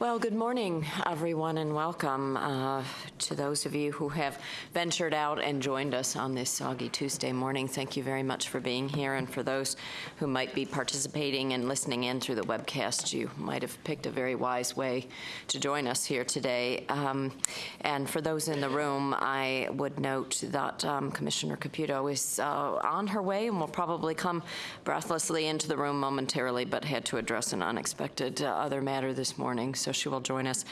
Well, good morning, everyone, and welcome uh, to those of you who have ventured out and joined us on this soggy Tuesday morning. Thank you very much for being here, and for those who might be participating and listening in through the webcast, you might have picked a very wise way to join us here today. Um, and for those in the room, I would note that um, Commissioner Caputo is uh, on her way and will probably come breathlessly into the room momentarily, but had to address an unexpected uh, other matter this morning. So she will join us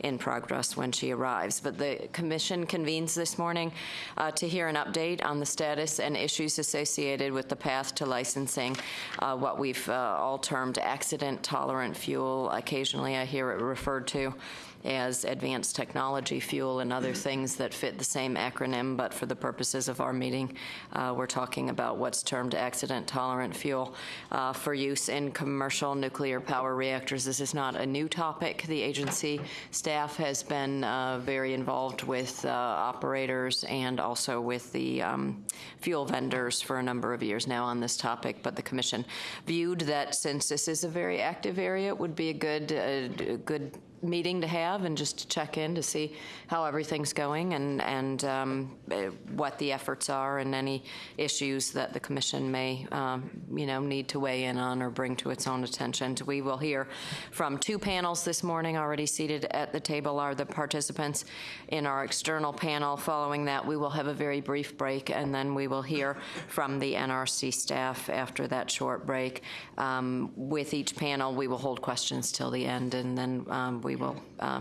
in progress when she arrives. But the commission convenes this morning uh, to hear an update on the status and issues associated with the path to licensing uh, what we've uh, all termed accident-tolerant fuel. Occasionally I hear it referred to as advanced technology fuel and other things that fit the same acronym, but for the purposes of our meeting, uh, we're talking about what's termed accident-tolerant fuel uh, for use in commercial nuclear power reactors. This is not a new topic. The agency staff has been uh, very involved with uh, operators and also with the um, fuel vendors for a number of years now on this topic, but the commission viewed that since this is a very active area, it would be a good, uh, good meeting to have and just to check in to see how everything's going and, and um, eh, what the efforts are and any issues that the commission may, um, you know, need to weigh in on or bring to its own attention. We will hear from two panels this morning. Already seated at the table are the participants in our external panel. Following that, we will have a very brief break and then we will hear from the NRC staff after that short break. Um, with each panel, we will hold questions till the end and then um, we will uh,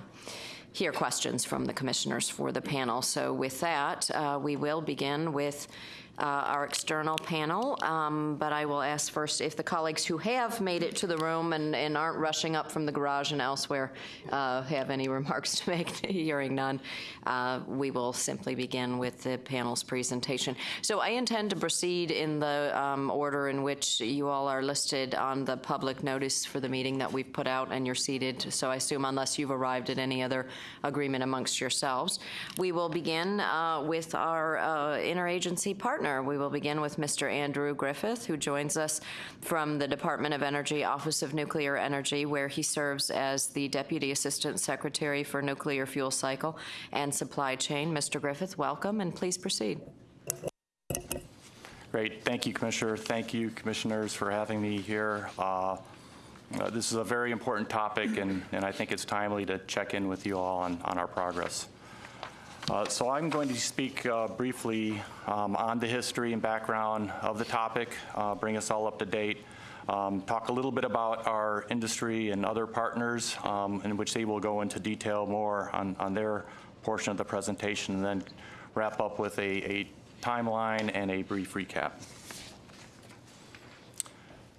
hear questions from the commissioners for the panel. So with that, uh, we will begin with uh, our external panel, um, but I will ask first if the colleagues who have made it to the room and, and aren't rushing up from the garage and elsewhere uh, have any remarks to make, hearing none, uh, we will simply begin with the panel's presentation. So I intend to proceed in the um, order in which you all are listed on the public notice for the meeting that we've put out and you're seated, so I assume unless you've arrived at any other agreement amongst yourselves. We will begin uh, with our uh, interagency partner partner. We will begin with Mr. Andrew Griffith, who joins us from the Department of Energy Office of Nuclear Energy, where he serves as the Deputy Assistant Secretary for Nuclear Fuel Cycle and Supply Chain. Mr. Griffith, welcome, and please proceed. Great. Thank you, Commissioner. Thank you, Commissioners, for having me here. Uh, uh, this is a very important topic, and, and I think it's timely to check in with you all on, on our progress. Uh, so I'm going to speak uh, briefly um, on the history and background of the topic, uh, bring us all up to date, um, talk a little bit about our industry and other partners, um, in which they will go into detail more on, on their portion of the presentation, and then wrap up with a, a timeline and a brief recap.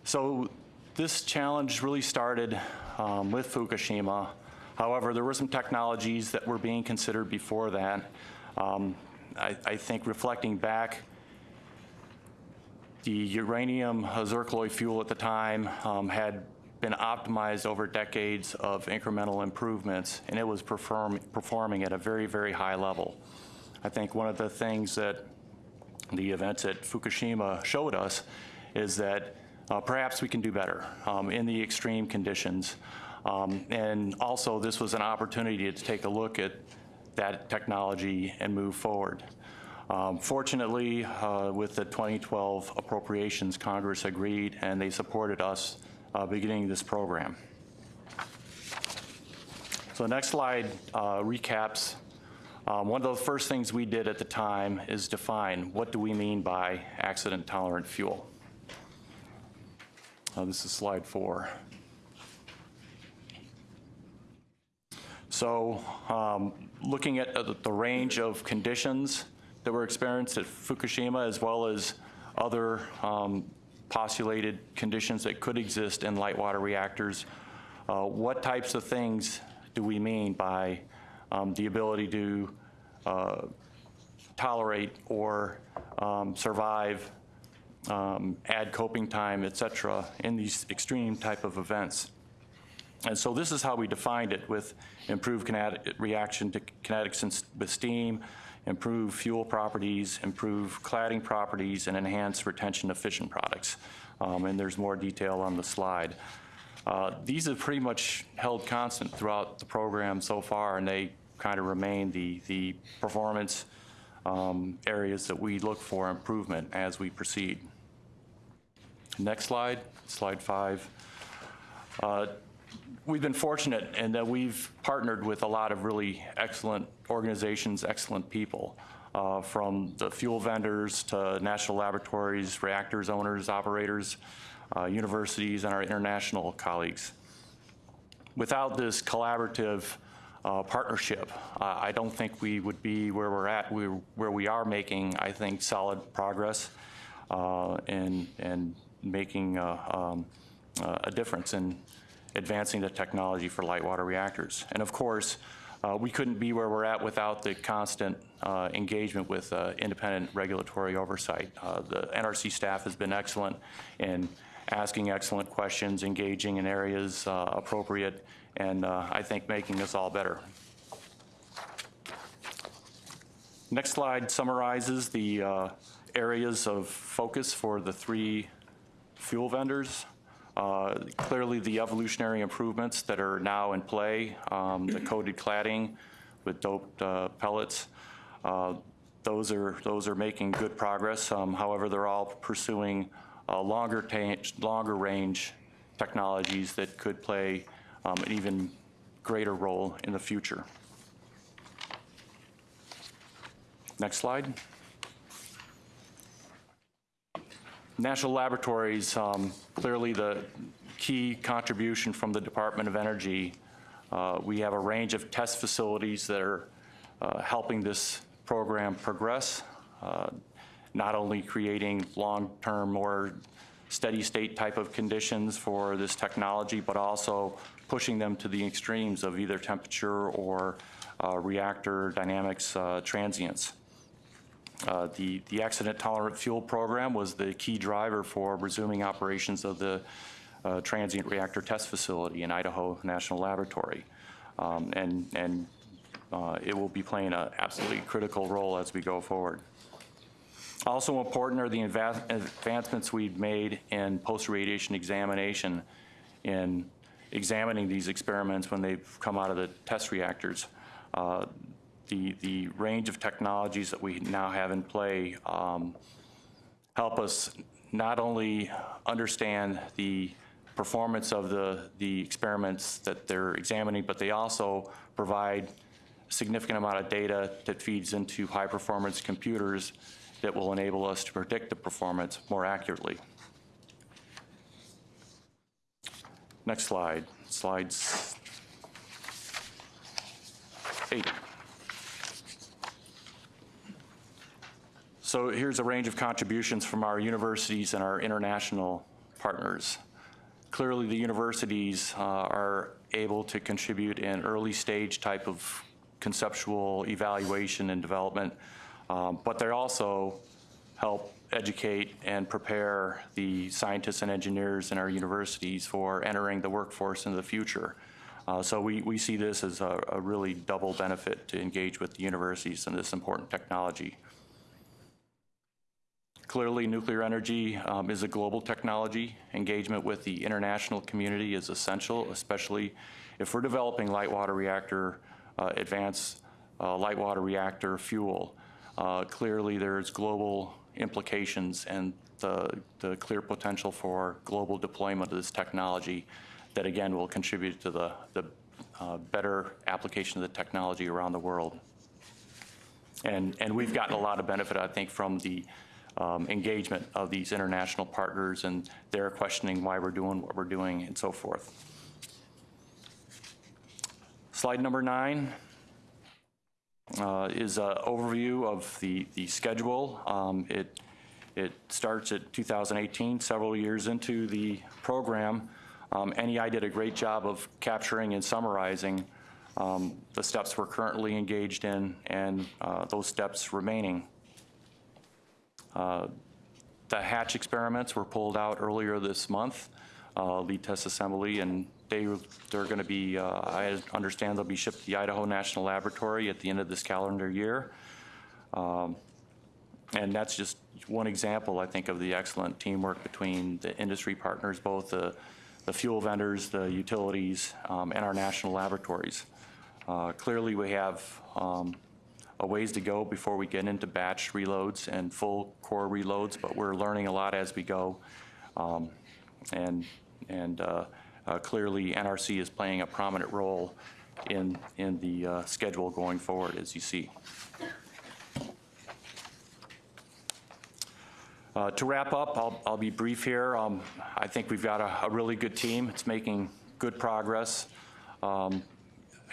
So this challenge really started um, with Fukushima However, there were some technologies that were being considered before that. Um, I, I, think reflecting back, the uranium zircaloy fuel at the time um, had been optimized over decades of incremental improvements, and it was perform, performing at a very, very high level. I think one of the things that the events at Fukushima showed us is that uh, perhaps we can do better um, in the extreme conditions. Um, and also, this was an opportunity to take a look at that technology and move forward. Um, fortunately, uh, with the 2012 appropriations, Congress agreed and they supported us uh, beginning this program. So the next slide uh, recaps. Um, one of the first things we did at the time is define what do we mean by accident tolerant fuel. Uh, this is slide four. So um, looking at the range of conditions that were experienced at Fukushima as well as other um, postulated conditions that could exist in light water reactors, uh, what types of things do we mean by um, the ability to uh, tolerate or um, survive, um, add coping time, et cetera, in these extreme type of events? And so this is how we defined it with improved kinetic reaction to kinetics with steam, improve fuel properties, improve cladding properties, and enhance retention of fission products. Um, and there's more detail on the slide. Uh, These have pretty much held constant throughout the program so far, and they kind of remain the, the performance um, areas that we look for improvement as we proceed. Next slide, slide five. Uh, We've been fortunate in that we've partnered with a lot of really excellent organizations, excellent people, uh, from the fuel vendors to national laboratories, reactors owners, operators, uh, universities, and our international colleagues. Without this collaborative uh, partnership, uh, I don't think we would be where we're at, we- where we are making, I think, solid progress uh, and, and making uh, um, a difference in advancing the technology for light water reactors. And of course, uh, we couldn't be where we're at without the constant uh, engagement with uh, independent regulatory oversight. Uh, The NRC staff has been excellent in asking excellent questions, engaging in areas uh, appropriate, and uh, I think making us all better. Next slide summarizes the areas of focus for the three fuel vendors. Uh, Clearly, the evolutionary improvements that are now in play, um, the coated cladding with doped uh, pellets, uh, those are, those are making good progress. Um, However, they're all pursuing uh, longer longer range technologies that could play um, an even greater role in the future. Next slide. National Laboratories, um, clearly the key contribution from the Department of Energy. Uh, We have a range of test facilities that are uh, helping this program progress, uh, not only creating long-term, more steady-state type of conditions for this technology, but also pushing them to the extremes of either temperature or uh, reactor dynamics uh, transients. Uh, The the accident-tolerant fuel program was the key driver for resuming operations of the uh, transient reactor test facility in Idaho National Laboratory. Um, And, and uh, it will be playing an absolutely critical role as we go forward. Also important are the advancements we've made in post-irradiation examination in examining these experiments when they've come out of the test reactors. Uh, The, the range of technologies that we now have in play um, help us not only understand the performance of the, the experiments that they're examining, but they also provide a significant amount of data that feeds into high-performance computers that will enable us to predict the performance more accurately. Next slide, slides eight. So here's a range of contributions from our universities and our international partners. Clearly, the universities uh, are able to contribute in early stage type of conceptual evaluation and development, um, but they also help educate and prepare the scientists and engineers in our universities for entering the workforce in the future. Uh, So we, we see this as a, a really double benefit to engage with the universities in this important technology. Clearly, nuclear energy um, is a global technology. Engagement with the international community is essential, especially if we're developing light water reactor, uh, advanced uh, light water reactor fuel. Uh, Clearly, there's global implications and the, the clear potential for global deployment of this technology that, again, will contribute to the, the uh, better application of the technology around the world. And, and we've gotten a lot of benefit, I think, from the um, engagement of these international partners and their questioning why we're doing what we're doing and so forth. Slide number nine uh, is an overview of the, the schedule. Um, It, it starts at 2018, several years into the program. Um, NEI did a great job of capturing and summarizing um, the steps we're currently engaged in and uh, those steps remaining. Uh, The hatch experiments were pulled out earlier this month, uh, lead test assembly, and they, they're going to be, uh, I understand they'll be shipped to the Idaho National Laboratory at the end of this calendar year. Um, And that's just one example, I think, of the excellent teamwork between the industry partners, both the, the fuel vendors, the utilities, um, and our national laboratories. Uh, Clearly, we have um, a ways to go before we get into batch reloads and full core reloads, but we're learning a lot as we go. Um, And, and uh, uh, clearly, NRC is playing a prominent role in, in the uh, schedule going forward, as you see. Uh, To wrap up, I'll, I'll be brief here. Um, I think we've got a, a really good team. It's making good progress. Um,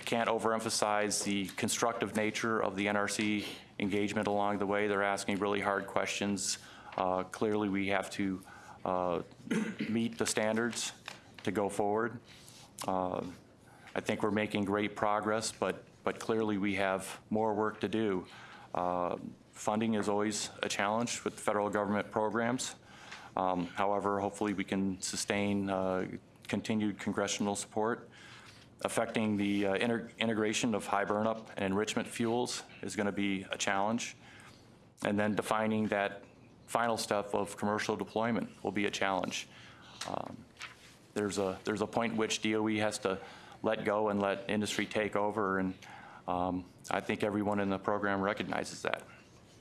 I can't overemphasize the constructive nature of the NRC engagement along the way. They're asking really hard questions. Uh, Clearly, we have to uh, meet the standards to go forward. Uh, I think we're making great progress, but, but clearly we have more work to do. Uh, Funding is always a challenge with federal government programs. Um, However, hopefully we can sustain uh, continued congressional support. Affecting the uh, integration of high burnup and enrichment fuels is going to be a challenge. And then defining that final step of commercial deployment will be a challenge. Um, There's a, there's a point in which DOE has to let go and let industry take over, and um, I think everyone in the program recognizes that.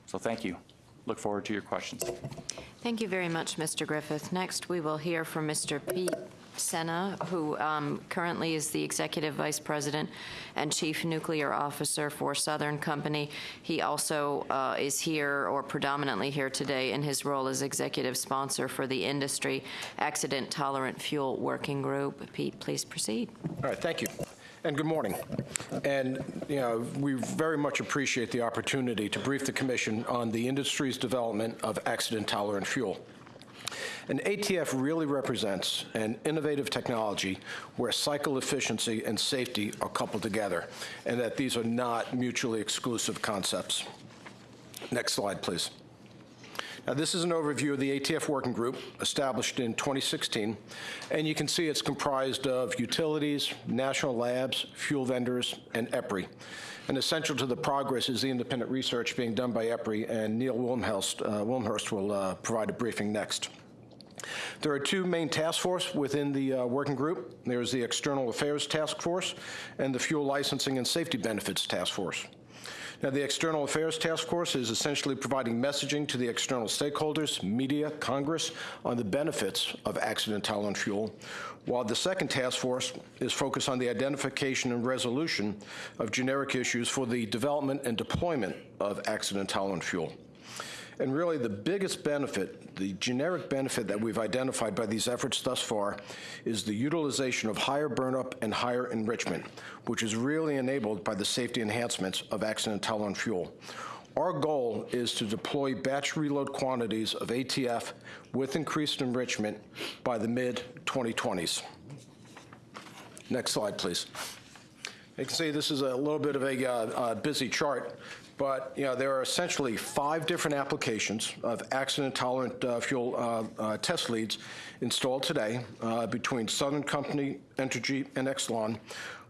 So thank you. Look forward to your questions. Thank you very much, Mr. Griffith. Next, we will hear from Mr. Pete Sena, who um, currently is the Executive Vice President and Chief Nuclear Officer for Southern Company. He also uh, is here, or predominantly here today, in his role as Executive Sponsor for the Industry Accident Tolerant Fuel Working Group. Pete, please proceed. All right, thank you. And good morning. And, you know, we very much appreciate the opportunity to brief the Commission on the industry's development of accident-tolerant fuel. And ATF really represents an innovative technology where cycle efficiency and safety are coupled together, and that these are not mutually exclusive concepts. Next slide, please. Now, this is an overview of the ATF Working Group, established in 2016, and you can see it's comprised of utilities, national labs, fuel vendors, and EPRI. And essential to the progress is the independent research being done by EPRI, and Neil Wilmshurst, uh, Wilmshurst will uh, provide a briefing next. There are two main task forces within the uh, working group. There's the External Affairs Task Force and the Fuel Licensing and Safety Benefits Task Force. Now, the External Affairs Task Force is essentially providing messaging to the external stakeholders, media, Congress, on the benefits of accident-tolerant fuel, while the second task force is focused on the identification and resolution of generic issues for the development and deployment of accident-tolerant fuel. And really, the biggest benefit, the generic benefit that we've identified by these efforts thus far, is the utilization of higher burnup and higher enrichment, which is really enabled by the safety enhancements of accident-tolerant fuel. Our goal is to deploy batch reload quantities of ATF with increased enrichment by the mid-2020s. Next slide, please. You can see this is a little bit of a uh, uh, busy chart, but you know there are essentially five different applications of accident-tolerant uh, fuel uh, uh, test leads installed today uh, between Southern Company, Entergy, and Exelon,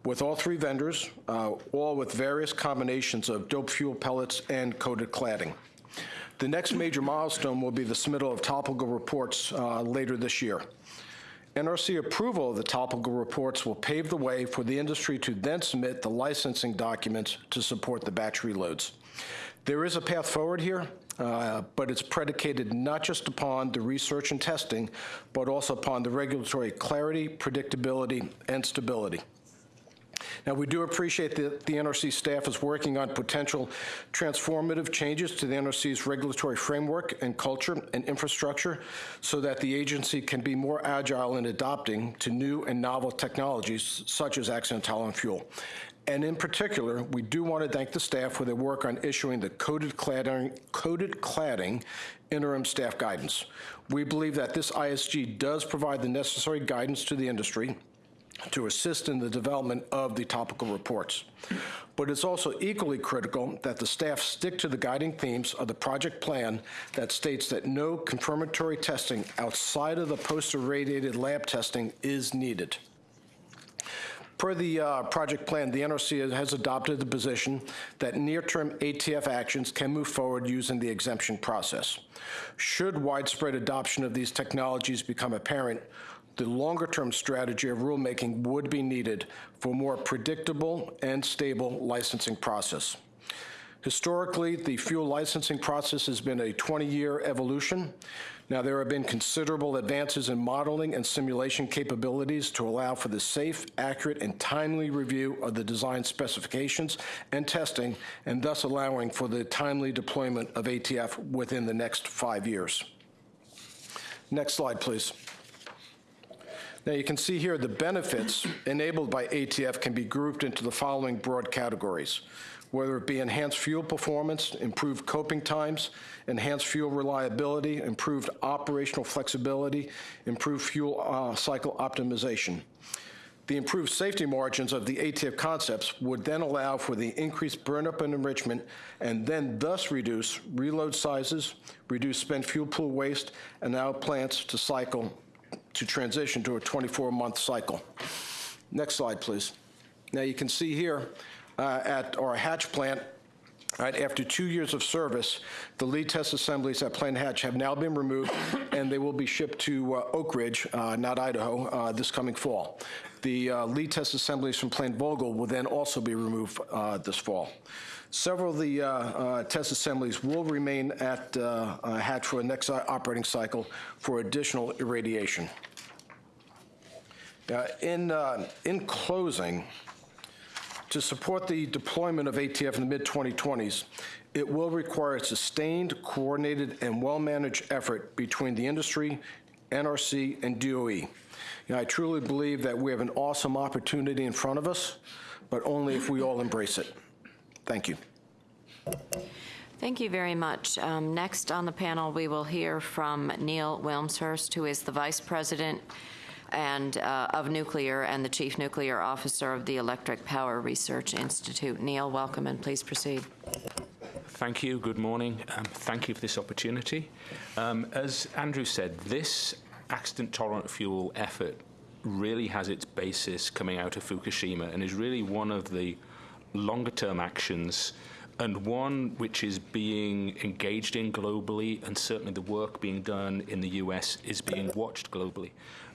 with all three vendors, uh, all with various combinations of doped fuel pellets and coated cladding. The next major milestone will be the submittal of topical reports uh, later this year. NRC approval of the topical reports will pave the way for the industry to then submit the licensing documents to support the batch reloads. There is a path forward here, uh, but it's predicated not just upon the research and testing, but also upon the regulatory clarity, predictability, and stability. Now, we do appreciate that the NRC staff is working on potential transformative changes to the NRC's regulatory framework and culture and infrastructure so that the agency can be more agile in adopting to new and novel technologies such as accident-tolerant fuel. And in particular, we do want to thank the staff for their work on issuing the coated cladding, coated cladding interim staff guidance. We believe that this ISG does provide the necessary guidance to the industry to assist in the development of the topical reports. But it's also equally critical that the staff stick to the guiding themes of the project plan that states that no confirmatory testing outside of the post-irradiated lab testing is needed. Per the uh, project plan, the NRC has adopted the position that near-term ATF actions can move forward using the exemption process. Should widespread adoption of these technologies become apparent, the longer-term strategy of rulemaking would be needed for a more predictable and stable licensing process. Historically, the fuel licensing process has been a 20-year evolution. Now, there have been considerable advances in modeling and simulation capabilities to allow for the safe, accurate, and timely review of the design specifications and testing, and thus allowing for the timely deployment of ATF within the next five years. Next slide, please. Now, you can see here the benefits enabled by ATF can be grouped into the following broad categories whether it be enhanced fuel performance, improved coping times, enhanced fuel reliability, improved operational flexibility, improved fuel uh, cycle optimization. The improved safety margins of the ATF concepts would then allow for the increased burnup and enrichment and then thus reduce reload sizes, reduce spent fuel pool waste, and allow plants to cycle to transition to a 24-month cycle. Next slide, please. Now you can see here uh, at our hatch plant, Right, after two years of service, the lead test assemblies at Plant Hatch have now been removed, and they will be shipped to uh, Oak Ridge, uh, not Idaho, uh, this coming fall. The uh, lead test assemblies from Plant Vogtle will then also be removed uh, this fall. Several of the uh, test assemblies will remain at Hatch for the next operating cycle for additional irradiation. in, in closing, to support the deployment of ATF in the mid-2020s, it will require a sustained, coordinated, and well-managed effort between the industry, NRC, and DOE. You know, I truly believe that we have an awesome opportunity in front of us, but only if we all embrace it. Thank you. Thank you very much. Um, next on the panel, we will hear from Neil Wilmshurst, who is the Vice President and uh, of nuclear and the chief nuclear officer of the Electric Power Research Institute. Neil, welcome and please proceed. Thank you. Good morning. Um, thank you for this opportunity. Um, as Andrew said, this accident tolerant fuel effort really has its basis coming out of Fukushima and is really one of the longer term actions and one which is being engaged in globally, and certainly the work being done in the US is being watched globally.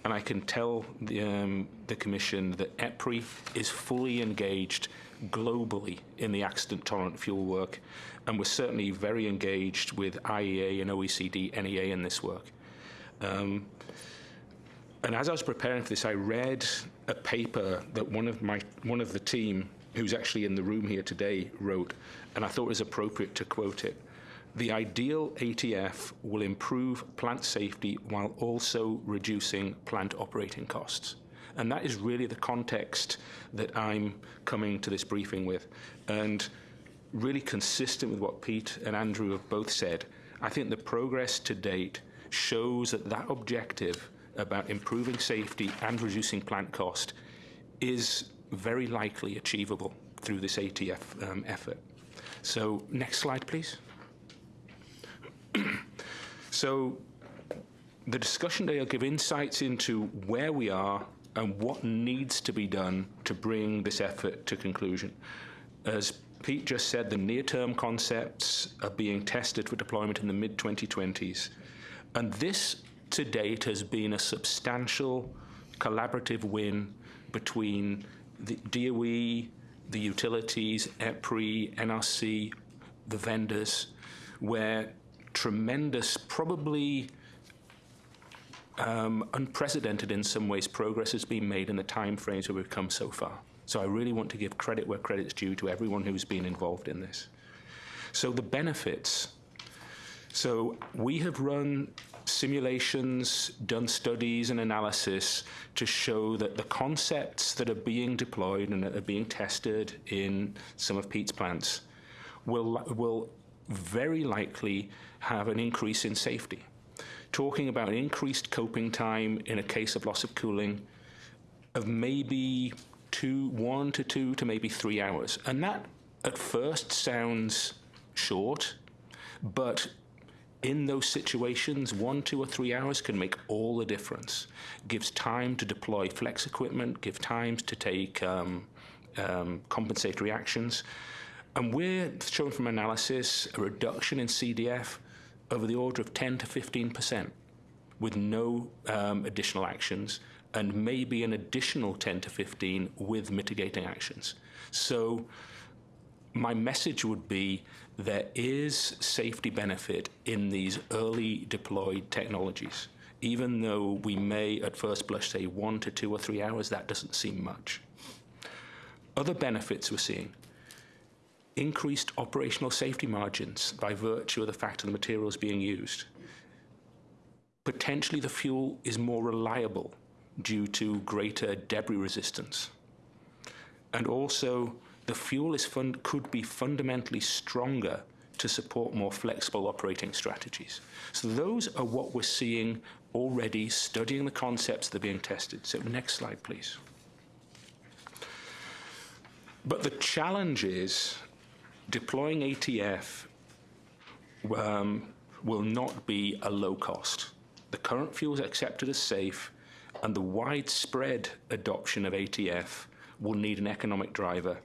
And I can tell the, um, the Commission that EPRI is fully engaged globally in the accident tolerant fuel work, and we're certainly very engaged with IAEA and OECD, NEA in this work. Um, and as I was preparing for this, I read a paper that one of my one of the team, who's actually in the room here today, wrote, and I thought it was appropriate to quote it. The ideal ATF will improve plant safety while also reducing plant operating costs. And that is really the context that I'm coming to this briefing with. And really consistent with what Pete and Andrew have both said, I think the progress to date shows that that objective about improving safety and reducing plant cost is very likely achievable through this ATF um, effort. So next slide, please. So the discussion today will give insights into where we are and what needs to be done to bring this effort to conclusion. As Pete just said, the near-term concepts are being tested for deployment in the mid-2020s. And this, to date, has been a substantial collaborative win between the DOE, the utilities, EPRI, NRC, the vendors, where tremendous, probably um, unprecedented in some ways, progress has been made in the time frames where we've come so far. So I really want to give credit where credit's due to everyone who's been involved in this. So the benefits. So we have run simulations, done studies and analysis to show that the concepts that are being deployed and that are being tested in some of Pete's plants will, will very likely have an increase in safety. Talking about increased coping time in a case of loss of cooling of maybe two, one to two to maybe three hours. And that at first sounds short, but in those situations, one, two, or three hours can make all the difference. Gives time to deploy flex equipment, give times to take um, um, compensatory actions. And we're shown from analysis a reduction in CDF over the order of 10 to 15 percent. with no um, additional actions and maybe an additional 10 to 15 with mitigating actions. So my message would be there is safety benefit in these early deployed technologies. Even though we may at first blush say one to two or three hours, that doesn't seem much. Other benefits we're seeing increased operational safety margins by virtue of the fact of the materials being used. Potentially, the fuel is more reliable due to greater debris resistance. And also, the fuel could be fundamentally stronger to support more flexible operating strategies. So, those are what we're seeing already, studying the concepts that are being tested. So, next slide, please. But the challenge is deploying ATF um, will not be a low cost. The current fuel is accepted as safe, and the widespread adoption of ATF will need an economic driver.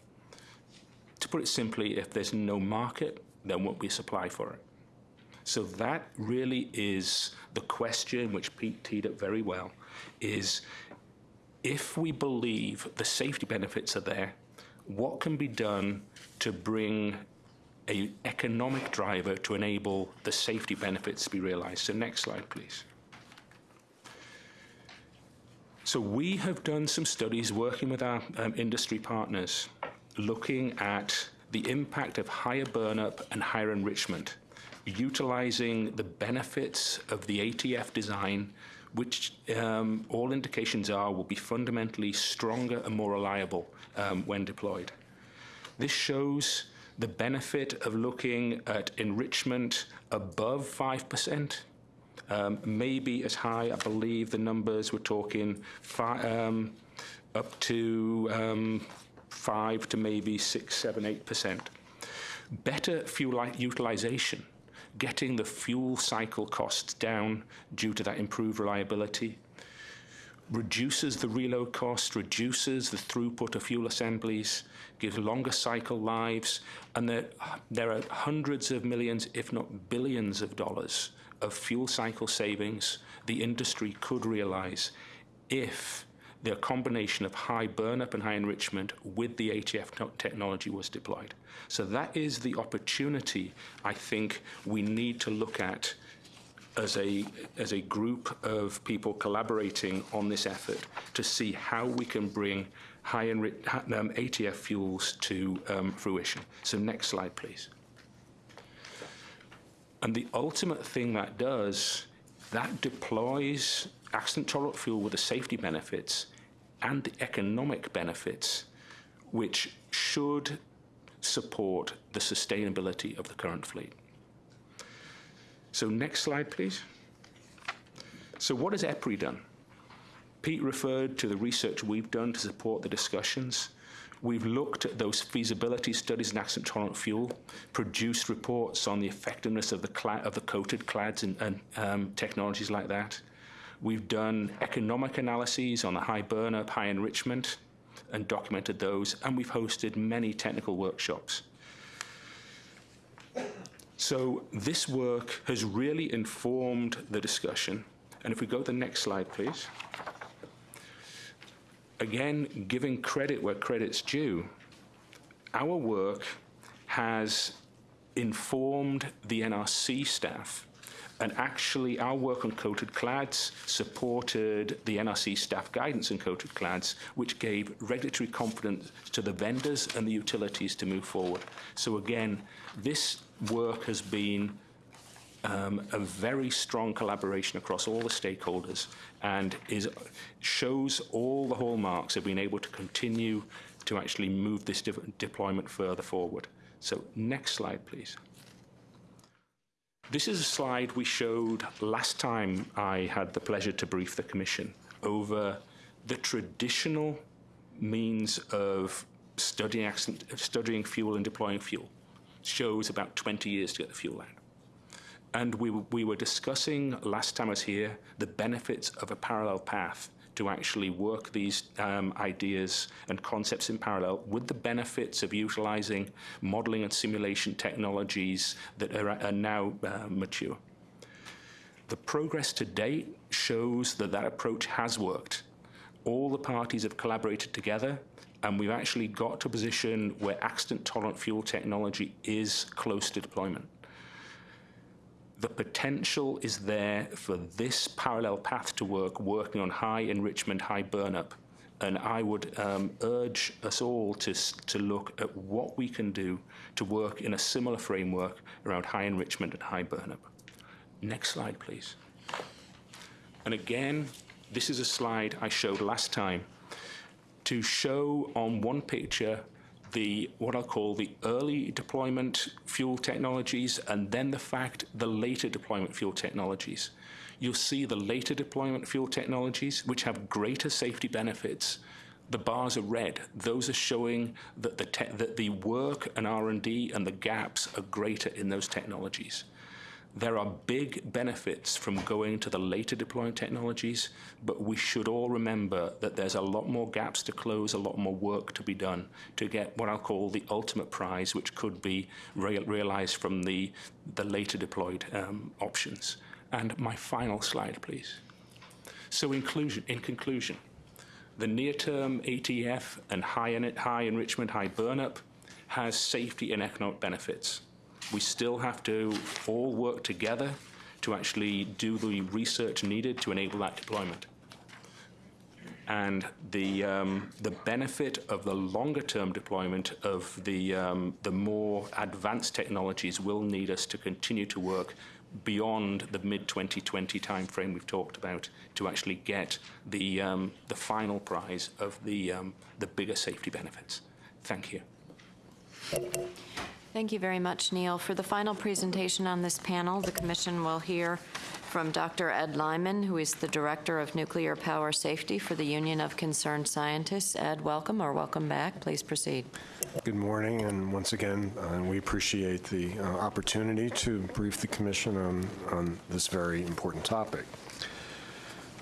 To put it simply, if there's no market, there won't be supply for it. So that really is the question, which Pete teed up very well, is if we believe the safety benefits are there, what can be done to bring an economic driver to enable the safety benefits to be realized? So next slide, please. So we have done some studies working with our um, industry partners, looking at the impact of higher burnup and higher enrichment, utilizing the benefits of the ATF design, which um, all indications are will be fundamentally stronger and more reliable um, when deployed. This shows the benefit of looking at enrichment above 5%, um, maybe as high, I believe the numbers we're talking fi- um, up to um, 5 to maybe 6, 7, 8%. Better fuel utilization, getting the fuel cycle costs down due to that improved reliability reduces the reload cost, reduces the throughput of fuel assemblies, gives longer cycle lives, and there, there are hundreds of millions, if not billions of dollars of fuel cycle savings the industry could realize if the combination of high burnup and high enrichment with the ATF technology was deployed. So that is the opportunity I think we need to look at as a, as a group of people collaborating on this effort to see how we can bring high enri- um, ATF fuels to um, fruition. So next slide, please. And the ultimate thing that does, that deploys accident tolerant fuel with the safety benefits and the economic benefits, which should support the sustainability of the current fleet. So next slide, please. So what has EPRI done? Pete referred to the research we've done to support the discussions. We've looked at those feasibility studies in accident tolerant fuel, produced reports on the effectiveness of the, of the coated clads and, and um, technologies like that. We've done economic analyses on the high burnup, high enrichment, and documented those, and we've hosted many technical workshops. So this work has really informed the discussion. And if we go to the next slide, please again, giving credit where credit's due, our work has informed the NRC staff. And actually, our work on coated clads supported the NRC staff guidance on coated clads, which gave regulatory confidence to the vendors and the utilities to move forward. So, again, this work has been um, a very strong collaboration across all the stakeholders and is, shows all the hallmarks of being able to continue to actually move this de deployment further forward. So next slide, please. This is a slide we showed last time I had the pleasure to brief the Commission over the traditional means of studying, studying fuel and deploying fuel. Shows about 20 years to get the fuel out. And we, we were discussing last time I was here the benefits of a parallel path to actually work these um, ideas and concepts in parallel with the benefits of utilizing modeling and simulation technologies that are, are now uh, mature. The progress to date shows that that approach has worked. All the parties have collaborated together, and we've actually got to a position where accident-tolerant fuel technology is close to deployment. The potential is there for this parallel path to work, working on high enrichment, high burnup. And I would um, urge us all to, to look at what we can do to work in a similar framework around high enrichment and high burnup. Next slide, please. And again, this is a slide I showed last time to show on one picture the what I'll call the early deployment fuel technologies and then the fact the later deployment fuel technologies. You'll see the later deployment fuel technologies which have greater safety benefits. The bars are red. Those are showing that the that the work and R&D and the gaps are greater in those technologies. There are big benefits from going to the later deploying technologies, but we should all remember that there's a lot more gaps to close, a lot more work to be done to get what I'll call the ultimate prize, which could be real, realized from the, the later deployed um, options. And my final slide, please. So inclusion, in conclusion, the near-term ATF and high, high enrichment, high burnup has safety and economic benefits. We still have to all work together to actually do the research needed to enable that deployment. And the, um, the benefit of the longer-term deployment of the, um, the more advanced technologies will need us to continue to work beyond the mid-2020 timeframe we've talked about to actually get the, um, the final prize of the, um, the bigger safety benefits. Thank you. Thank you very much, Neil. For the final presentation on this panel, the commission will hear from Dr. Ed Lyman, who is the Director of Nuclear Power Safety for the Union of Concerned Scientists. Ed, welcome or welcome back. Please proceed. Good morning, and once again, uh, we appreciate the uh, opportunity to brief the commission on, on this very important topic.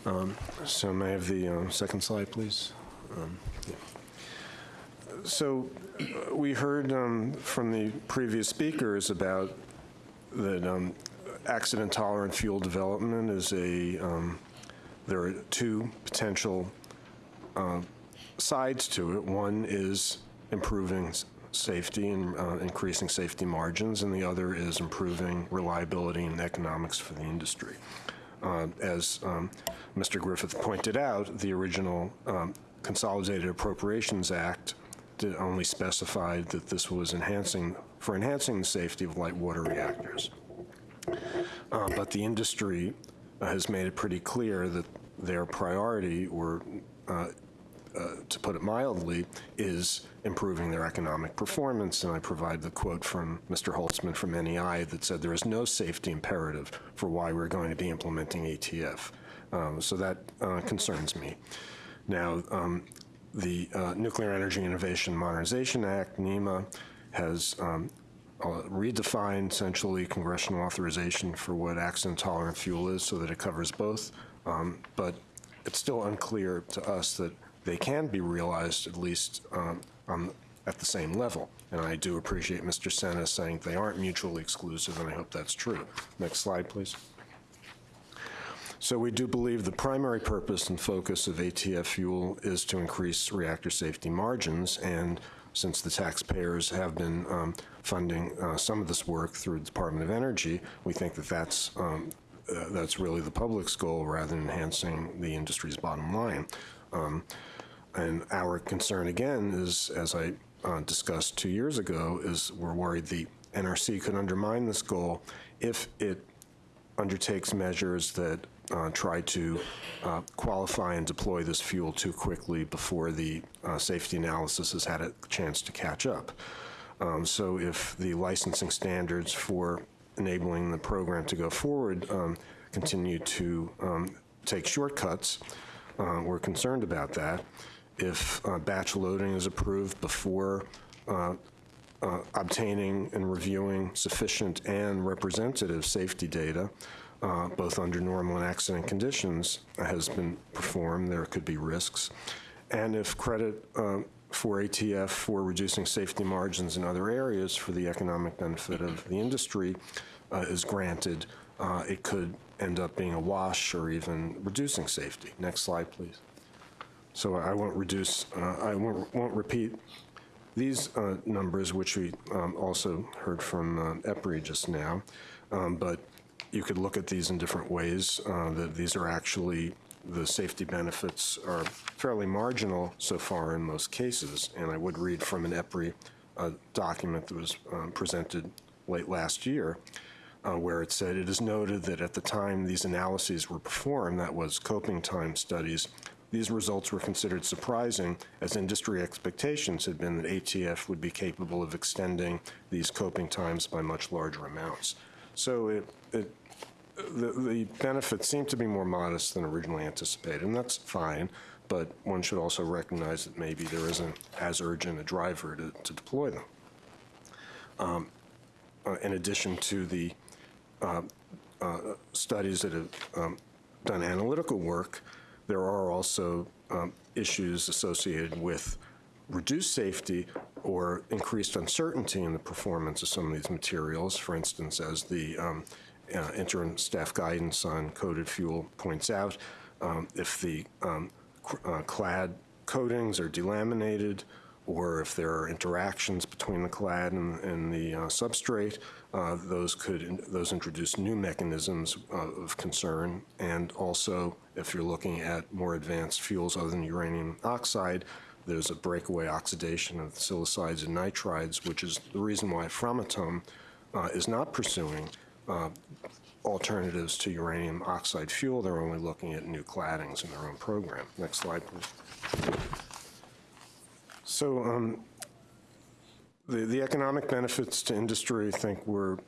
Um, So may I have the uh, second slide, please? Um, yeah. So we heard um, from the previous speakers about that um, accident-tolerant fuel development is a, um, there are two potential uh, sides to it. One is improving safety and uh, increasing safety margins, and the other is improving reliability and economics for the industry. Uh, As um, Mr. Griffith pointed out, the original um, Consolidated Appropriations Act only specified that this was enhancing, for enhancing the safety of light water reactors. Uh, But the industry has made it pretty clear that their priority, or uh, uh, to put it mildly, is improving their economic performance. And I provide the quote from Mr. Holtzman from NEI that said there is no safety imperative for why we're going to be implementing ATF. Um, So that uh, concerns me. Now, um, the uh, Nuclear Energy Innovation Modernization Act, NEIMA, has um, uh, redefined essentially congressional authorization for what accident-tolerant fuel is so that it covers both. Um, But it's still unclear to us that they can be realized at least um, on, at the same level. And I do appreciate Mr. Sena saying they aren't mutually exclusive, and I hope that's true. Next slide, please. So we do believe the primary purpose and focus of ATF fuel is to increase reactor safety margins, and since the taxpayers have been um, funding uh, some of this work through the Department of Energy, we think that that's, um, uh, that's really the public's goal rather than enhancing the industry's bottom line. Um, and our concern again is, as I uh, discussed two years ago, is we're worried the NRC could undermine this goal if it undertakes measures that uh, try to uh, qualify and deploy this fuel too quickly before the uh, safety analysis has had a chance to catch up. Um, So if the licensing standards for enabling the program to go forward um, continue to um, take shortcuts, uh, we're concerned about that. If uh, batch loading is approved before uh, obtaining and reviewing sufficient and representative safety data, uh, both under normal and accident conditions, has been performed, there could be risks. And if credit uh, for ATF for reducing safety margins in other areas for the economic benefit of the industry uh, is granted, uh, it could end up being a wash or even reducing safety. Next slide, please. So I won't reduce, uh, I won't, won't repeat these uh, numbers, which we um, also heard from uh, EPRI just now, um, but you could look at these in different ways. Uh, that these are actually, the safety benefits are fairly marginal so far in most cases, and I would read from an EPRI uh, document that was um, presented late last year, uh, where it said, "It is noted that at the time these analyses were performed, that was coping time studies, these results were considered surprising, as industry expectations had been that ATF would be capable of extending these coping times by much larger amounts. So it, it, the, the benefits seem to be more modest than originally anticipated, and that's fine, but one should also recognize that maybe there isn't as urgent a driver to, to deploy them. Um, uh, in addition to the uh, uh, studies that have um, done analytical work, there are also um, issues associated with reduced safety or increased uncertainty in the performance of some of these materials. For instance, as the um, uh, interim staff guidance on coated fuel points out, um, if the um, uh, clad coatings are delaminated or if there are interactions between the clad and, and the uh, substrate, uh, those could those introduce new mechanisms of concern. And also, if you're looking at more advanced fuels other than uranium oxide, there's a breakaway oxidation of silicides and nitrides, which is the reason why Framatome uh, is not pursuing uh, alternatives to uranium oxide fuel. They're only looking at new claddings in their own program. Next slide, please. So um, the, the economic benefits to industry, I think, were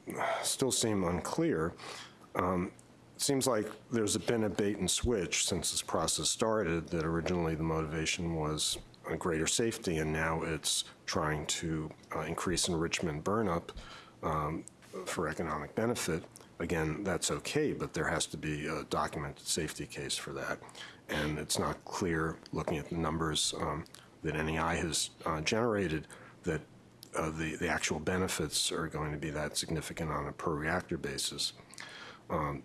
still seem unclear. Um, it seems like there's been a bait and switch since this process started. That originally the motivation was greater safety, and now it's trying to uh, increase enrichment burnup um, for economic benefit. Again, that's okay, but there has to be a documented safety case for that. And it's not clear, looking at the numbers um, that NEI has uh, generated, that uh, the, the actual benefits are going to be that significant on a per reactor basis. Um,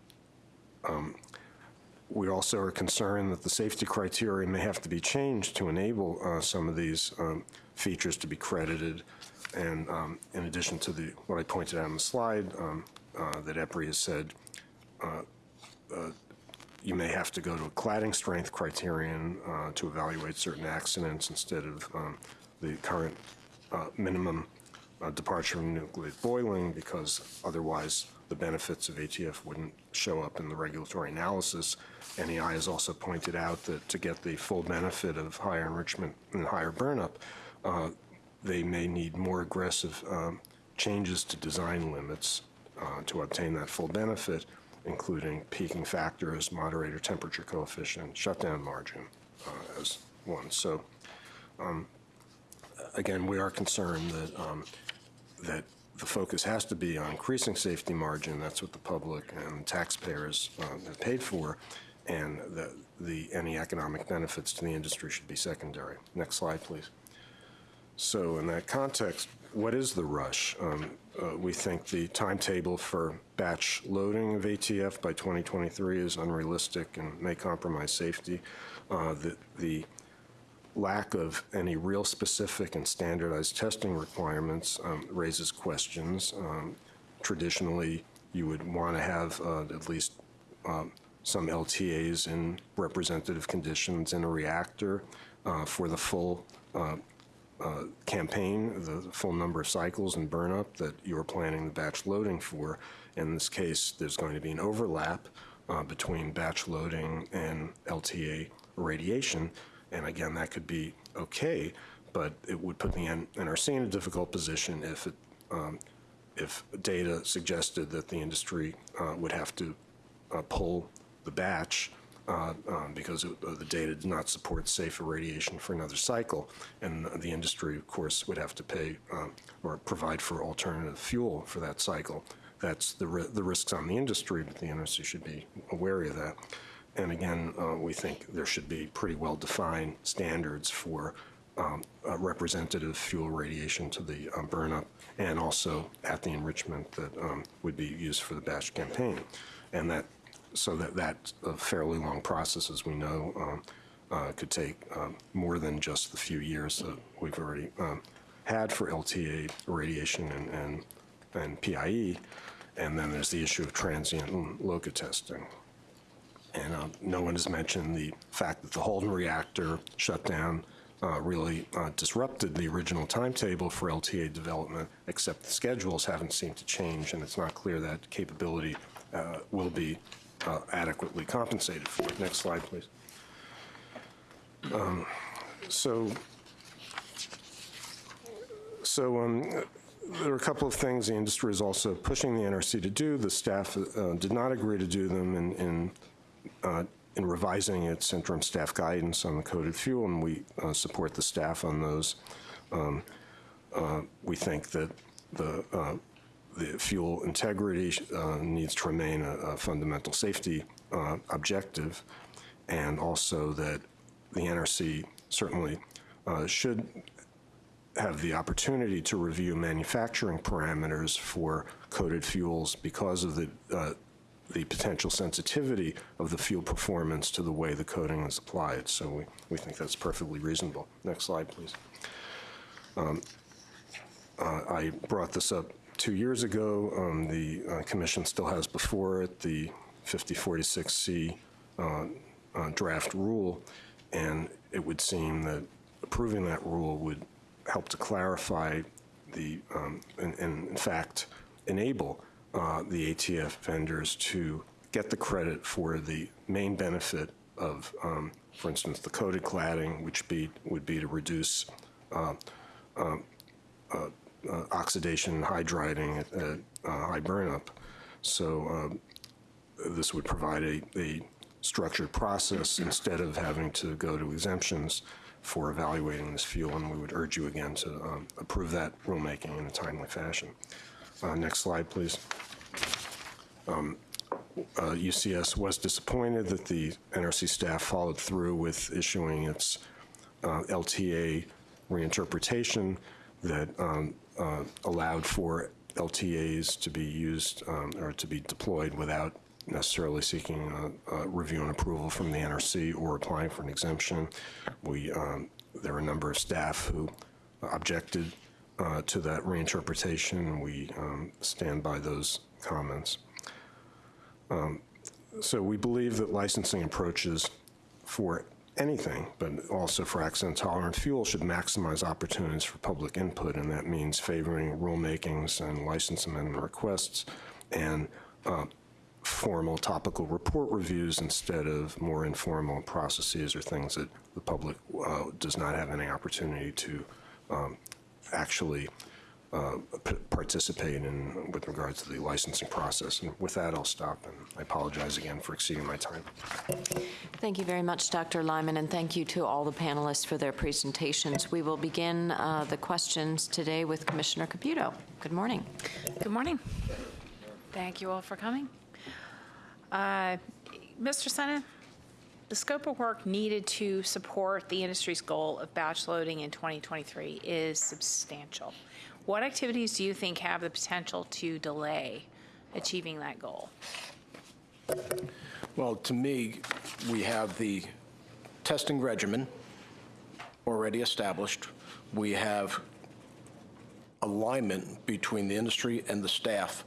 um, we also are concerned that the safety criteria may have to be changed to enable uh, some of these um, features to be credited. And um, in addition to the what I pointed out on the slide, um, uh, that EPRI has said, uh, uh, you may have to go to a cladding strength criterion uh, to evaluate certain accidents instead of um, the current uh, minimum uh, departure from nuclear boiling because otherwise the benefits of ATF wouldn't show up in the regulatory analysis. NEI has also pointed out that to get the full benefit of higher enrichment and higher burnup, uh, they may need more aggressive um, changes to design limits uh, to obtain that full benefit, including peaking factors, moderator temperature coefficient, shutdown margin uh, as one. So um, again, we are concerned that, um, that the focus has to be on increasing safety margin. That's what the public and taxpayers uh, have paid for, and the, the, any economic benefits to the industry should be secondary. Next slide, please. So in that context, what is the rush? Um, uh, we think the timetable for batch loading of ATF by 2023 is unrealistic and may compromise safety. Uh, the, the lack of any real specific and standardized testing requirements um, raises questions. Um, traditionally, you would want to have uh, at least um, some LTAs in representative conditions in a reactor uh, for the full uh, campaign, the full number of cycles and burn up that you're planning the batch loading for. In this case, there's going to be an overlap uh, between batch loading and LTA radiation. And again, that could be okay, but it would put the NRC in a difficult position if it, um, if data suggested that the industry uh, would have to uh, pull the batch uh, um, because it, uh, the data did not support safe irradiation for another cycle. And the industry, of course, would have to pay um, or provide for alternative fuel for that cycle. That's the, ri the risks on the industry, but the industry should be aware of that. And again, uh, we think there should be pretty well-defined standards for um, representative fuel radiation to the um, burnup and also at the enrichment that um, would be used for the batch campaign. And that, so that that's a fairly long process, as we know, um, uh, could take um, more than just the few years that we've already um, had for LTA irradiation and, and, and PIE. And then there's the issue of transient and LOCA testing. And uh, no one has mentioned the fact that the Halden reactor shutdown uh, really uh, disrupted the original timetable for LTA development, except the schedules haven't seemed to change, and it's not clear that capability uh, will be uh, adequately compensated for. Next slide, please. Um, So, so um, there are a couple of things the industry is also pushing the NRC to do. The staff uh, did not agree to do them in, in, uh, in revising its interim staff guidance on the coated fuel, and we uh, support the staff on those. Um, uh, We think that the, uh, the fuel integrity uh, needs to remain a, a fundamental safety uh, objective, and also that the NRC certainly uh, should have the opportunity to review manufacturing parameters for coated fuels because of the, uh, the potential sensitivity of the fuel performance to the way the coating is applied. So we, we think that's perfectly reasonable. Next slide, please. Um, uh, I brought this up two years ago. Um, The uh, commission still has before it the 5046C uh, uh, draft rule, and it would seem that approving that rule would help to clarify the, um, and, and in fact, enable uh, the ATF vendors to get the credit for the main benefit of, um, for instance, the coated cladding, which be, would be to reduce uh, um, uh, uh, oxidation and hydriding at, at uh, high burnup. So um, this would provide a, a structured process instead of having to go to exemptions for evaluating this fuel, and we would urge you again to um, approve that rulemaking in a timely fashion. Uh, Next slide, please. Um, uh, UCS was disappointed that the NRC staff followed through with issuing its uh, LTA reinterpretation that um, uh, allowed for LTAs to be used um, or to be deployed without necessarily seeking review and approval from the NRC or applying for an exemption. We, um, there are a number of staff who objected uh, to that reinterpretation, and we um, stand by those comments. Um, So we believe that licensing approaches for anything, but also for accident-tolerant fuel, should maximize opportunities for public input, and that means favoring rulemakings and license amendment requests and uh, formal topical report reviews instead of more informal processes or things that the public uh, does not have any opportunity to um, actually uh, participate in with regards to the licensing process. And with that, I'll stop, and I apologize again for exceeding my time. Thank you very much, Dr. Lyman, and thank you to all the panelists for their presentations. We will begin uh, the questions today with Commissioner Caputo. Good morning. Good morning. Thank you all for coming. Uh, Mr. Sena, the scope of work needed to support the industry's goal of batch loading in 2023 is substantial. What activities do you think have the potential to delay achieving that goal? Well, to me, we have the testing regimen already established. We have alignment between the industry and the staff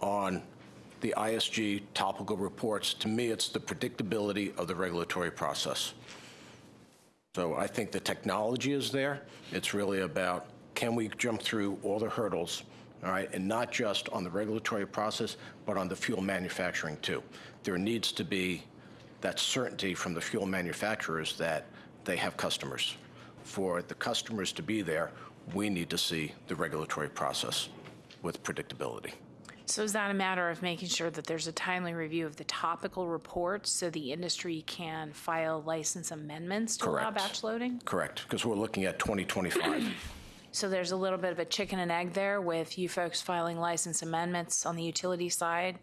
on the ISG topical reports. To me, it's the predictability of the regulatory process. So I think the technology is there. It's really about, can we jump through all the hurdles, all right? And not just on the regulatory process, but on the fuel manufacturing too. There needs to be that certainty from the fuel manufacturers that they have customers. For the customers to be there, we need to see the regulatory process with predictability. So is that a matter of making sure that there's a timely review of the topical reports so the industry can file license amendments to allow batch loading? Correct, because we're looking at 2025. So there's a little bit of a chicken and egg there with you folks filing license amendments on the utility side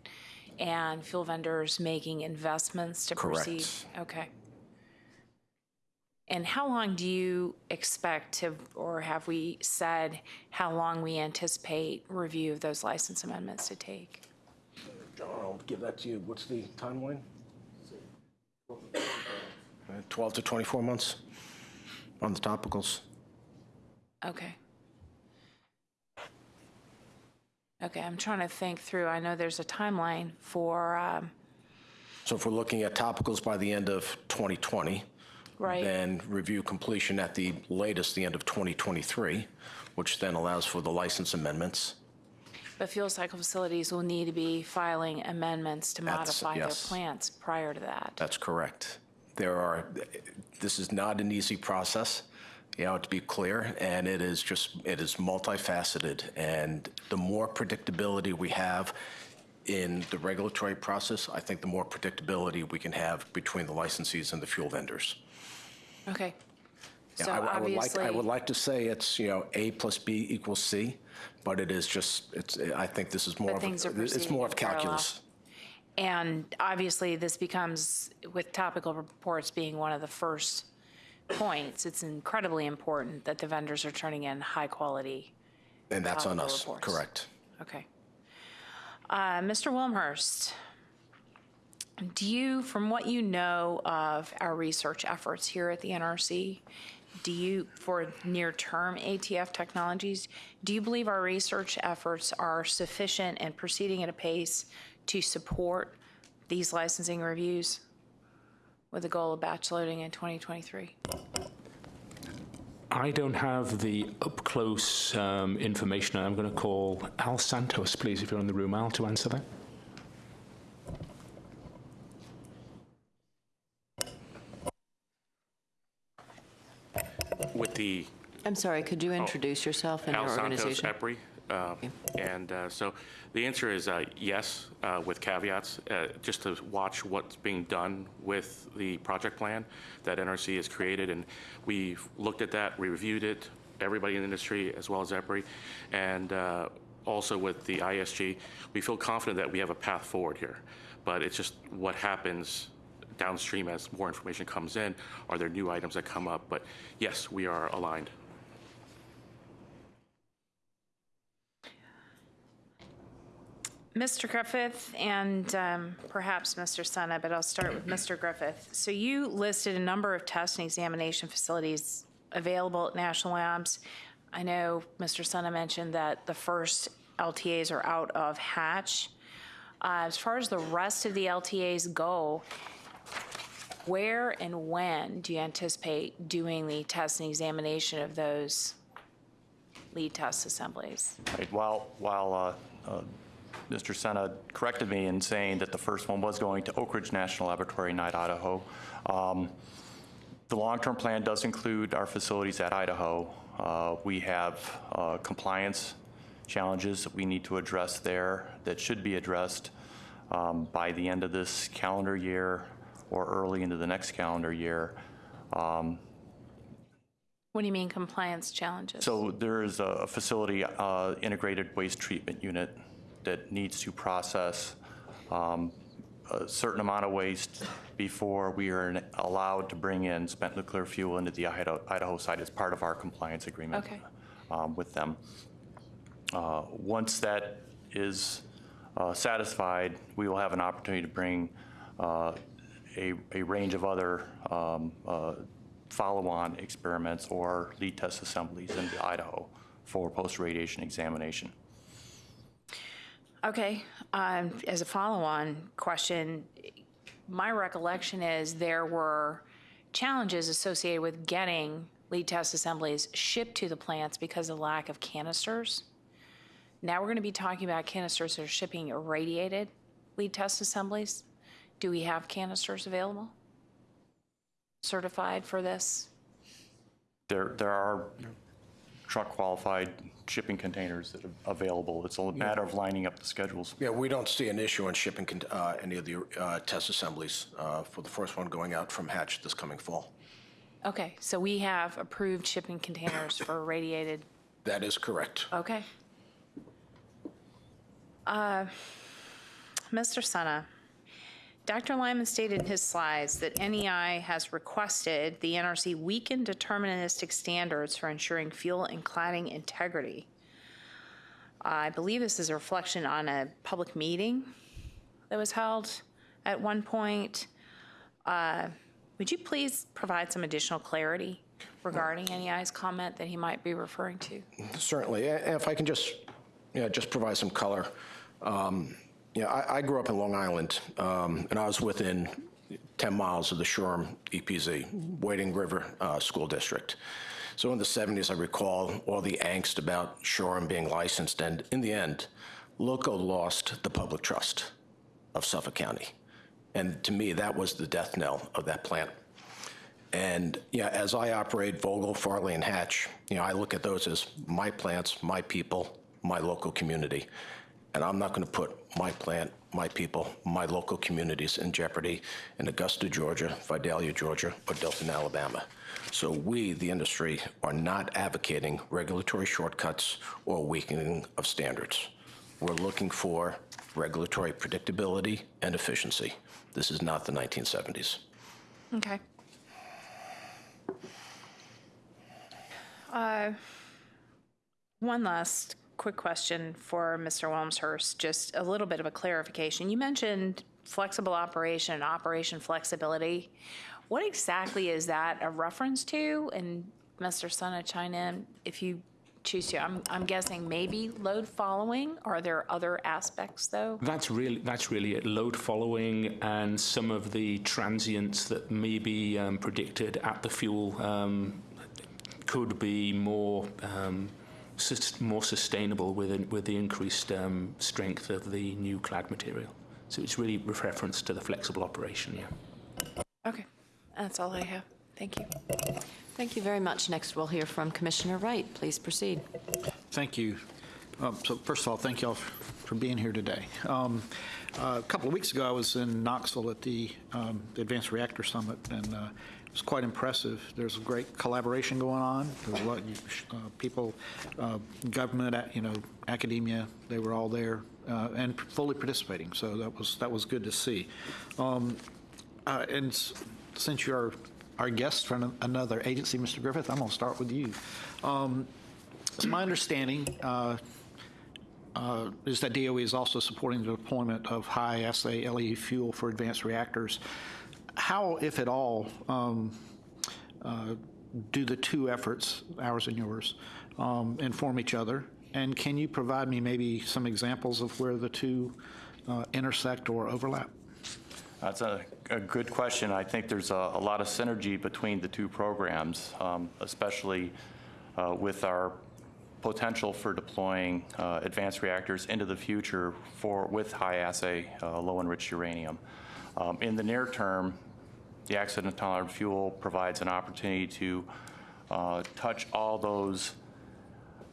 and fuel vendors making investments to proceed? Correct. Okay. And how long do you expect to, or have we said how long we anticipate review of those license amendments to take? John, I'll give that to you. What's the timeline? Uh, 12 to 24 months on the topicals. Okay. Okay, I'm trying to think through. I know there's a timeline for, um, So if we're looking at topicals by the end of 2020, right? then review completion at the latest, the end of 2023, which then allows for the license amendments. But fuel cycle facilities will need to be filing amendments to That's- modify their yes. plants prior to that. That's correct. There are, this is not an easy process, you know, to be clear, and it is just, it is multifaceted. And the more predictability we have in the regulatory process, I think the more predictability we can have between the licensees and the fuel vendors. Okay. Yeah, So I- I would like, I obviously, would like to say it's, you know, A plus B equals C, but it is just, it's, I think this is more of, things are a- it's proceeding more of parallel. calculus. and obviously this becomes, with topical reports being one of the first points, it's incredibly important that the vendors are turning in high-quality And that's on Topical us, reports. correct. Okay. Uh, Mr. Wilmshurst, do you, from what you know of our research efforts here at the NRC, do you, for near-term ATF technologies, do you believe our research efforts are sufficient and proceeding at a pace to support these licensing reviews with the goal of batch loading in 2023? I don't have the up-close um, information. I'm going to call Al Csontos, please, if you're in the room, Al, to answer that. with the I'm sorry, could you introduce yourself and Al your Csontos organization? EPRI. Uh, And uh, so the answer is uh, yes, uh, with caveats, uh, just to watch what's being done with the project plan that NRC has created. And we've looked at that, we reviewed it, everybody in the industry as well as EPRI. And uh, also with the ISG, we feel confident that we have a path forward here. But it's just what happens downstream as more information comes in. Are there new items that come up? But yes, we are aligned. Mr. Griffith and um, perhaps Mr. Sena, but I'll start with Mr. Griffith. So you listed a number of test and examination facilities available at National Labs. I know Mr. Sena mentioned that the first LTAs are out of Hatch. Uh, As far as the rest of the LTAs go, where and when do you anticipate doing the test and examination of those lead test assemblies? Right, While, while uh, uh, Mr. Sena corrected me in saying that the first one was going to Oak Ridge National Laboratory in Idaho, um, the long-term plan does include our facilities at Idaho. Uh, We have uh, compliance challenges that we need to address there that should be addressed um, by the end of this calendar year or early into the next calendar year. What do you mean compliance challenges? So there is a facility, uh, integrated waste treatment unit that needs to process um, a certain amount of waste before we are allowed to bring in spent nuclear fuel into the Idaho Idaho site as part of our compliance agreement Okay. um, with them. Uh, Once that is uh, satisfied, we will have an opportunity to bring uh, a a range of other um, uh, follow-on experiments or lead test assemblies into Idaho for post-irradiation examination. Okay, um, as a follow-on question, my recollection is there were challenges associated with getting lead test assemblies shipped to the plants because of lack of canisters. Now we're going to be talking about canisters that are shipping irradiated lead test assemblies. Do we have canisters available? Certified for this? There there are truck-qualified shipping containers that are available. It's a matter of lining up the schedules. Yeah, we don't see an issue in shipping con- uh, any of the uh, test assemblies uh, for the first one going out from Hatch this coming fall. Okay, so we have approved shipping containers for radiated. That is correct. Okay. Uh, Mr. Sena, Dr. Lyman stated in his slides that NEI has requested the NRC weaken deterministic standards for ensuring fuel and cladding integrity. I believe this is a reflection on a public meeting that was held at one point. Uh, Would you please provide some additional clarity regarding NEI's comment that he might be referring to? Certainly. If I can just, you know, just provide some color. Um, Know, I, I grew up in Long Island, um, and I was within 10 miles of the Shoreham EPZ, Wading River uh, School District. So in the 70s, I recall all the angst about Shoreham being licensed, and in the end, LILCO lost the public trust of Suffolk County. And to me, that was the death knell of that plant. And, yeah, as I operate Vogtle, Farley, and Hatch, you know, I look at those as my plants, my people, my local community. And I'm not going to put my plant, my people, my local communities in jeopardy in Augusta, Georgia, Vidalia, Georgia, or Dothan, Alabama. So we, the industry, are not advocating regulatory shortcuts or weakening of standards. We're looking for regulatory predictability and efficiency. This is not the 1970s. Okay. Uh, One last quick question for Mr. Wilmshurst, just a little bit of a clarification. You mentioned flexible operation and operation flexibility. What exactly is that a reference to? And Mr. Sena, chime in if you choose to. I'm, I'm guessing maybe load following. Are there other aspects, though? That's really that's really it. Load following and some of the transients that may be um, predicted at the fuel um, could be more um, more sustainable with in- with the increased um, strength of the new clad material. So it's really reference to the flexible operation. Yeah. Okay, that's all I have. Thank you. Thank you very much. Next, we'll hear from Commissioner Wright. Please proceed. Thank you. Um, So first of all, thank you all for being here today. Um, A couple of weeks ago, I was in Knoxville at the um, Advanced Reactor Summit, and uh, it was quite impressive. There's great collaboration going on. There's a lot, uh, people, uh, government, you know, academia, they were all there uh, and fully participating, so that was, that was good to see. Um, uh, And since you're our guest from another agency, Mr. Griffith, I'm going to start with you. Um, It's my understanding uh, uh, is that DOE is also supporting the deployment of high-assay LE fuel for advanced reactors. How, if at all, um, uh, do the two efforts, ours and yours, um, inform each other? And can you provide me maybe some examples of where the two uh, intersect or overlap? That's a, a good question. I think there's a, a lot of synergy between the two programs, um, especially uh, with our potential for deploying uh, advanced reactors into the future for with high assay, uh, low enriched uranium. Um, in the near term, the accident tolerant fuel provides an opportunity to uh, touch all those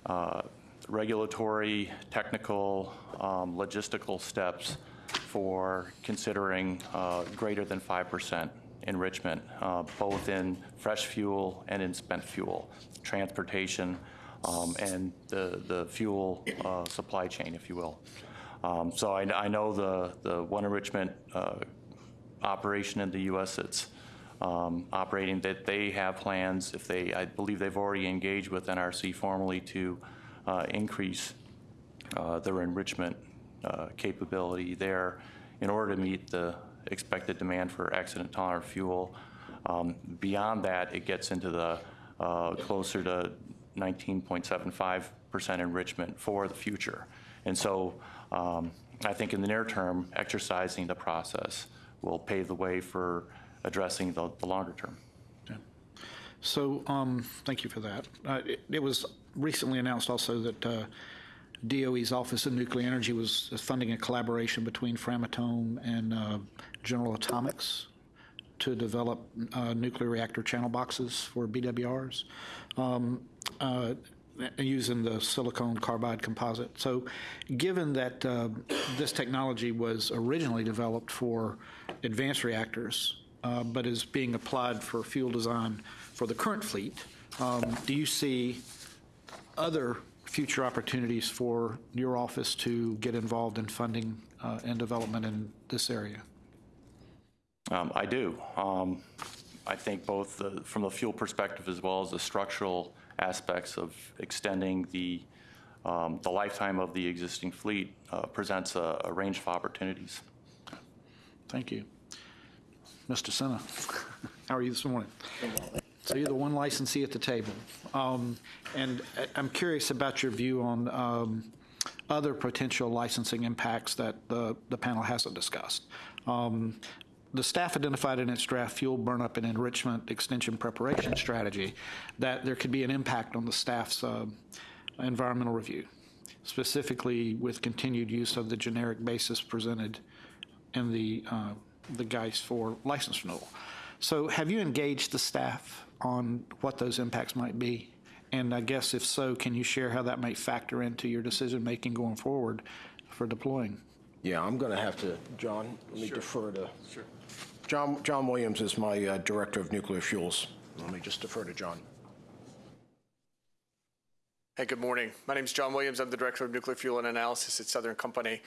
uh, regulatory, technical, um, logistical steps for considering uh, greater than 5% enrichment, uh, both in fresh fuel and in spent fuel, transportation, um, and the, the fuel uh, supply chain, if you will. Um, So I, I know the, the one enrichment uh, operation in the U.S. that's um, operating, that they have plans, if they, I believe they've already engaged with NRC formally to uh, increase uh, their enrichment uh, capability there in order to meet the expected demand for accident-tolerant fuel. Um, Beyond that, it gets into the uh, closer to 19.75% enrichment for the future. And so um, I think in the near term, exercising the process will pave the way for addressing the the longer term. So, um, thank you for that. Uh, It it was recently announced also that uh, DOE's Office of Nuclear Energy was funding a collaboration between Framatome and uh, General Atomics to develop uh, nuclear reactor channel boxes for BWRs um, uh, using the silicon carbide composite. So, given that uh, this technology was originally developed for advanced reactors, uh, but is being applied for fuel design for the current fleet, um, do you see other future opportunities for your office to get involved in funding uh, and development in this area? Um, I do. Um, I think both the- from the fuel perspective as well as the structural aspects of extending the, um, the lifetime of the existing fleet uh, presents a a range of opportunities. Thank you. Mr. Sena, how are you this morning? So you're the one licensee at the table. Um, And I'm curious about your view on um, other potential licensing impacts that the the panel hasn't discussed. Um, The staff identified in its draft fuel burnup and enrichment extension preparation strategy that there could be an impact on the staff's uh, environmental review, specifically with continued use of the generic basis presented in the, uh, the GEIS for license renewal. So have you engaged the staff on what those impacts might be? And I guess if so, can you share how that might factor into your decision-making going forward for deploying? Yeah, I'm going to have to, John, let me defer to. Sure. John, John Williams is my uh, Director of Nuclear Fuels. Let me just defer to John. Hey, good morning. My name is John Williams. I'm the Director of Nuclear Fuel and Analysis at Southern Company.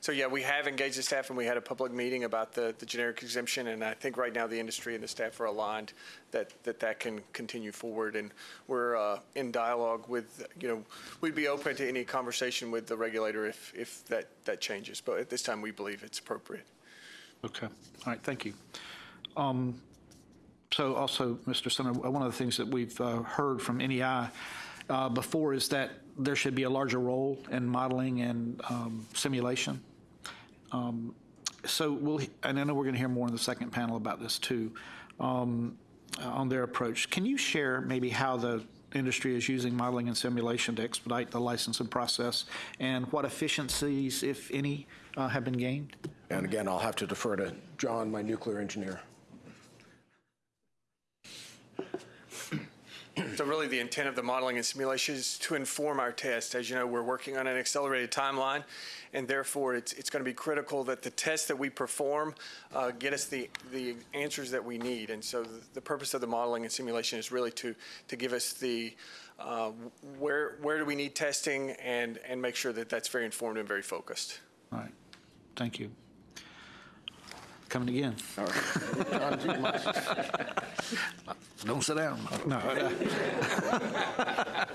So yeah, we have engaged the staff and we had a public meeting about the, the generic exemption and I think right now the industry and the staff are aligned that that, that can continue forward and we're uh, in dialogue with, you know, we'd be open to any conversation with the regulator if, if that, that changes. But at this time, we believe it's appropriate. Okay, all right, thank you. Um, So also, Mr. Senator, one of the things that we've uh, heard from NEI uh, before is that there should be a larger role in modeling and um, simulation. Um, So we'll, and I know we're going to hear more in the second panel about this too, um, uh, on their approach. Can you share maybe how the industry is using modeling and simulation to expedite the licensing process and what efficiencies, if any, uh, have been gained? And again, I'll have to defer to John, my nuclear engineer. So really, the intent of the modeling and simulation is to inform our test. As you know, we're working on an accelerated timeline, and therefore, it's, it's going to be critical that the tests that we perform uh, get us the, the answers that we need. And so the, the purpose of the modeling and simulation is really to, to give us the, uh, where, where do we need testing and, and make sure that that's very informed and very focused. All right, thank you. Coming again. Don't sit down. No.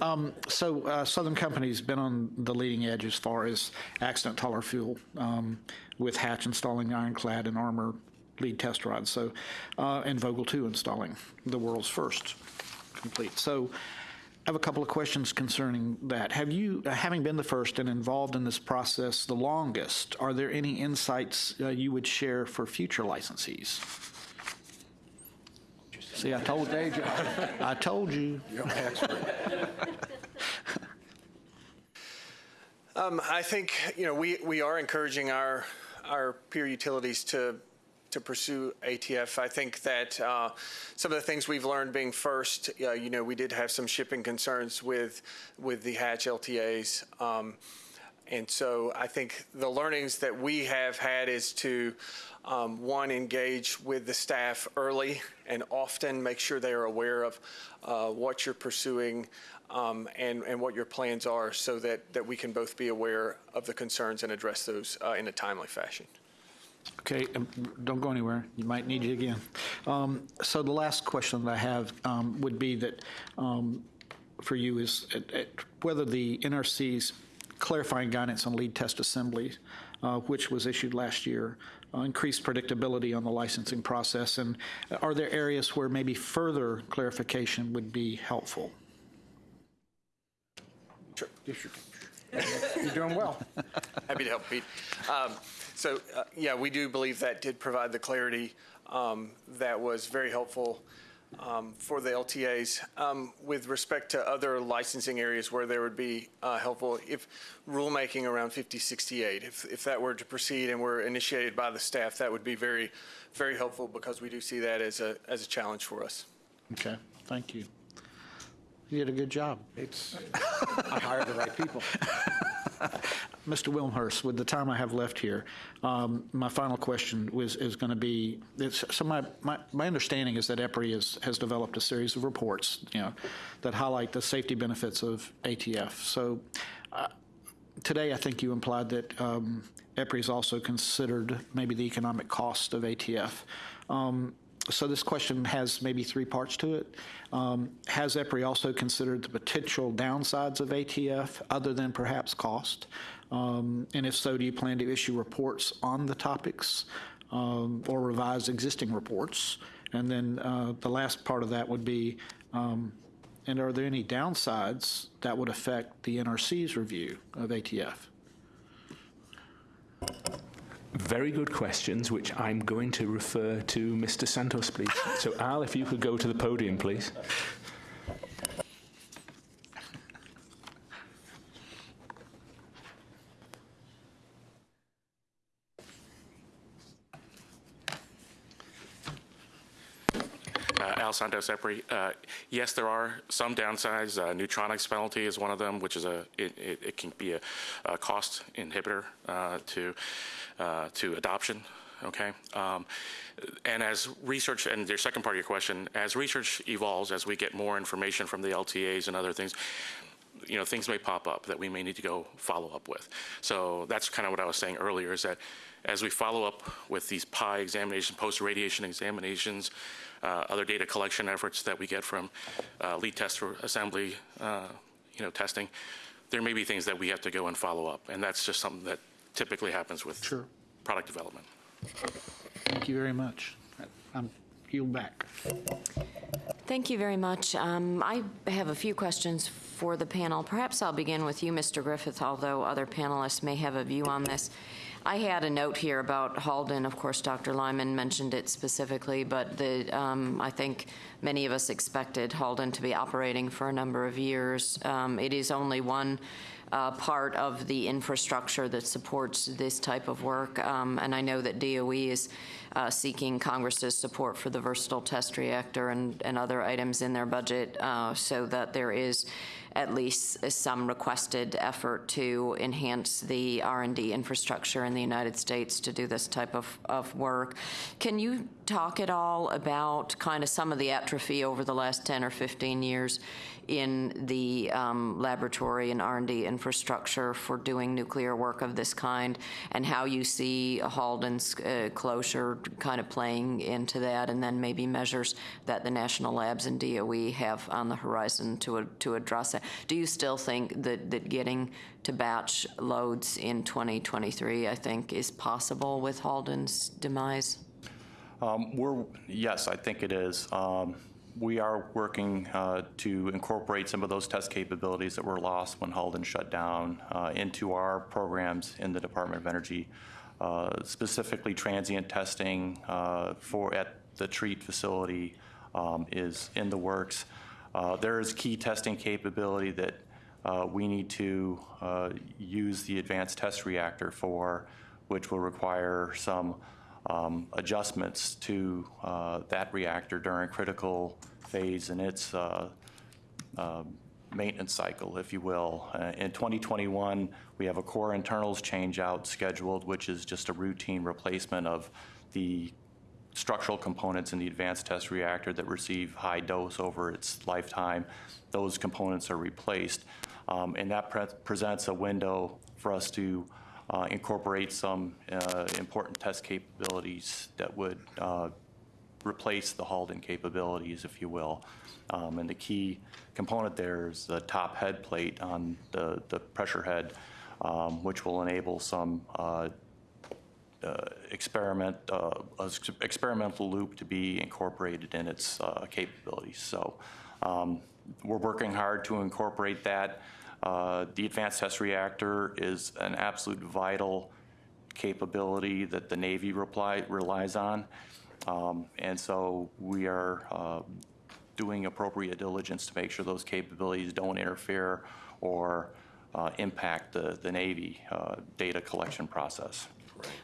Um, So uh, Southern Company's been on the leading edge as far as accident tolerant fuel, um, with Hatch installing ironclad and armor lead test rods, so, uh, and Vogtle 2 installing the world's first complete. So I have a couple of questions concerning that. Have you, uh, having been the first and involved in this process the longest, are there any insights uh, you would share for future licensees? See, I told you. I told you. You're my expert. Um, I think, you know, we, we are encouraging our, our peer utilities to, to pursue ATF. I think that uh, some of the things we've learned being first, uh, you know, we did have some shipping concerns with, with the hatch LTAs. Um, and so I think the learnings that we have had is to, um, one, engage with the staff early and often, make sure they are aware of uh, what you're pursuing um, and, and what your plans are so that, that we can both be aware of the concerns and address those uh, in a timely fashion. Okay, um, don't go anywhere. You might need you again. Um, So the last question that I have um, would be that, um, for you, is uh, uh, whether the NRC's clarifying guidance on lead test assemblies, uh, which was issued last year, uh, increased predictability on the licensing process, and are there areas where maybe further clarification would be helpful? Sure. You're doing well. Happy to help, Pete. Um, So, uh, yeah, we do believe that did provide the clarity um, that was very helpful um, for the LTAs. Um, With respect to other licensing areas where there would be uh, helpful, if rulemaking around 5068, if, if that were to proceed and were initiated by the staff, that would be very, very helpful because we do see that as a, as a challenge for us. Okay, thank you. You did a good job. It's, I hired the right people. Mr. Wilmshurst, with the time I have left here, um, my final question was, is going to be, so my, my, my understanding is that EPRI has, has developed a series of reports, you know, that highlight the safety benefits of ATF. So uh, today, I think you implied that um, EPRI has also considered maybe the economic cost of ATF. Um, so this question has maybe three parts to it. Um, has EPRI also considered the potential downsides of ATF other than perhaps cost? Um, And if so, do you plan to issue reports on the topics um, or revise existing reports? And then uh, the last part of that would be, um, and are there any downsides that would affect the NRC's review of ATF? Very good questions, which I'm going to refer to Mr. Csontos, please. So, Al, if you could go to the podium, please. Uh, Al Csontos EPRI. Uh, Yes, there are some downsides. Uh, Neutronics penalty is one of them, which is a, it, it it can be a, a cost inhibitor uh, to, uh, to adoption, okay? Um, And as research, and your second part of your question, as research evolves, as we get more information from the LTAs and other things, you know, things may pop up that we may need to go follow up with. So that's kind of what I was saying earlier, is that as we follow up with these PI examinations, post-irradiation examinations, uh, other data collection efforts that we get from uh, lead tester assembly, uh, you know, testing, there may be things that we have to go and follow up, and that's just something that typically happens with Sure. product development. Thank you very much. I'm yield back. Thank you very much. Um, I have a few questions for the panel. Perhaps I'll begin with you, Mr. Griffith, although other panelists may have a view on this. I had a note here about Halden. Of course, Dr. Lyman mentioned it specifically, but the, um, I think many of us expected Halden to be operating for a number of years. Um, It is only one uh, part of the infrastructure that supports this type of work. Um, And I know that DOE is uh, seeking Congress's support for the versatile test reactor and, and other items in their budget uh, so that there is at least some requested effort to enhance the R&D infrastructure in the United States to do this type of, of work. Can you talk at all about kind of some of the atrophy over the last 10 or 15 years in the um, laboratory and R&D infrastructure for doing nuclear work of this kind, and how you see Halden's uh, closure kind of playing into that, and then maybe measures that the national labs and DOE have on the horizon to, to address it. Do you still think that, that getting to batch loads in 2023, I think, is possible with Halden's demise? Um, We're, yes, I think it is. Um, We are working uh, to incorporate some of those test capabilities that were lost when Halden shut down uh, into our programs in the Department of Energy, uh, specifically transient testing uh, for, at the TREAT facility um, is in the works. Uh, There is key testing capability that we need to use the advanced test reactor for, which will require some um, adjustments to uh, that reactor during critical phase in its uh, um, maintenance cycle, if you will. Uh, In 2021, we have a core internals change-out scheduled, which is just a routine replacement of the structural components in the advanced test reactor that receive high dose over its lifetime. Those components are replaced. Um, And that pre- presents a window for us to uh, incorporate some uh, important test capabilities that would uh, replace the Halden capabilities, if you will. Um, And the key component there is the top head plate on the, the pressure head, um, which will enable some uh, uh, experiment, uh, experimental loop to be incorporated in its capabilities. So um, we're working hard to incorporate that. Uh, The advanced test reactor is an absolute vital capability that the Navy reply- relies on. Um, And so we are uh, doing appropriate diligence to make sure those capabilities don't interfere or uh, impact the the Navy uh, data collection process.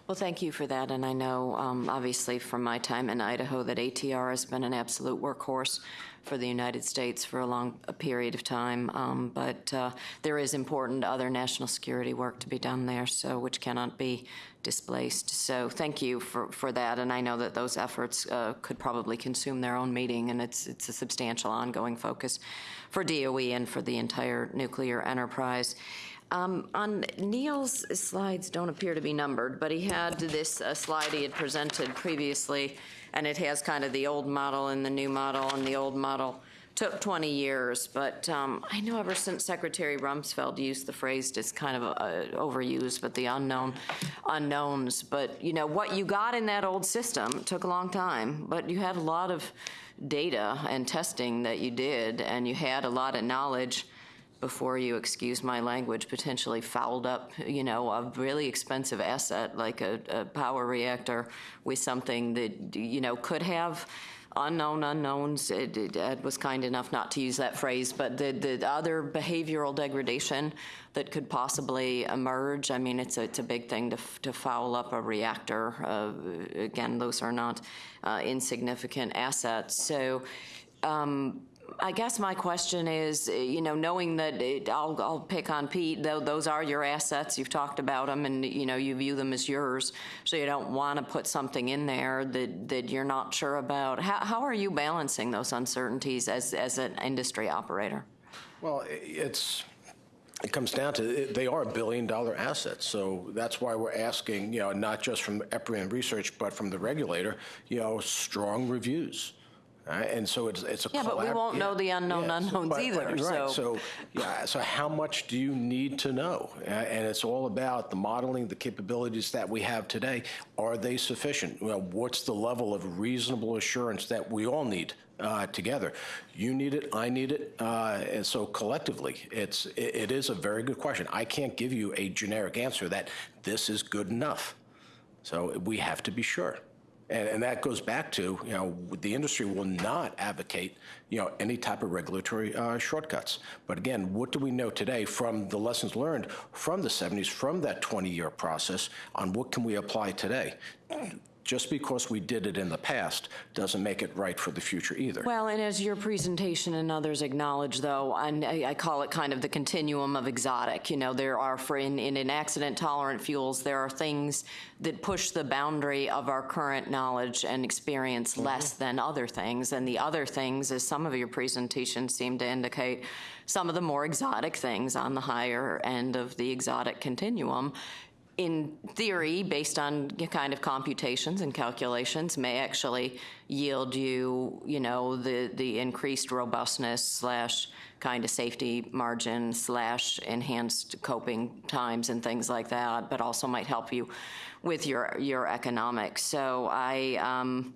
Well, thank you for that, and I know, um, obviously, from my time in Idaho, that ATR has been an absolute workhorse for the United States for a long a period of time, um, but uh, there is important other national security work to be done there, so, which cannot be displaced. So thank you for, for that, and I know that those efforts uh, could probably consume their own meeting, and it's, it's a substantial ongoing focus for DOE and for the entire nuclear enterprise. Um, On Neil's slides don't appear to be numbered, but he had this uh, slide he had presented previously, and it has kind of the old model and the new model, and the old model took 20 years, but um, I know ever since Secretary Rumsfeld used the phrase, it's kind of uh, overused, but the unknown unknowns. But, you know, what you got in that old system took a long time, but you had a lot of data and testing that you did, and you had a lot of knowledge before you, excuse my language, potentially fouled up, you know, a really expensive asset like a, a power reactor with something that, you know, could have unknown unknowns. It- it- Ed was kind enough not to use that phrase, but the, the other behavioral degradation that could possibly emerge, I mean, it's a, it's a big thing to, to foul up a reactor. Uh, Again, those are not uh, insignificant assets. So, um, I guess my question is, you know, knowing that, it- I'll, I'll pick on Pete, though, those are your assets, you've talked about them, and, you know, you view them as yours, so you don't want to put something in there that, that you're not sure about. How, how are you balancing those uncertainties as, as an industry operator? Well, it's, it comes down to, it- they are billion-dollar assets, so that's why we're asking, you know, not just from EPRI and research, but from the regulator, you know, strong reviews. Right? And so it's, it's a. Yeah, but we collab- won't know the unknown so- unknowns but- but either, you're right. so- So, yeah, so how much do you need to know? Uh, And it's all about the modeling, the capabilities that we have today. Are they sufficient? Well, what's the level of reasonable assurance that we all need uh, together? You need it, I need it, uh, and so collectively, it's, it it is a very good question. I can't give you a generic answer that this is good enough. So we have to be sure. And, and that goes back to, you know, the industry will not advocate, you know, any type of regulatory uh, shortcuts. But again, what do we know today from the lessons learned from the 70s, from that 20-year process, on what can we apply today? Just because we did it in the past doesn't make it right for the future either. Well, and as your presentation and others acknowledge, though, and I, I call it kind of the continuum of exotic. You know, there are, for in, in, in accident-tolerant fuels, there are things that push the boundary of our current knowledge and experience mm-hmm. less than other things. And the other things, as some of your presentations seem to indicate, some of the more exotic things on the higher end of the exotic continuum in theory, based on kind of computations and calculations, may actually yield you, you know, the, the increased robustness slash kind of safety margin slash enhanced coping times and things like that, but also might help you with your, your economics. So I, um,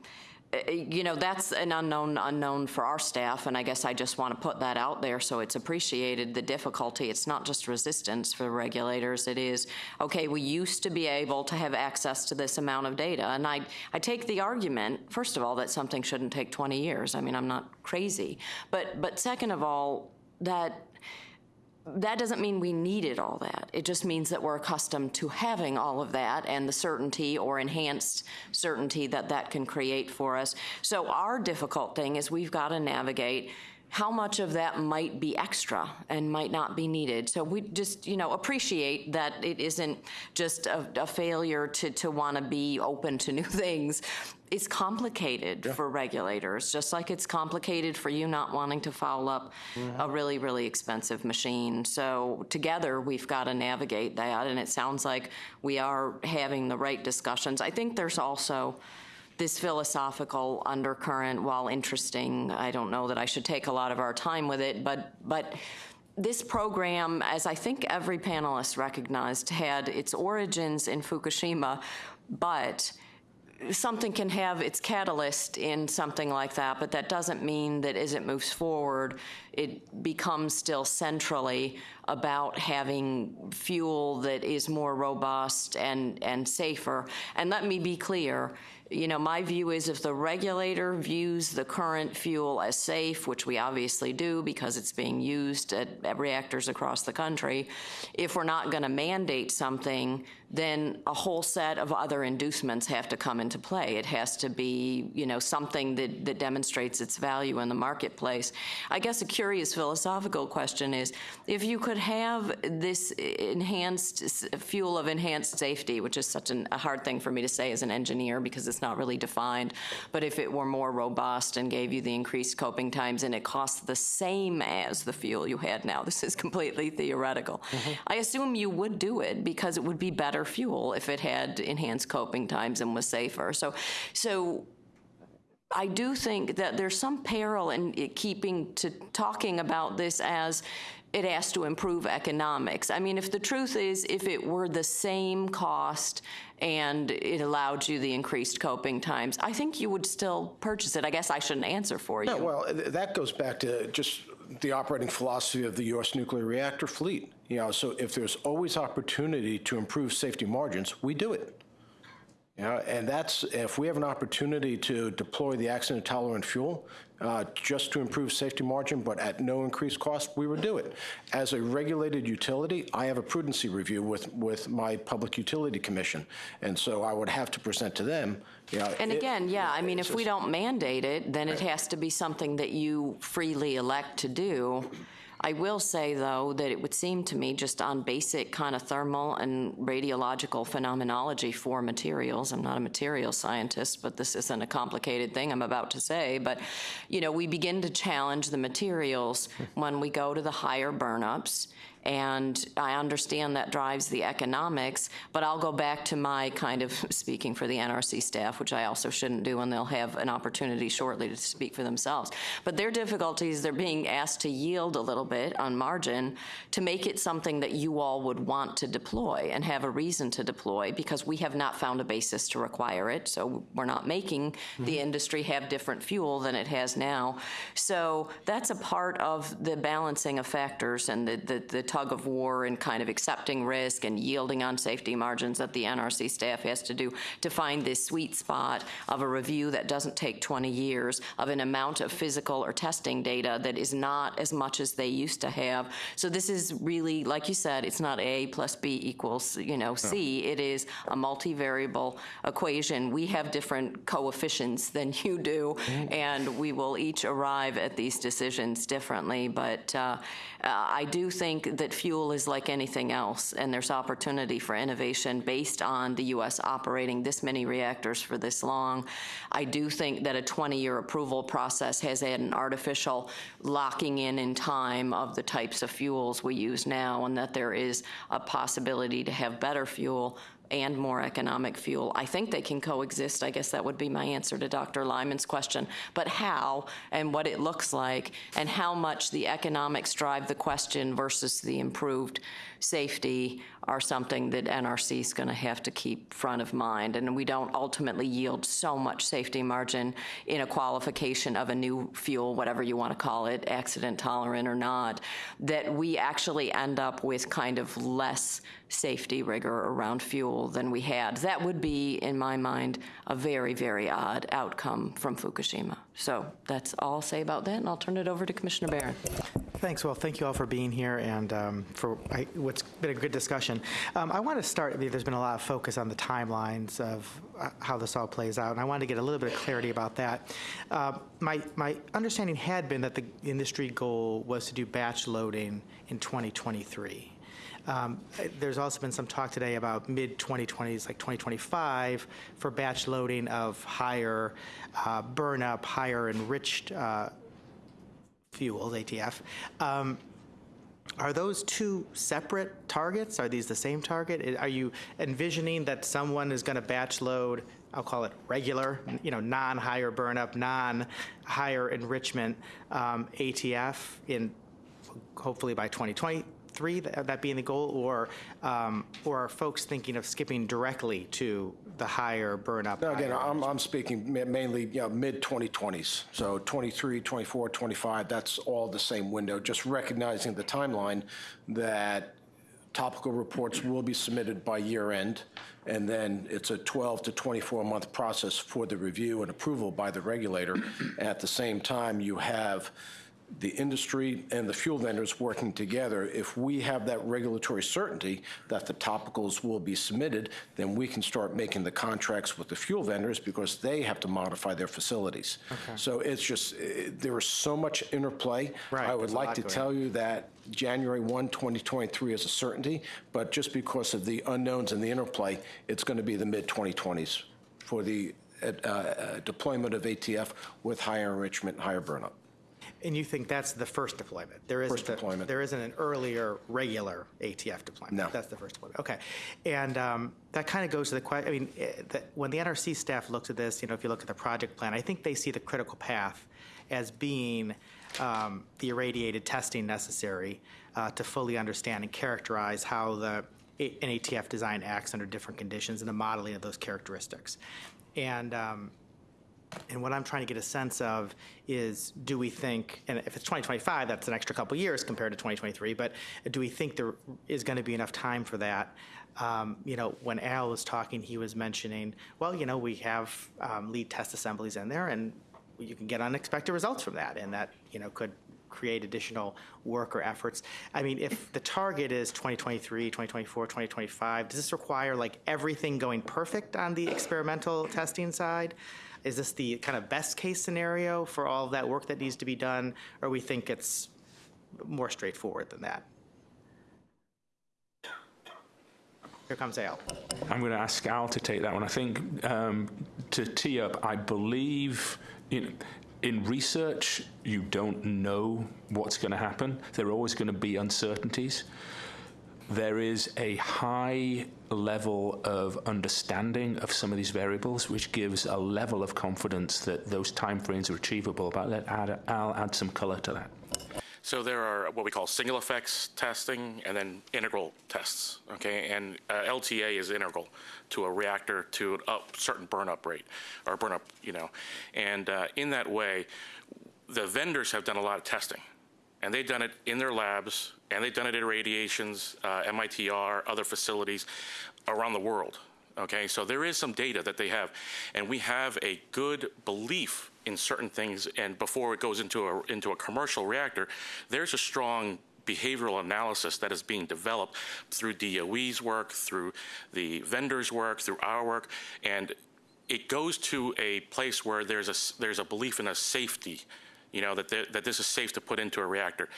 you know, that's an unknown unknown for our staff, and I guess I just want to put that out there so it's appreciated, the difficulty. It's not just resistance for regulators, it is, okay, we used to be able to have access to this amount of data, and I, I take the argument, first of all, that something shouldn't take 20 years. I mean, I'm not crazy. But, but second of all, that that doesn't mean we needed all that. It just means that we're accustomed to having all of that and the certainty or enhanced certainty that that can create for us. So our difficult thing is we've got to navigate how much of that might be extra and might not be needed. So we just, you know, appreciate that it isn't just a, a failure to, to want to be open to new things. It's complicated for regulators, just like it's complicated for you not wanting to foul up a mm-hmm. really, really expensive machine. So together, we've got to navigate that, and it sounds like we are having the right discussions. I think there's also this philosophical undercurrent, while interesting, I don't know that I should take a lot of our time with it, but, but this program, as I think every panelist recognized, had its origins in Fukushima, but something can have its catalyst in something like that, but that doesn't mean that as it moves forward, it becomes still centrally about having fuel that is more robust and, and safer. And let me be clear, you know, my view is if the regulator views the current fuel as safe, which we obviously do because it's being used at, at reactors across the country, if we're not going to mandate something, then a whole set of other inducements have to come into play. It has to be, you know, something that, that demonstrates its value in the marketplace. I guess a curious philosophical question is if you could have this enhanced fuel of enhanced safety, which is such an, a hard thing for me to say as an engineer because it's not really defined, but if it were more robust and gave you the increased coping times and it costs the same as the fuel you had now, this is completely theoretical. Mm-hmm. I assume you would do it because it would be better fuel if it had enhanced coping times and was safer. So, so I do think that there's some peril in keeping to talking about this as it has to improve economics. I mean, if the truth is, if it were the same cost and it allowed you the increased coping times, I think you would still purchase it. I guess I shouldn't answer for you. No, well, that goes back to just the operating philosophy of the U.S. nuclear reactor fleet. You know, so if there's always opportunity to improve safety margins, we do it. You know, and that's, if we have an opportunity to deploy the accident tolerant fuel uh, just to improve safety margin, but at no increased cost, we would do it. As a regulated utility, I have a prudency review with, with my Public Utility Commission. And so I would have to present to them, you know. And it- again, yeah, I mean, if we don't mandate it, then it has to be something that you freely elect to do. I will say, though, that it would seem to me, just on basic kind of thermal and radiological phenomenology for materials, I'm not a material scientist, but this isn't a complicated thing I'm about to say, but, you know, we begin to challenge the materials when we go to the higher burnups, and I understand that drives the economics, but I'll go back to my kind of speaking for the NRC staff, which I also shouldn't do, and they'll have an opportunity shortly to speak for themselves. But their difficulties, they're being asked to yield a little bit on margin to make it something that you all would want to deploy and have a reason to deploy because we have not found a basis to require it. So we're not making the mm-hmm. industry have different fuel than it has now. So that's a part of the balancing of factors and the, the, the tug of war and kind of accepting risk and yielding on safety margins that the NRC staff has to do to find this sweet spot of a review that doesn't take 20 years, of an amount of physical or testing data that is not as much as they used to have. So this is really, like you said, it's not A plus B equals, you know, C. It is a multivariable equation. We have different coefficients than you do, and we will each arrive at these decisions differently. But uh, uh, I do think that fuel is like anything else, and there's opportunity for innovation based on the U.S. operating this many reactors for this long. I do think that a 20-year approval process has had an artificial locking in in time of the types of fuels we use now, and that there is a possibility to have better fuel and more economic fuel. I think they can coexist. I guess that would be my answer to Dr. Lyman's question. But how and what it looks like and how much the economics drive the question versus the improved safety are something that NRC is going to have to keep front of mind. And we don't ultimately yield so much safety margin in a qualification of a new fuel, whatever you want to call it, accident tolerant or not, that we actually end up with kind of less safety rigor around fuel than we had. That would be, in my mind, a very, very odd outcome from Fukushima. So that's all I'll say about that, and I'll turn it over to Commissioner Baran. Thanks. Well, thank you all for being here and um, for I, what's been a good discussion. Um, I want to start. I mean, there's been a lot of focus on the timelines of uh, how this all plays out, and I wanted to get a little bit of clarity about that. Uh, my my understanding had been that the industry goal was to do batch loading in 2023. Um, There's also been some talk today about mid-2020s, like 2025, for batch loading of higher uh, burn-up, higher enriched uh, fuels, ATF. Um, Are those two separate targets? Are these the same target? Are you envisioning that someone is going to batch load, I'll call it regular, you know, non-higher burn-up, non-higher enrichment um, ATF in, hopefully by 2023, that that being the goal? Or, um, or are folks thinking of skipping directly to the higher burn-up? No, Again, higher I'm, I'm speaking ma- mainly, you know, mid-2020s, so 23, 24, 25, that's all the same window, just recognizing the timeline that topical reports will be submitted by year end, and then it's a 12 to 24-month process for the review and approval by the regulator. At the same time, you have the industry and the fuel vendors working together, if we have that regulatory certainty that the topicals will be submitted, then we can start making the contracts with the fuel vendors because they have to modify their facilities. Okay. So it's just, eh, there is so much interplay. Right, I would like to tell you that January 1, 2023 is a certainty, but just because of the unknowns and the interplay, it's going to be the mid-2020s for the uh, uh, deployment of ATF with higher enrichment, higher burnup. And you think that's the first deployment? There isn't First a- deployment. There isn't an earlier regular ATF deployment? No. That's the first deployment, okay. And um, that kind of goes to the question, I mean, eh, the- when the NRC staff looks at this, you know, if you look at the project plan, I think they see the critical path as being um, the irradiated testing necessary uh, to fully understand and characterize how the, a- an ATF design acts under different conditions and the modeling of those characteristics. And um, and what I'm trying to get a sense of is, do we think, and if it's 2025, that's an extra couple years compared to 2023, but do we think there is going to be enough time for that? Um, You know, when Al was talking, he was mentioning, well, you know, we have um, lead test assemblies in there, and you can get unexpected results from that, and that, you know, could create additional work or efforts. I mean, if the target is 2023, 2024, 2025, does this require like everything going perfect on the experimental testing side? Is this the kind of best case scenario for all of that work that needs to be done, or we think it's more straightforward than that? Here comes Al. I'm going to ask Al to take that one. I think um, to tee up, I believe in, in research, you don't know what's going to happen. There are always going to be uncertainties. There is a high level of understanding of some of these variables, which gives a level of confidence that those timeframes are achievable. But let add, Al add some color to that. So there are what we call single effects testing and then integral tests, okay? And uh, LTA is integral to a reactor to a certain burn-up rate or burn-up, you know. And uh, in that way, the vendors have done a lot of testing. And they've done it in their labs, and they've done it at radiations, uh, MITR, other facilities around the world, okay? So there is some data that they have, and we have a good belief in certain things, and before it goes into a, into a commercial reactor, there's a strong behavioral analysis that is being developed through DOE's work, through the vendors' work, through our work, and it goes to a place where there's a, there's a belief in a safety, you know, that, that this is safe to put into a reactor.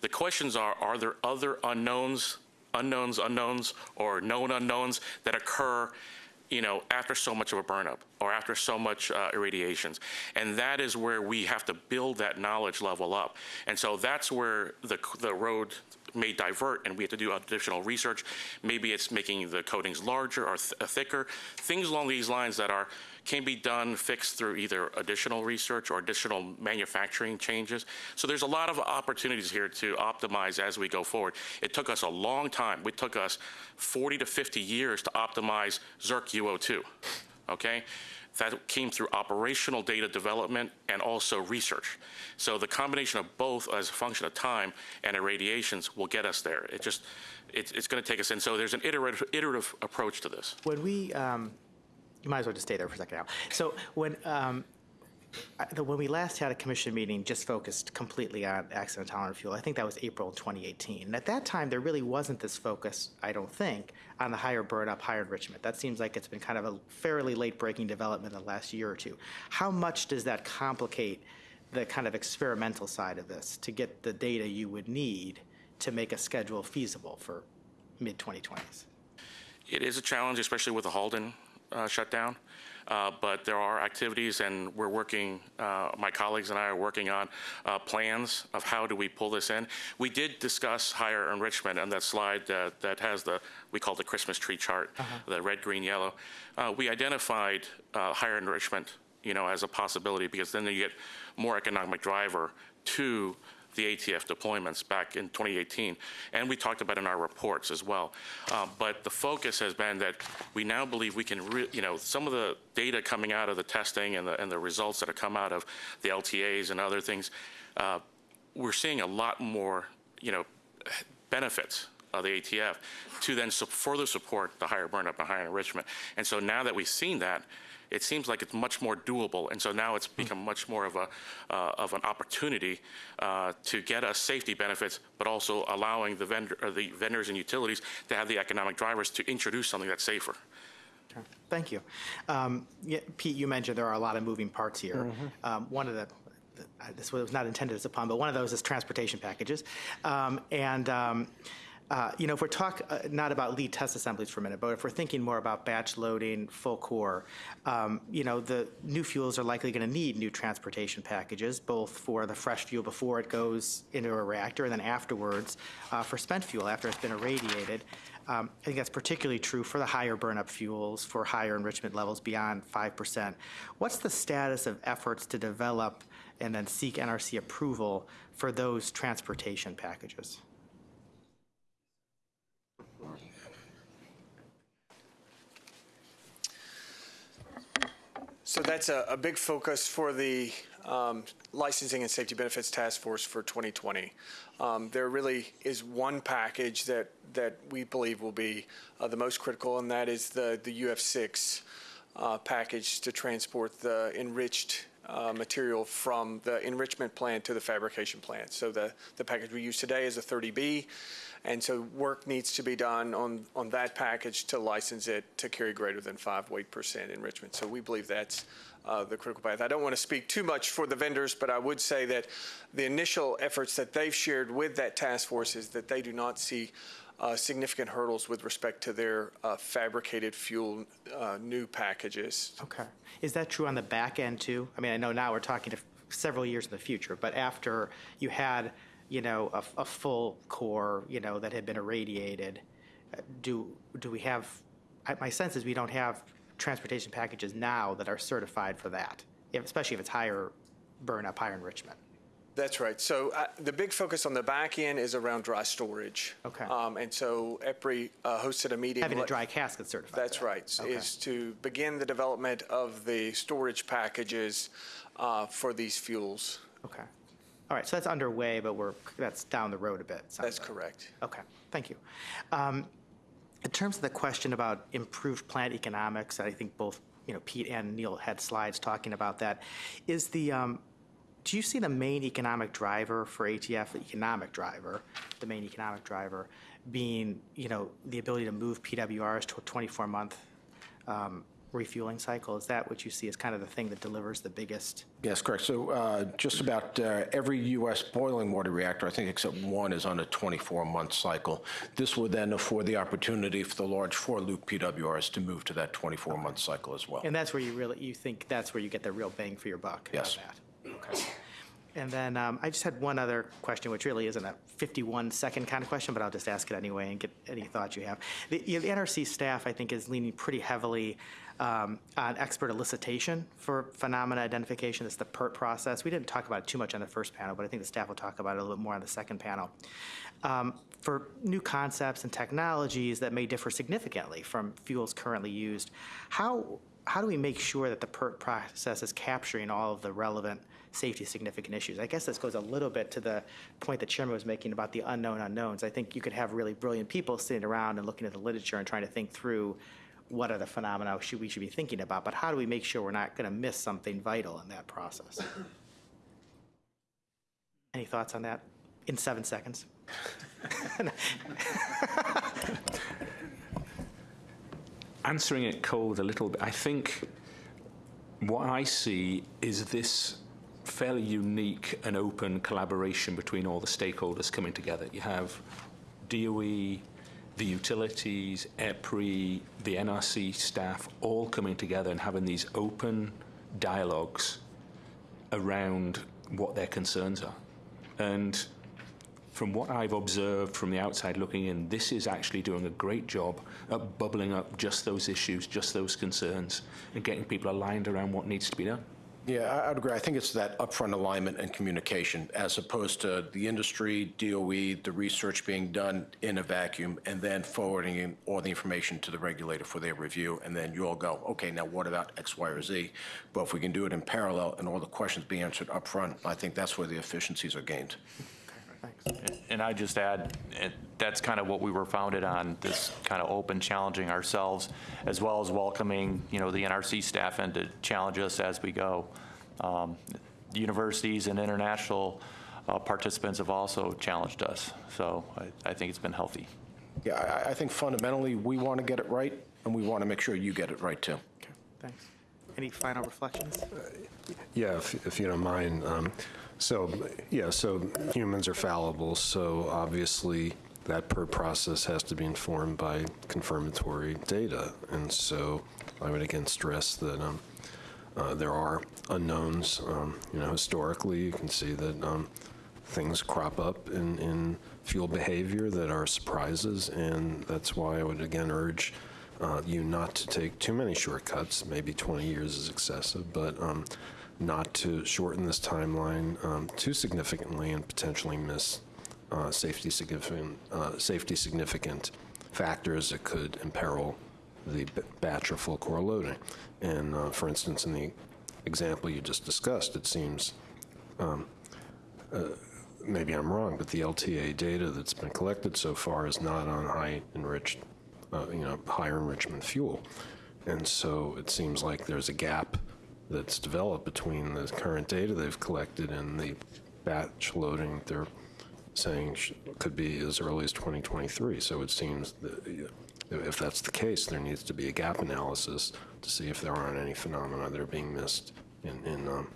The questions are, are there other unknowns, unknowns, unknowns, or known unknowns that occur you know, after so much of a burnup or after so much uh, irradiations. And that is where we have to build that knowledge level up. And so that's where the, the road may divert and we have to do additional research. Maybe it's making the coatings larger or th thicker, things along these lines that are can be done, fixed through either additional research or additional manufacturing changes. So there's a lot of opportunities here to optimize as we go forward. It took us a long time. It took us 40 to 50 years to optimize Zirc UO2, okay? That came through operational data development and also research. So the combination of both as a function of time and irradiations will get us there. It just, it's, it's going to take us in. So there's an iterative, iterative approach to this. When we, um, you might as well just stay there for a second now. So when, um, I- the- when we last had a commission meeting just focused completely on accident tolerant fuel, I think that was April 2018. And at that time, there really wasn't this focus, I don't think, on the higher burn up, higher enrichment. That seems like it's been kind of a fairly late breaking development in the last year or two. How much does that complicate the kind of experimental side of this to get the data you would need to make a schedule feasible for mid 2020s? It is a challenge, especially with the Halden uh, shutdown. Uh, but there are activities, and we're working. Uh, my colleagues and I are working on uh, plans of how do we pull this in. We did discuss higher enrichment on that slide that, that has the we call the Christmas tree chart, the red, green, yellow. Uh, we identified uh, higher enrichment, you know, as a possibility because then you get more economic driver to the ATF deployments back in 2018, and we talked about in our reports as well. Uh, but the focus has been that we now believe we can, re- you know, some of the data coming out of the testing and the, and the results that have come out of the LTAs and other things, uh, we're seeing a lot more, you know, benefits of the ATF to then su- further support the higher burnup and higher enrichment. And so now that we've seen that, it seems like it's much more doable. And so now it's become much more of a uh, of an opportunity uh, to get us safety benefits, but also allowing the vendor the vendors and utilities to have the economic drivers to introduce something that's safer. Thank you. Um, yeah, Pete, you mentioned there are a lot of moving parts here. Um, one of the, the- uh, this was not intended as a pun, but one of those is transportation packages. Um, and um, uh, you know, if we're talk uh, not about lead test assemblies for a minute, but if we're thinking more about batch loading, full core, um, you know, the new fuels are likely going to need new transportation packages, both for the fresh fuel before it goes into a reactor and then afterwards uh, for spent fuel after it's been irradiated. Um, I think that's particularly true for the higher burnup fuels, for higher enrichment levels beyond 5%. What's the status of efforts to develop and then seek NRC approval for those transportation packages? So that's a, a big focus for the um, Licensing and Safety Benefits Task Force for 2020. Um, There really is one package that, that we believe will be uh, the most critical, and that is the, the UF6 uh, package to transport the enriched uh, material from the enrichment plant to the fabrication plant. So the, the package we use today is a 30B, and so work needs to be done on, on that package to license it to carry greater than five weight percent enrichment. So we believe that's uh, the critical path. I don't want to speak too much for the vendors, but I would say that the initial efforts that they've shared with that task force is that they do not see uh, significant hurdles with respect to their uh, fabricated fuel uh, new packages. Okay. Is that true on the back end too? I mean, I know now we're talking to several years in the future, but after you had, you know, a, a full core, you know, that had been irradiated, do do we have? My sense is we don't have transportation packages now that are certified for that, especially if it's higher burn up, higher enrichment. That's right. So uh, the big focus on the back end is around dry storage. Okay. Um, and so EPRI uh, hosted a meeting. Having a dry casket certified. That's that. right, Okay. is to begin the development of the storage packages uh, for these fuels. Okay. All right. So that's underway, but we're that's down the road a bit. That's like. correct. Okay, thank you. Um, In terms of the question about improved plant economics, I think both, you know, Pete and Neil had slides talking about that. Is the, um, do you see the main economic driver for ATF, the economic driver, the main economic driver, being, you know, the ability to move PWRs to a 24-month um, refueling cycle? Is that what you see as kind of the thing that delivers the biggest? Yes, correct. So uh, just about uh, every U.S. boiling water reactor, I think except one, is on a 24-month cycle. This would then afford the opportunity for the large four-loop PWRs to move to that 24-month cycle as well. And that's where you really, you think that's where you get the real bang for your buck? Yes. that? Okay. And then um, I just had one other question, which really isn't a 51-second kind of question, but I'll just ask it anyway and get any thoughts you have. The you know, the NRC staff, I think, is leaning pretty heavily um, on expert elicitation for phenomena identification. It's the PIRT process. We didn't talk about it too much on the first panel, but I think the staff will talk about it a little bit more on the second panel. Um, For new concepts and technologies that may differ significantly from fuels currently used, how, how do we make sure that the PIRT process is capturing all of the relevant safety significant issues? I guess this goes a little bit to the point that Chairman was making about the unknown unknowns. I think you could have really brilliant people sitting around and looking at the literature and trying to think through what are the phenomena should we should be thinking about, but how do we make sure we're not going to miss something vital in that process? Any thoughts on that in seven seconds? answering it cold a little bit, I think what I see is this fairly unique and open collaboration between all the stakeholders coming together. You have DOE, the utilities, EPRI, the NRC staff all coming together and having these open dialogues around what their concerns are. And from what I've observed from the outside looking in, this is actually doing a great job at bubbling up just those issues, just those concerns, and getting people aligned around what needs to be done. Yeah, I- I'd agree. I think it's that upfront alignment and communication as opposed to the industry, DOE, the research being done in a vacuum, and then forwarding all the information to the regulator for their review, and then you all go, okay, now what about X, Y, or Z? But if we can do it in parallel and all the questions be answered upfront, I think that's where the efficiencies are gained. And I just add, that's kind of what we were founded on, this kind of open challenging ourselves, as well as welcoming, you know, the NRC staff in to challenge us as we go. Um, Universities and international uh, participants have also challenged us, so I, I think it's been healthy. Yeah, I- I think fundamentally, we want to get it right, and we want to make sure you get it right, too. Okay, thanks. Any final reflections? Yeah, if, if you don't mind. Um, so, yeah, so humans are fallible. So obviously, that PIRT process has to be informed by confirmatory data. And so I would again stress that um, uh, there are unknowns. Um, you know, historically, you can see that um, things crop up in, in fuel behavior that are surprises, and that's why I would again urge uh, you not to take too many shortcuts. Maybe 20 years is excessive, but um, not to shorten this timeline um, too significantly and potentially miss uh, safety significant uh, safety significant factors that could imperil the batch or full core loading. And uh, for instance, in the example you just discussed, it seems um, uh, maybe I'm wrong, but the LTA data that's been collected so far is not on high enriched, uh, you know, higher enrichment fuel. And so it seems like there's a gap that's developed between the current data they've collected and the batch loading they're saying could be as early as 2023. So it seems that if that's the case, there needs to be a gap analysis to see if there aren't any phenomena that are being missed in, in um,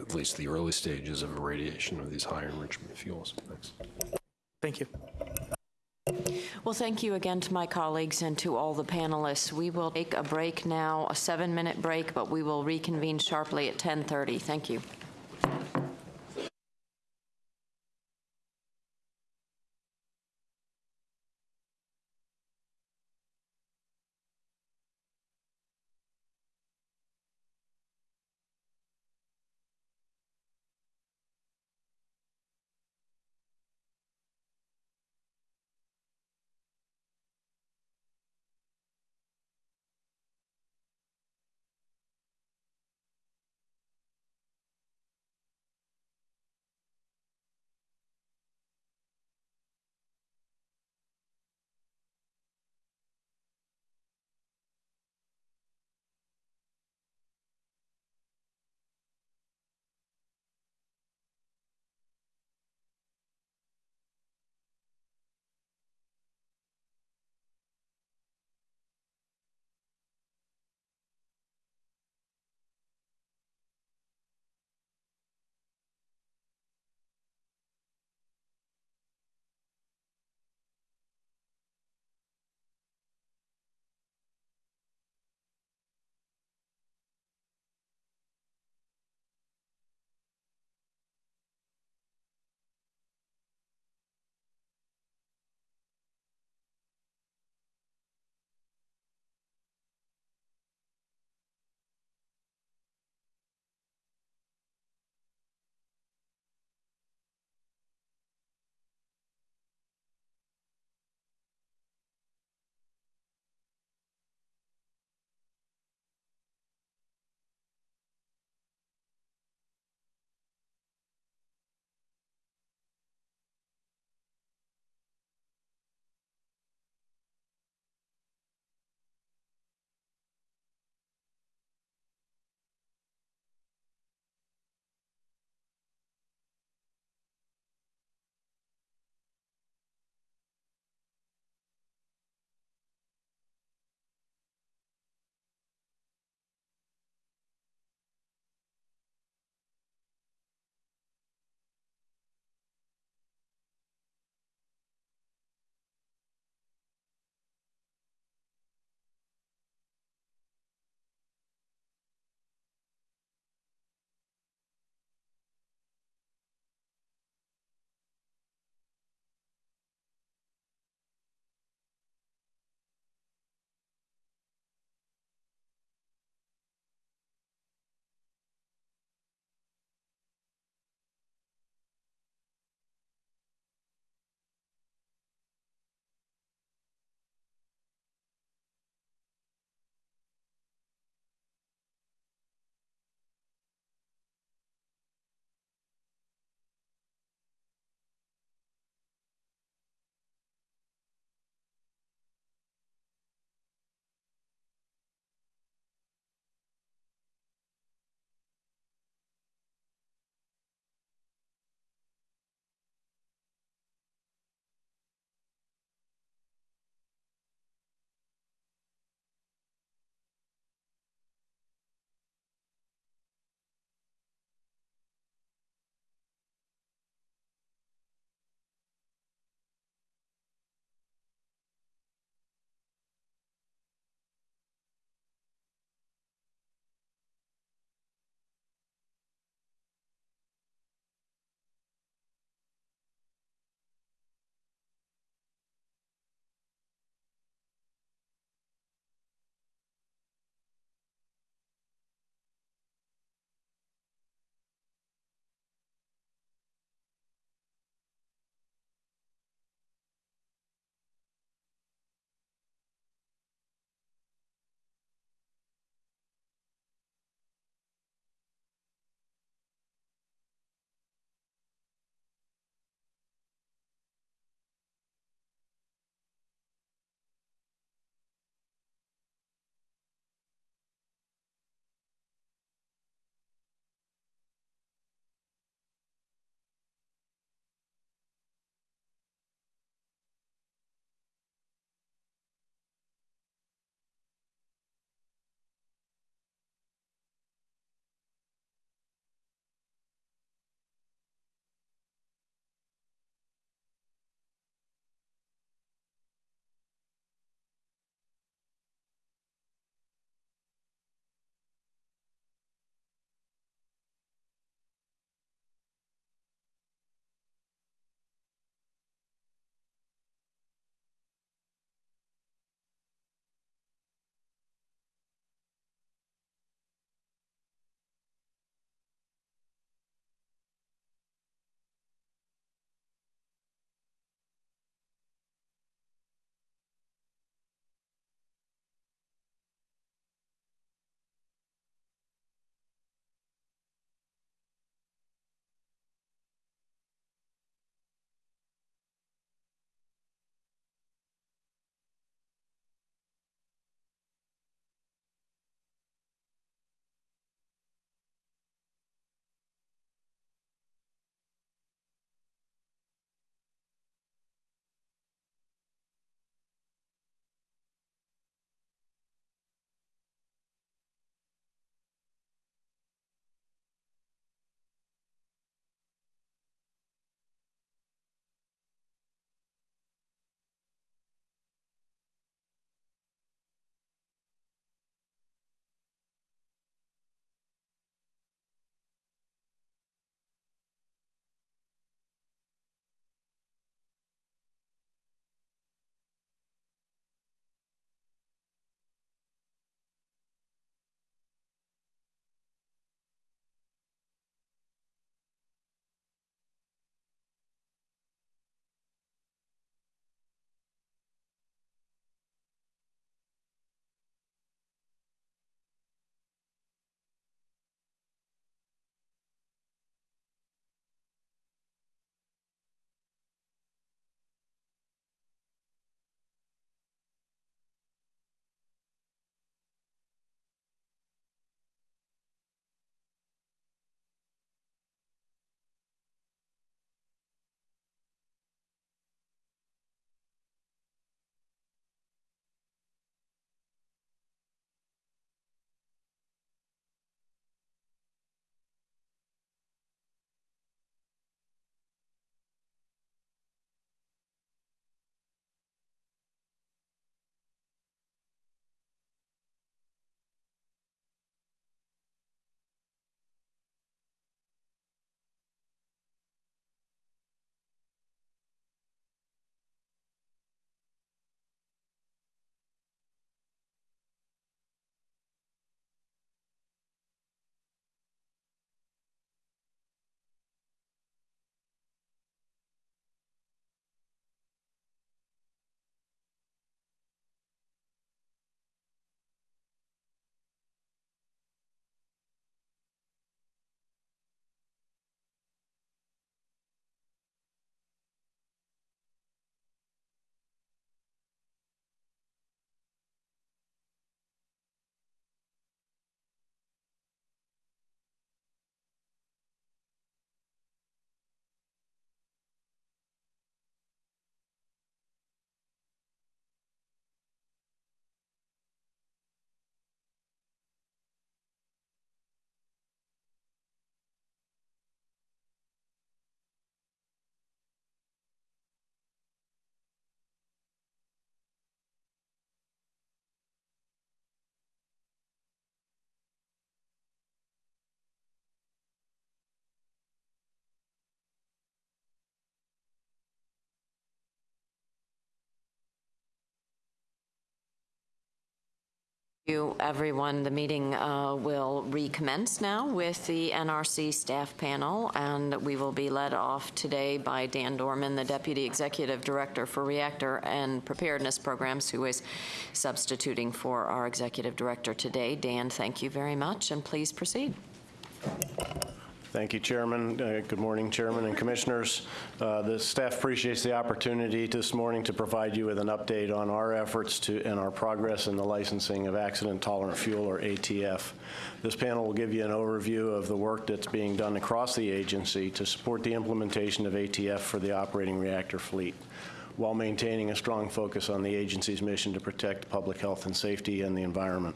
at least the early stages of irradiation of these higher enrichment fuels. Thanks. Thank you. Well, thank you again to my colleagues and to all the panelists. We will take a break now, a seven-minute break, but we will reconvene sharply at 10:30. Thank you. You, everyone. The meeting uh, will recommence now with the NRC staff panel, and we will be led off today by Dan Dorman, the Deputy Executive Director for Reactor and Preparedness Programs, who is substituting for our Executive Director today. Dan, thank you very much, and please proceed. Thank you, Chairman. Uh, Good morning, Chairman and Commissioners. Uh, The staff appreciates the opportunity this morning to provide you with an update on our efforts to, and our progress in the licensing of accident-tolerant fuel, or ATF. This panel will give you an overview of the work that's being done across the agency to support the implementation of ATF for the operating reactor fleet, while maintaining a strong focus on the agency's mission to protect public health and safety and the environment.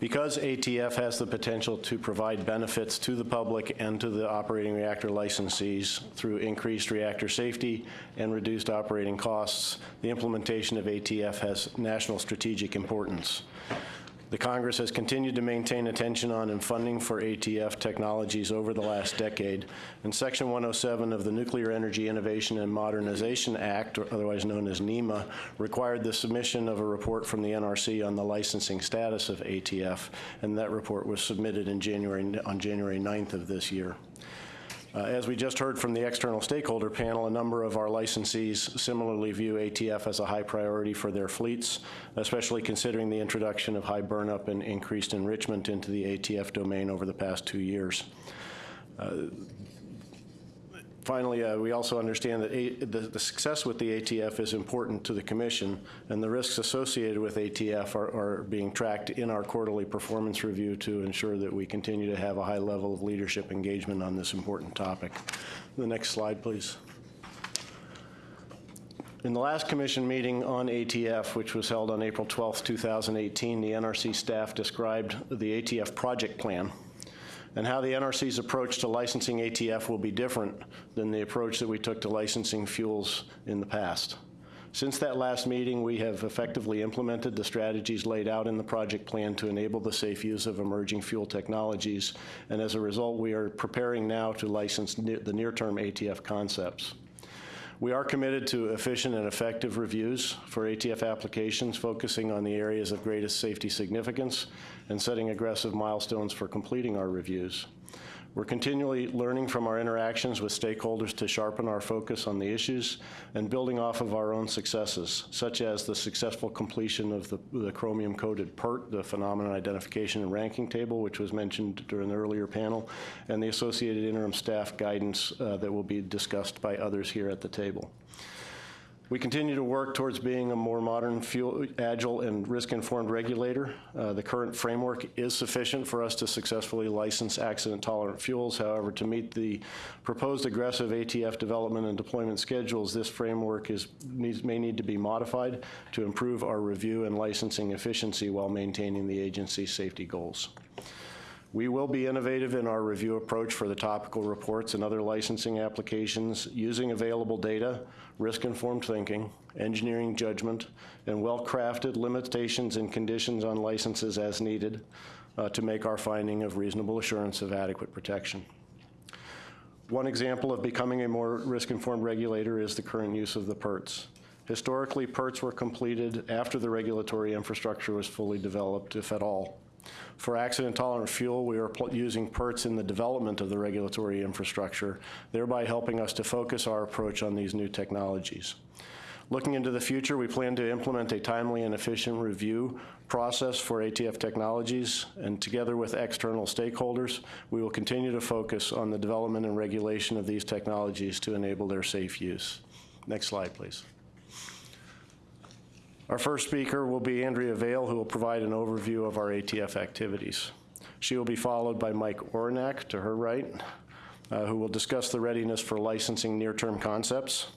Because ATF has the potential to provide benefits to the public and to the operating reactor licensees through increased reactor safety and reduced operating costs, the implementation of ATF has national strategic importance. The Congress has continued to maintain attention on and funding for ATF technologies over the last decade, and Section 107 of the Nuclear Energy Innovation and Modernization Act, otherwise known as NEIMA, required the submission of a report from the NRC on the licensing status of ATF, and that report was submitted in January, on January 9th of this year. Uh, As we just heard from the external stakeholder panel, a number of our licensees similarly view ATF as a high priority for their fleets, especially considering the introduction of high burnup and increased enrichment into the ATF domain over the past two years. Uh, Finally, uh, we also understand that A- the the success with the ATF is important to the commission, and the risks associated with ATF are- are being tracked in our quarterly performance review to ensure that we continue to have a high level of leadership engagement on this important topic. The next slide, please. In the last commission meeting on ATF, which was held on April 12, 2018, the NRC staff described the ATF project plan and how the NRC's approach to licensing ATF will be different than the approach that we took to licensing fuels in the past. Since that last meeting, we have effectively implemented the strategies laid out in the project plan to enable the safe use of emerging fuel technologies, and as a result, we are preparing now to license ne- the near-term ATF concepts. We are committed to efficient and effective reviews for ATF applications, focusing on the areas of greatest safety significance and setting aggressive milestones for completing our reviews. We're continually learning from our interactions with stakeholders to sharpen our focus on the issues and building off of our own successes, such as the successful completion of the, the chromium-coated PIRT, the Phenomenon Identification and Ranking Table, which was mentioned during the earlier panel, and the associated interim staff guidance uh, that will be discussed by others here at the table. We continue to work towards being a more modern, fuel, agile, and risk-informed regulator. Uh, the current framework is sufficient for us to successfully license accident-tolerant fuels. However, to meet the proposed aggressive ATF development and deployment schedules, this framework is, needs, may need to be modified to improve our review and licensing efficiency while maintaining the agency's safety goals. We will be innovative in our review approach for the topical reports and other licensing applications using available data, risk-informed thinking, engineering judgment, and well-crafted limitations and conditions on licenses as needed uh, to make our finding of reasonable assurance of adequate protection. One example of becoming a more risk-informed regulator is the current use of the PIRTs. Historically, PIRTs were completed after the regulatory infrastructure was fully developed, if at all. For accident-tolerant fuel, we are using PIRTs in the development of the regulatory infrastructure, thereby helping us to focus our approach on these new technologies. Looking into the future, we plan to implement a timely and efficient review process for ATF technologies, and together with external stakeholders, we will continue to focus on the development and regulation of these technologies to enable their safe use. Next slide, please. Our first speaker will be Andrea Veil, who will provide an overview of our ATF activities. She will be followed by Mike Orenak to her right, uh, who will discuss the readiness for licensing near-term concepts.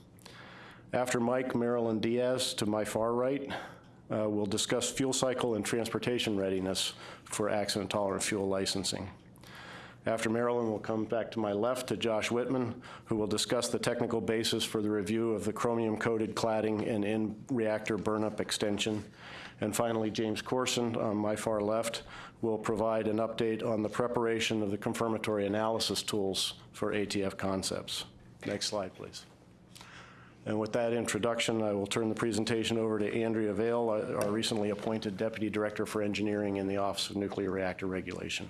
After Mike, Marilyn Diaz to my far right uh, will discuss fuel cycle and transportation readiness for accident-tolerant fuel licensing. After Marilyn, we'll come back to my left to Josh Whitman, who will discuss the technical basis for the review of the chromium-coated cladding and in-reactor burnup extension. And finally, James Corson, on my far left, will provide an update on the preparation of the confirmatory analysis tools for ATF concepts. Next slide, please. And with that introduction, I will turn the presentation over to Andrea Veil, our our recently appointed Deputy Director for Engineering in the Office of Nuclear Reactor Regulation.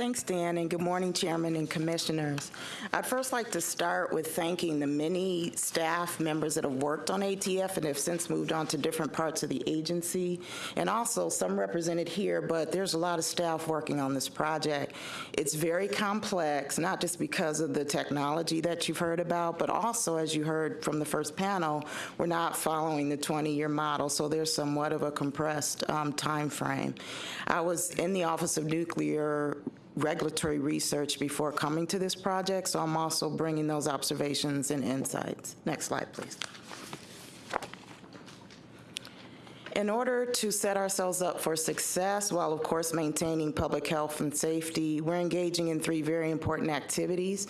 Thanks, Dan, and good morning, Chairman and Commissioners. I'd first like to start with thanking the many staff members that have worked on ATF and have since moved on to different parts of the agency, and also some represented here, but there's a lot of staff working on this project. It's very complex, not just because of the technology that you've heard about, but also, as you heard from the first panel, we're not following the 20-year model, so there's somewhat of a compressed um, timeframe. I was in the Office of Nuclear regulatory research before coming to this project, so I'm also bringing those observations and insights. Next slide, please. In order to set ourselves up for success, while of course maintaining public health and safety, we're engaging in three very important activities.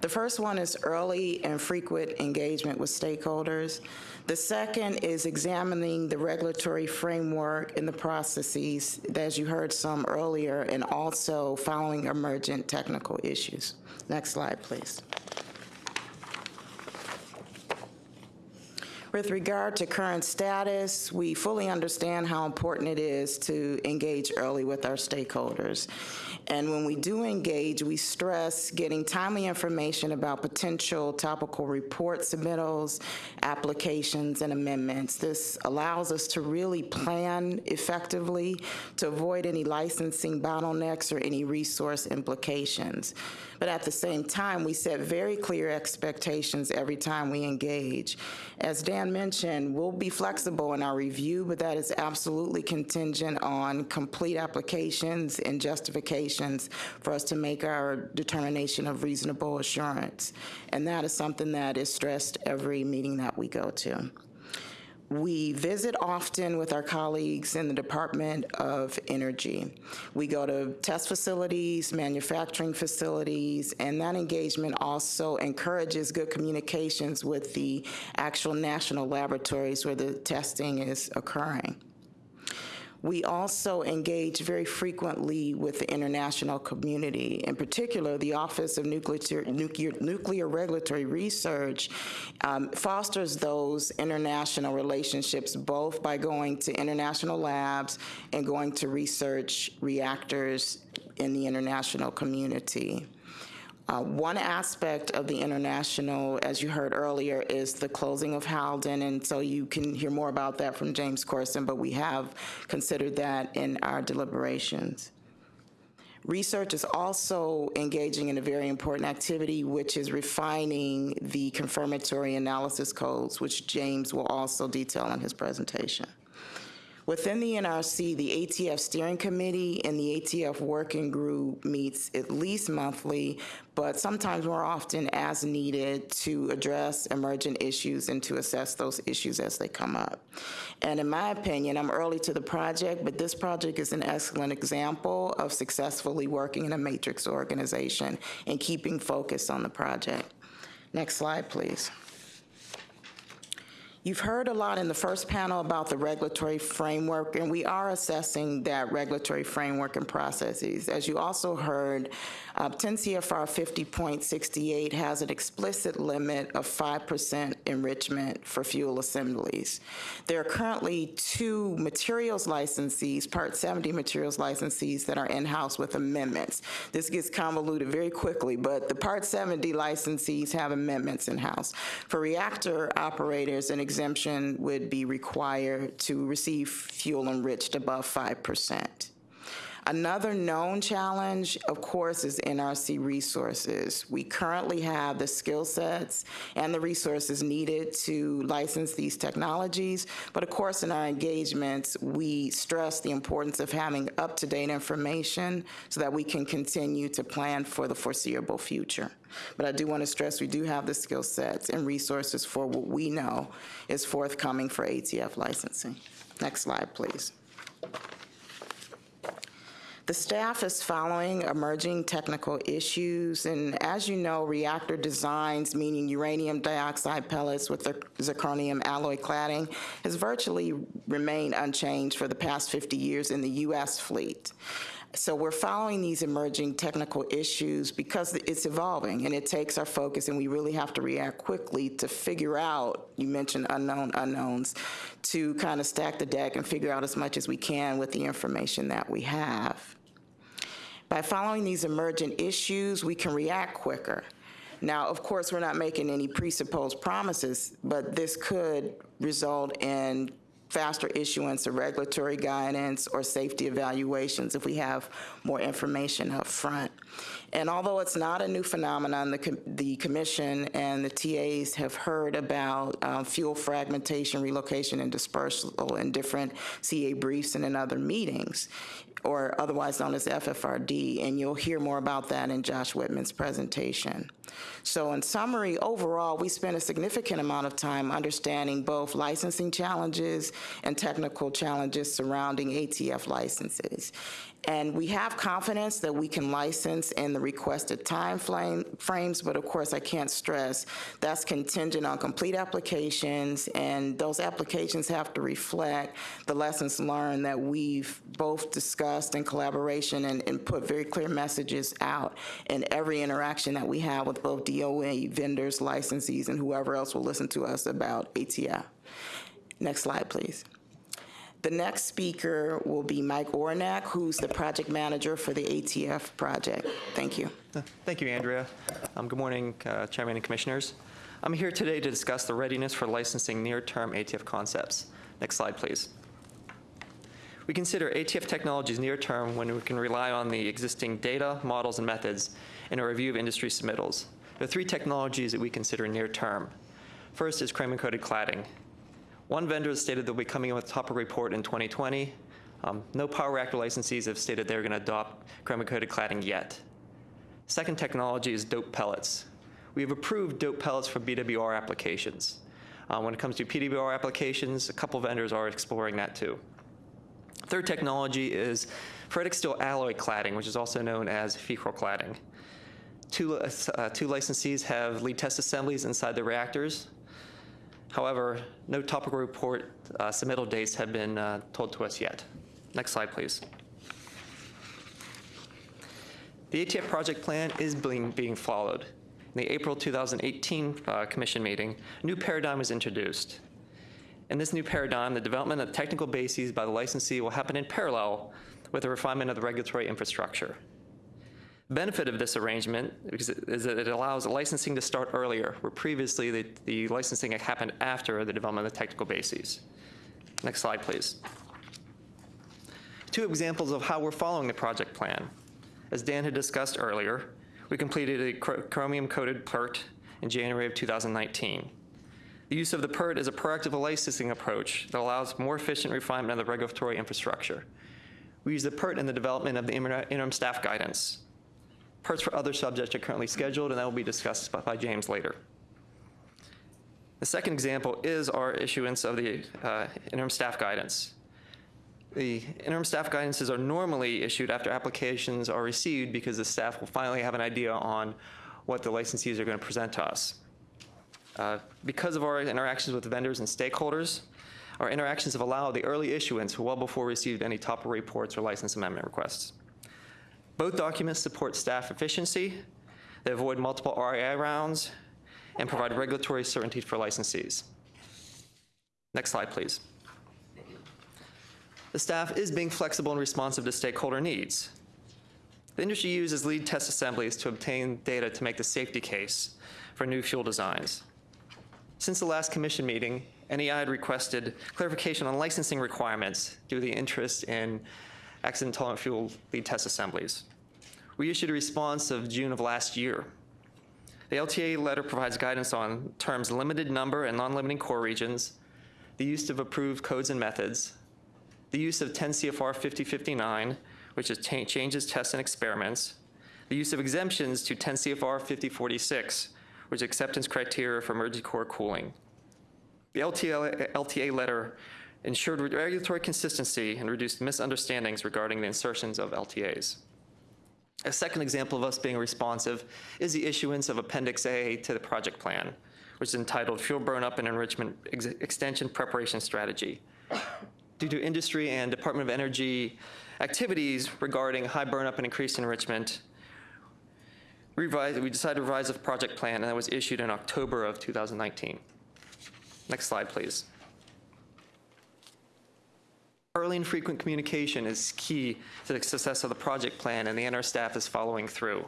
The first one is early and frequent engagement with stakeholders. The second is examining the regulatory framework and the processes, as you heard some earlier, and also following emergent technical issues. Next slide, please. With regard to current status, we fully understand how important it is to engage early with our stakeholders. And when we do engage, we stress getting timely information about potential topical report submittals, applications, and amendments. This allows us to really plan effectively to avoid any licensing bottlenecks or any resource implications. But at the same time, we set very clear expectations every time we engage. As Dan mentioned, we'll be flexible in our review, but that is absolutely contingent on complete applications and justifications for us to make our determination of reasonable assurance. And that is something that is stressed every meeting that we go to. We visit often with our colleagues in the Department of Energy. We go to test facilities, manufacturing facilities, and that engagement also encourages good communications with the actual national laboratories where the testing is occurring. We also engage very frequently with the international community. In particular, the Office of Nuclear, Nuclear, Nuclear Regulatory Research um, fosters those international relationships both by going to international labs and going to research reactors in the international community. Uh, one aspect of the international, as you heard earlier, is the closing of Halden, and so you can hear more about that from James Corson, but we have considered that in our deliberations. Research is also engaging in a very important activity, which is refining the confirmatory analysis codes, which James will also detail in his presentation. Within the NRC, the ATF Steering Committee and the ATF Working Group meets at least monthly, but sometimes more often as needed to address emergent issues and to assess those issues as they come up. And in my opinion, I'm early to the project, but this project is an excellent example of successfully working in a matrix organization and keeping focus on the project. Next slide, please. You've heard a lot in the first panel about the regulatory framework, and we are assessing that regulatory framework and processes. As you also heard, uh, 10 CFR 50.68 has an explicit limit of 5% enrichment for fuel assemblies. There are currently two materials licensees, Part 70 materials licensees, that are in-house with amendments. This gets convoluted very quickly, but the Part 70 licensees have amendments in-house. For reactor operators, an exemption would be required to receive fuel enriched above 5%. Another known challenge, of course, is NRC resources. We currently have the skill sets and the resources needed to license these technologies, but of course, in our engagements, we stress the importance of having up-to-date information so that we can continue to plan for the foreseeable future. But I do want to stress we do have the skill sets and resources for what we know is forthcoming for ATF licensing. Next slide, please. The staff is following emerging technical issues, and as you know, reactor designs, meaning uranium dioxide pellets with the zirconium alloy cladding, has virtually remained unchanged for the past 50 years in the U.S. fleet. So we're following these emerging technical issues because it's evolving and it takes our focus and we really have to react quickly to figure out, you mentioned unknown unknowns, to kind of stack the deck and figure out as much as we can with the information that we have. By following these emergent issues, we can react quicker. Now, of course, we're not making any presupposed promises, but this could result in faster issuance of regulatory guidance or safety evaluations if we have more information up front. And although it's not a new phenomenon, the, com- the commission and the TAs have heard about uh, fuel fragmentation, relocation, and dispersal in different CA briefs and in other meetings, or otherwise known as FFRD, and you'll hear more about that in Josh Whitman's presentation. So in summary, overall, we spent a significant amount of time understanding both licensing challenges and technical challenges surrounding ATF licenses. And we have confidence that we can license in the requested time frame, frames, but of course, I can't stress that's contingent on complete applications, and those applications have to reflect the lessons learned that we've both discussed in collaboration and, and put very clear messages out in every interaction that we have with both DOA vendors, licensees, and whoever else will listen to us about ATF. Next slide, please. The next speaker will be Mike Orenak, who's the project manager for the ATF project. Thank you. Thank you, Andrea. Um, Good morning, uh, Chairman and Commissioners. I'm here today to discuss the readiness for licensing near-term ATF concepts. Next slide, please. We consider ATF technologies near-term when we can rely on the existing data, models, and methods in a review of industry submittals. There are three technologies that we consider near-term. First is Chrome-coated cladding. One vendor has stated they'll be coming in with a topper report in 2020. Um, no power reactor licensees have stated they're going to adopt chromo-coated cladding yet. Second technology is doped pellets. We have approved doped pellets for BWR applications. Uh, when it comes to PWR applications, a couple vendors are exploring that too. Third technology is ferritic steel alloy cladding, which is also known as FeCrAl cladding. Two, uh, two licensees have lead test assemblies inside the reactors. However, no topical report uh, submittal dates have been uh, told to us yet. Next slide, please. The ATF project plan is being, being followed. In the April 2018 uh, commission meeting, a new paradigm was introduced. In this new paradigm, the development of technical bases by the licensee will happen in parallel with the refinement of the regulatory infrastructure. Benefit of this arrangement is that it allows licensing to start earlier, where previously the, the licensing happened after the development of the technical bases. Next slide, please. Two examples of how we're following the project plan. As Dan had discussed earlier, we completed a chromium-coated PIRT in January of 2019. The use of the PIRT is a proactive licensing approach that allows more efficient refinement of the regulatory infrastructure. We use the PIRT in the development of the interim staff guidance. PIRTs for other subjects are currently scheduled, and that will be discussed by, by James later. The second example is our issuance of the uh, interim staff guidance. The interim staff guidances are normally issued after applications are received because the staff will finally have an idea on what the licensees are going to present to us. Uh, because of our interactions with vendors and stakeholders, our interactions have allowed the early issuance well before we received any top reports or license amendment requests. Both documents support staff efficiency, they avoid multiple RAI rounds, and provide regulatory certainty for licensees. Next slide, please. The staff is being flexible and responsive to stakeholder needs. The industry uses lead test assemblies to obtain data to make the safety case for new fuel designs. Since the last commission meeting, NEI had requested clarification on licensing requirements due to the interest in accident tolerant fuel lead test assemblies. We issued a response of June of last year. The LTA letter provides guidance on terms limited number and non-limiting core regions, the use of approved codes and methods, the use of 10 CFR 5059, which is changes, tests, and experiments, the use of exemptions to 10 CFR 5046, which is acceptance criteria for emergency core cooling. The LTA, LTA letter ensured regulatory consistency and reduced misunderstandings regarding the insertions of LTAs. A second example of us being responsive is the issuance of Appendix A to the project plan, which is entitled Fuel Burnup and Enrichment Ex Extension Preparation Strategy. Due to industry and Department of Energy activities regarding high burnup and increased enrichment, we decided to revise the project plan, and that was issued in October of 2019. Next slide, please. Early and frequent communication is key to the success of the project plan, and the NR staff is following through.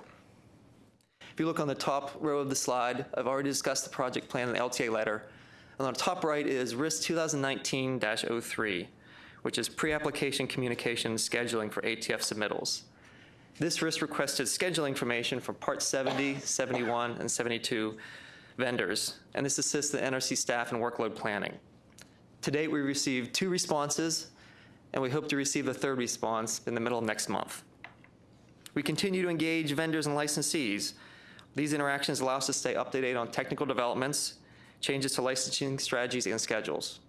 If you look on the top row of the slide, I've already discussed the project plan and the LTA letter. And on the top right is RIS 2019-03, which is pre-application communication scheduling for ATF submittals. This RIS requested scheduling information for Part 70, 71, and 72 vendors, and this assists the NRC staff in workload planning. To date, we received two responses, and we hope to receive the third response in the middle of next month. We continue to engage vendors and licensees. These interactions allow us to stay up to date on technical developments, changes to licensing strategies, and schedules.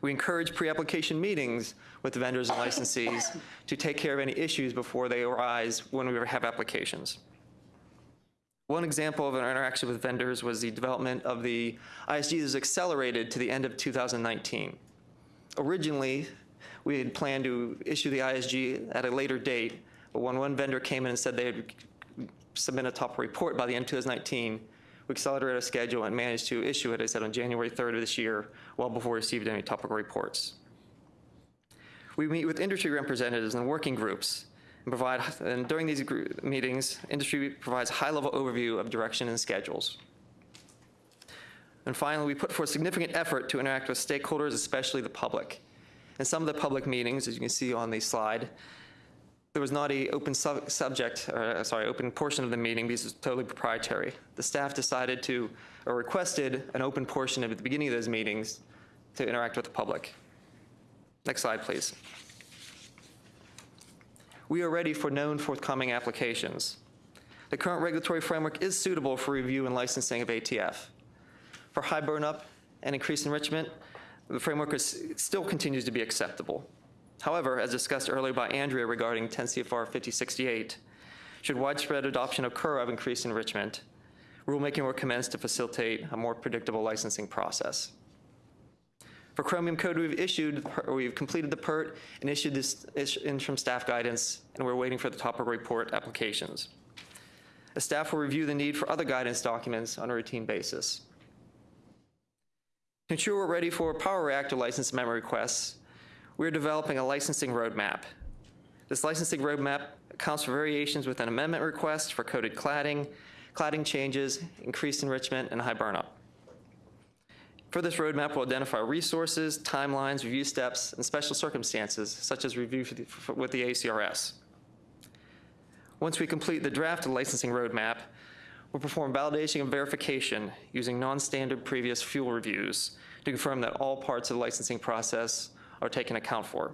We encourage pre-application meetings with vendors and licensees to take care of any issues before they arise when we have applications. One example of an interaction with vendors was the development of the ISG that was accelerated to the end of 2019. Originally, we had planned to issue the ISG at a later date, but when one vendor came in and said they would submit a top report by the end of 2019, we accelerated our schedule and managed to issue it, I said, on January 3rd of this year, well before we received any topical reports. We meet with industry representatives and working groups and provide, and during these meetings, industry provides high-level overview of direction and schedules. And finally, we put forth significant effort to interact with stakeholders, especially the public. In some of the public meetings, as you can see on the slide, there was not a open sub subject, or, sorry, open portion of the meeting because it's totally proprietary. The staff decided to, or requested an open portion at the beginning of those meetings to interact with the public. Next slide, please. We are ready for known forthcoming applications. The current regulatory framework is suitable for review and licensing of ATF. For high burnup and increased enrichment, the framework is, still continues to be acceptable. However, as discussed earlier by Andrea regarding 10 CFR 5068, should widespread adoption occur of increased enrichment, rulemaking will commence to facilitate a more predictable licensing process. For Chromium Code, we've issued, we've completed the PIRT and issued this interim staff guidance, and we're waiting for the topical report applications. The staff will review the need for other guidance documents on a routine basis. To ensure we're ready for power reactor license amendment requests, we're developing a licensing roadmap. This licensing roadmap accounts for variations with an amendment request for coated cladding, cladding changes, increased enrichment, and high burnup. For this roadmap, we'll identify resources, timelines, review steps, and special circumstances, such as review the, for, with the ACRS. Once we complete the draft licensing roadmap, we'll perform validation and verification using non-standard previous fuel reviews to confirm that all parts of the licensing process are taken account for.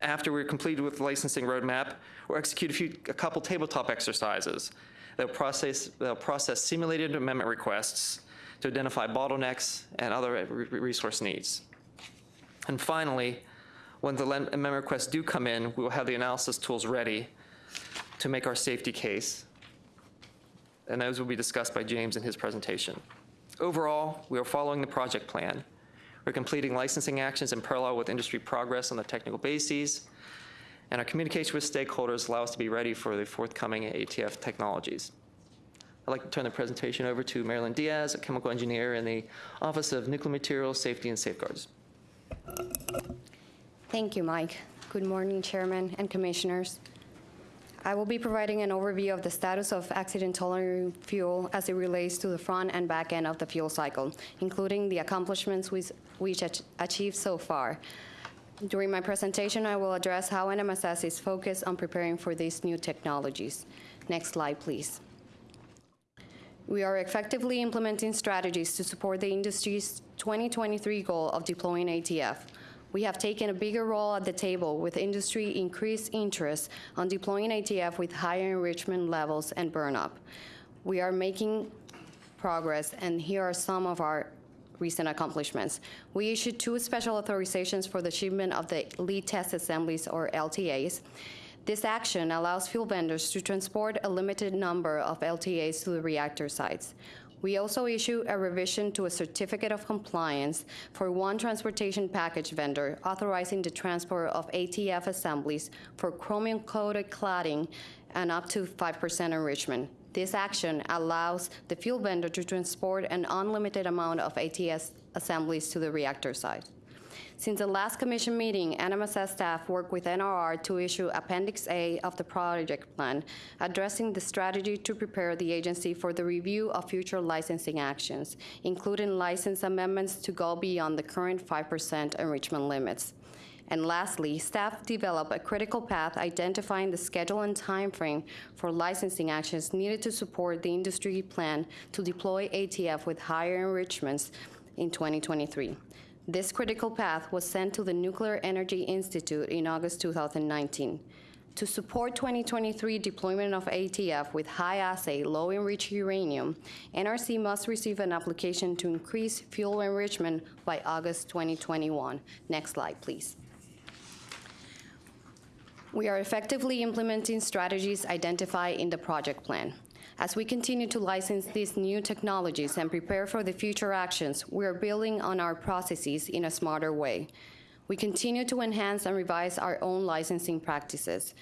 After we're completed with the licensing roadmap, we'll execute a, few, a couple tabletop exercises. that will process, they'll process simulated amendment requests to identify bottlenecks and other resource needs. And finally, when the amendment requests do come in, we will have the analysis tools ready to make our safety case. And those will be discussed by James in his presentation. Overall, we are following the project plan. We're completing licensing actions in parallel with industry progress on the technical bases, and our communication with stakeholders allow us to be ready for the forthcoming ATF technologies. I'd like to turn the presentation over to Marilyn Diaz, a chemical engineer in the Office of Nuclear Materials Safety and Safeguards. Thank you, Mike. Good morning, Chairman and Commissioners. I will be providing an overview of the status of accident-tolerant fuel as it relates to the front and back end of the fuel cycle, including the accomplishments we, which achieved so far. During my presentation, I will address how NMSS is focused on preparing for these new technologies. Next slide, please. We are effectively implementing strategies to support the industry's 2023 goal of deploying ATF. We have taken a bigger role at the table with industry increased interest on deploying ATF with higher enrichment levels and burnup. We are making progress, and here are some of our recent accomplishments. We issued two special authorizations for the shipment of the lead test assemblies, or LTAs. This action allows fuel vendors to transport a limited number of LTAs to the reactor sites. We also issue a revision to a certificate of compliance for one transportation package vendor authorizing the transport of ATF assemblies for chromium-coated cladding and up to 5% enrichment. This action allows the fuel vendor to transport an unlimited amount of ATS assemblies to the reactor site. Since the last commission meeting, NMSS staff worked with NRR to issue Appendix A of the project plan, addressing the strategy to prepare the agency for the review of future licensing actions, including license amendments to go beyond the current 5% enrichment limits. And lastly, staff developed a critical path identifying the schedule and timeframe for licensing actions needed to support the industry plan to deploy ATF with higher enrichments in 2023. This critical path was sent to the Nuclear Energy Institute in August 2019. To support 2023 deployment of ATF with high-assay, low-enriched uranium, NRC must receive an application to increase fuel enrichment by August 2021. Next slide, please. We are effectively implementing strategies identified in the project plan. As we continue to license these new technologies and prepare for the future actions, we are building on our processes in a smarter way. We continue to enhance and revise our own licensing practices.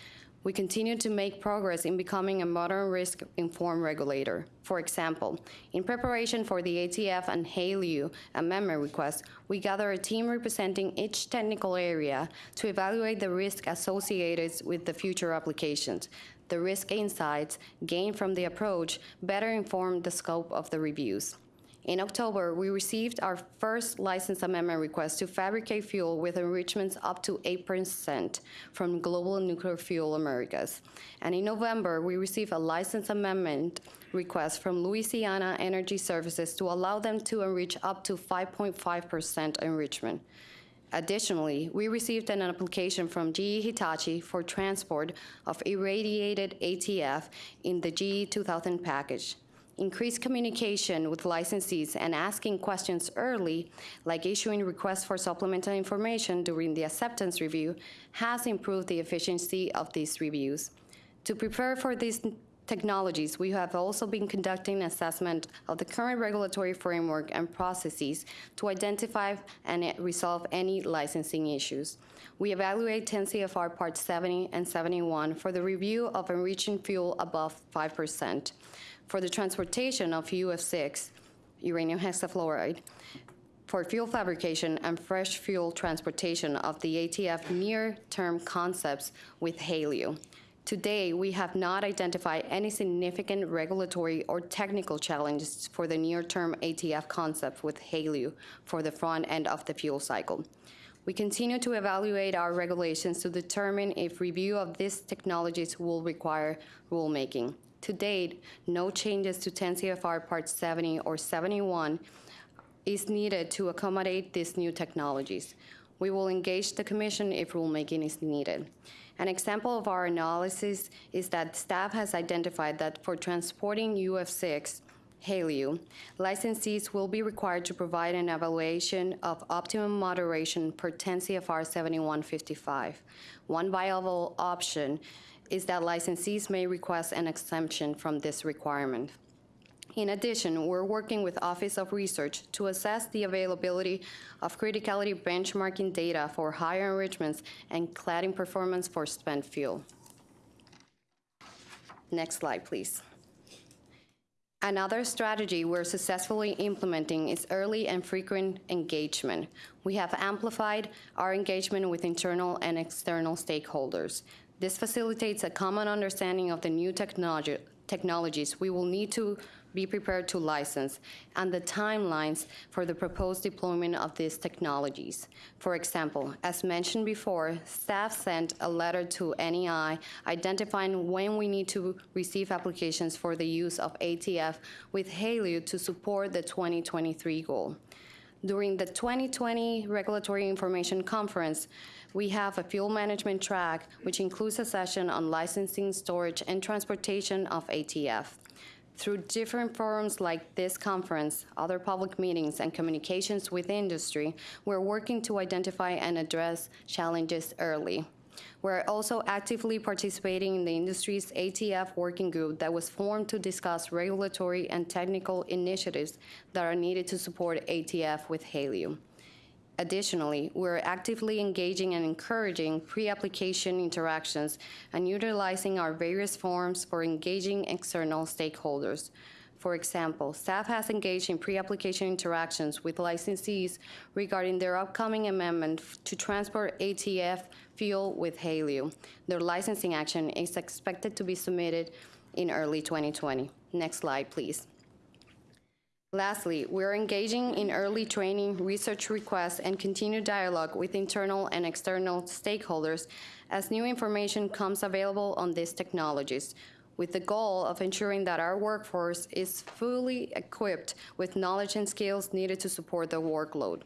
We continue to make progress in becoming a modern risk-informed regulator. For example, in preparation for the ATF and HALEU amendment request, we gather a team representing each technical area to evaluate the risk associated with the future applications. The risk insights gained from the approach better inform the scope of the reviews. In October, we received our first license amendment request to fabricate fuel with enrichments up to 8% from Global Nuclear Fuel Americas. And in November, we received a license amendment request from Louisiana Energy Services to allow them to enrich up to 5.5% enrichment. Additionally, we received an application from GE Hitachi for transport of irradiated ATF in the GE 2000 package. Increased communication with licensees and asking questions early, like issuing requests for supplemental information during the acceptance review, has improved the efficiency of these reviews. To prepare for these technologies, we have also been conducting assessment of the current regulatory framework and processes to identify and resolve any licensing issues. We evaluate 10 CFR Part 70 and 71 for the review of enriching fuel above 5%, for the transportation of UF6, uranium hexafluoride, for fuel fabrication and fresh fuel transportation of the ATF near-term concepts with HALEU. Today, we have not identified any significant regulatory or technical challenges for the near-term ATF concept with HALEU for the front end of the fuel cycle. We continue to evaluate our regulations to determine if review of these technologies will require rulemaking. To date, no changes to 10 CFR Part 70 or 71 is needed to accommodate these new technologies. We will engage the Commission if rulemaking is needed. An example of our analysis is that staff has identified that for transporting UF6, HALEU, licensees will be required to provide an evaluation of optimum moderation per 10 CFR 7155. One viable option is that licensees may request an exemption from this requirement. In addition, we're working with Office of Research to assess the availability of criticality benchmarking data for higher enrichments and cladding performance for spent fuel. Next slide, please. Another strategy we're successfully implementing is early and frequent engagement. We have amplified our engagement with internal and external stakeholders. This facilitates a common understanding of the new technology, technologies we will need to be prepared to license, and the timelines for the proposed deployment of these technologies. For example, as mentioned before, staff sent a letter to NEI identifying when we need to receive applications for the use of ATF with HALEU to support the 2023 goal. During the 2020 Regulatory Information Conference, we have a fuel management track, which includes a session on licensing, storage, and transportation of ATF. Through different forums like this conference, other public meetings, and communications with industry, we're working to identify and address challenges early. We're also actively participating in the industry's ATF working group that was formed to discuss regulatory and technical initiatives that are needed to support ATF with HALEU. Additionally, we're actively engaging and encouraging pre-application interactions and utilizing our various forums for engaging external stakeholders. For example, staff has engaged in pre-application interactions with licensees regarding their upcoming amendment to transport ATF fuel with HALEU. Their licensing action is expected to be submitted in early 2020. Next slide, please. Lastly, we're engaging in early training, research requests, and continued dialogue with internal and external stakeholders as new information comes available on these technologies, with the goal of ensuring that our workforce is fully equipped with knowledge and skills needed to support the workload.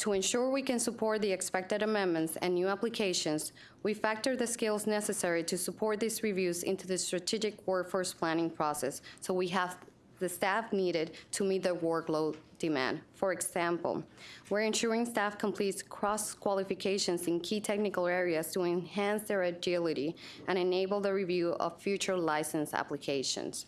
To ensure we can support the expected amendments and new applications, we factor the skills necessary to support these reviews into the strategic workforce planning process, so we have the staff needed to meet the workload demand. For example, we're ensuring staff completes cross-qualifications in key technical areas to enhance their agility and enable the review of future license applications.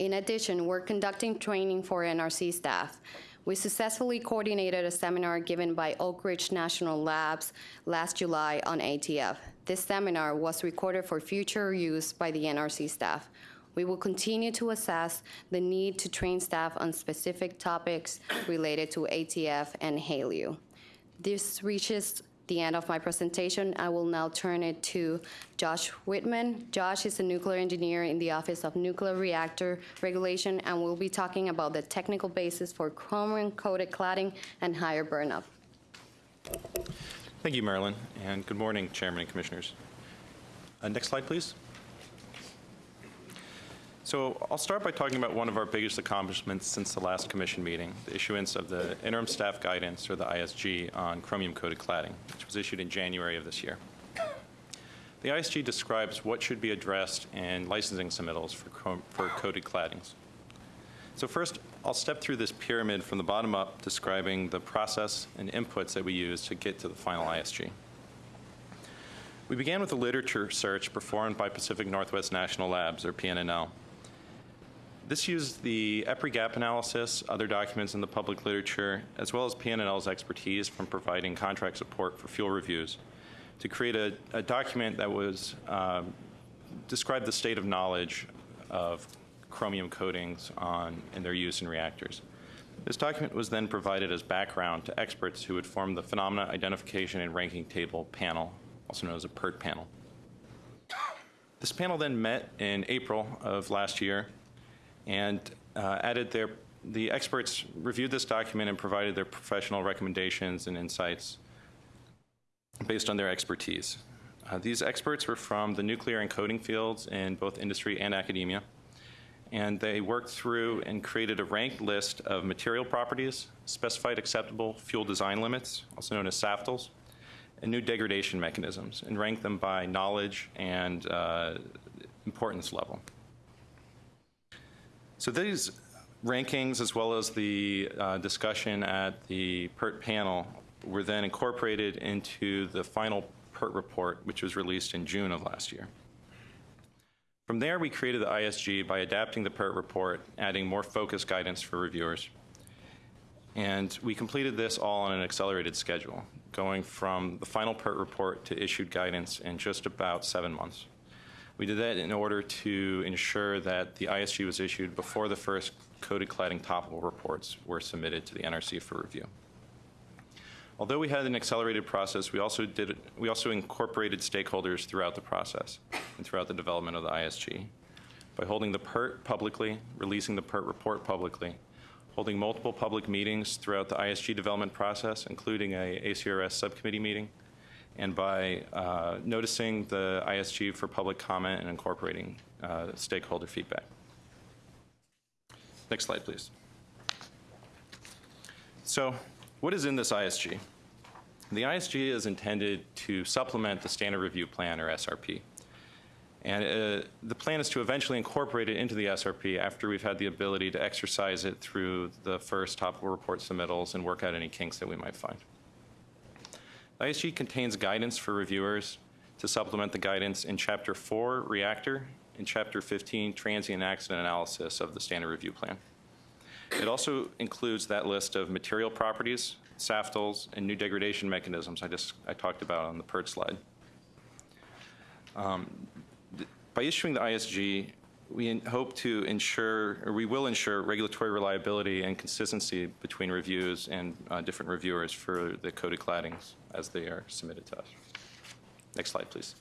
In addition, we're conducting training for NRC staff. We successfully coordinated a seminar given by Oak Ridge National Labs last July on ATF. This seminar was recorded for future use by the NRC staff. We will continue to assess the need to train staff on specific topics related to ATF and HALEU. This reaches the end of my presentation. I will now turn it to Josh Whitman. Josh is a nuclear engineer in the Office of Nuclear Reactor Regulation and will be talking about the technical basis for chromium-coated cladding and higher burnup. Thank you, Marilyn, and good morning, Chairman and Commissioners. Uh, Next slide, please. So I'll start by talking about one of our biggest accomplishments since the last commission meeting, the issuance of the interim staff guidance, or the ISG, on chromium-coated cladding, which was issued in January of this year. The ISG describes what should be addressed in licensing submittals for, for coated claddings. So first, I'll step through this pyramid from the bottom up, describing the process and inputs that we use to get to the final ISG. We began with a literature search performed by Pacific Northwest National Labs, or PNNL. This used the EPRI gap analysis, other documents in the public literature, as well as PNNL's expertise from providing contract support for fuel reviews to create a, a document that was um, described the state of knowledge of chromium coatings on and their use in reactors. This document was then provided as background to experts who would form the Phenomena Identification and Ranking Table panel, also known as a PIRT panel. This panel then met in April of last year and uh, added their, the experts reviewed this document and provided their professional recommendations and insights based on their expertise. Uh, these experts were from the nuclear and coating fields in both industry and academia. And they worked through and created a ranked list of material properties, specified acceptable fuel design limits, also known as SAFDLs, and new degradation mechanisms, and ranked them by knowledge and uh, importance level. So these rankings, as well as the uh, discussion at the PIRT panel, were then incorporated into the final PIRT report, which was released in June of last year. From there, we created the ISG by adapting the PIRT report, adding more focused guidance for reviewers. And we completed this all on an accelerated schedule, going from the final PERT report to issued guidance in just about seven months. We did that in order to ensure that the ISG was issued before the first coated cladding topical reports were submitted to the NRC for review. Although we had an accelerated process, we also did we also incorporated stakeholders throughout the process and throughout the development of the ISG by holding the PIRT publicly, releasing the PIRT report publicly, holding multiple public meetings throughout the ISG development process, including a ACRS subcommittee meeting, and by uh, noticing the ISG for public comment and incorporating uh, stakeholder feedback. Next slide, please. So, what is in this ISG? The ISG is intended to supplement the Standard Review Plan, or SRP. And uh, the plan is to eventually incorporate it into the SRP after we've had the ability to exercise it through the first topical report submittals and work out any kinks that we might find. ISG contains guidance for reviewers to supplement the guidance in Chapter 4, Reactor, and Chapter 15, Transient Accident Analysis of the Standard Review Plan. It also includes that list of material properties, SAFDLs, and new degradation mechanisms I just I talked about on the PIRT slide. Um, By issuing the ISG, we hope to ensure, or we will ensure regulatory reliability and consistency between reviews and uh, different reviewers for the coated claddings as they are submitted to us. Next slide, please.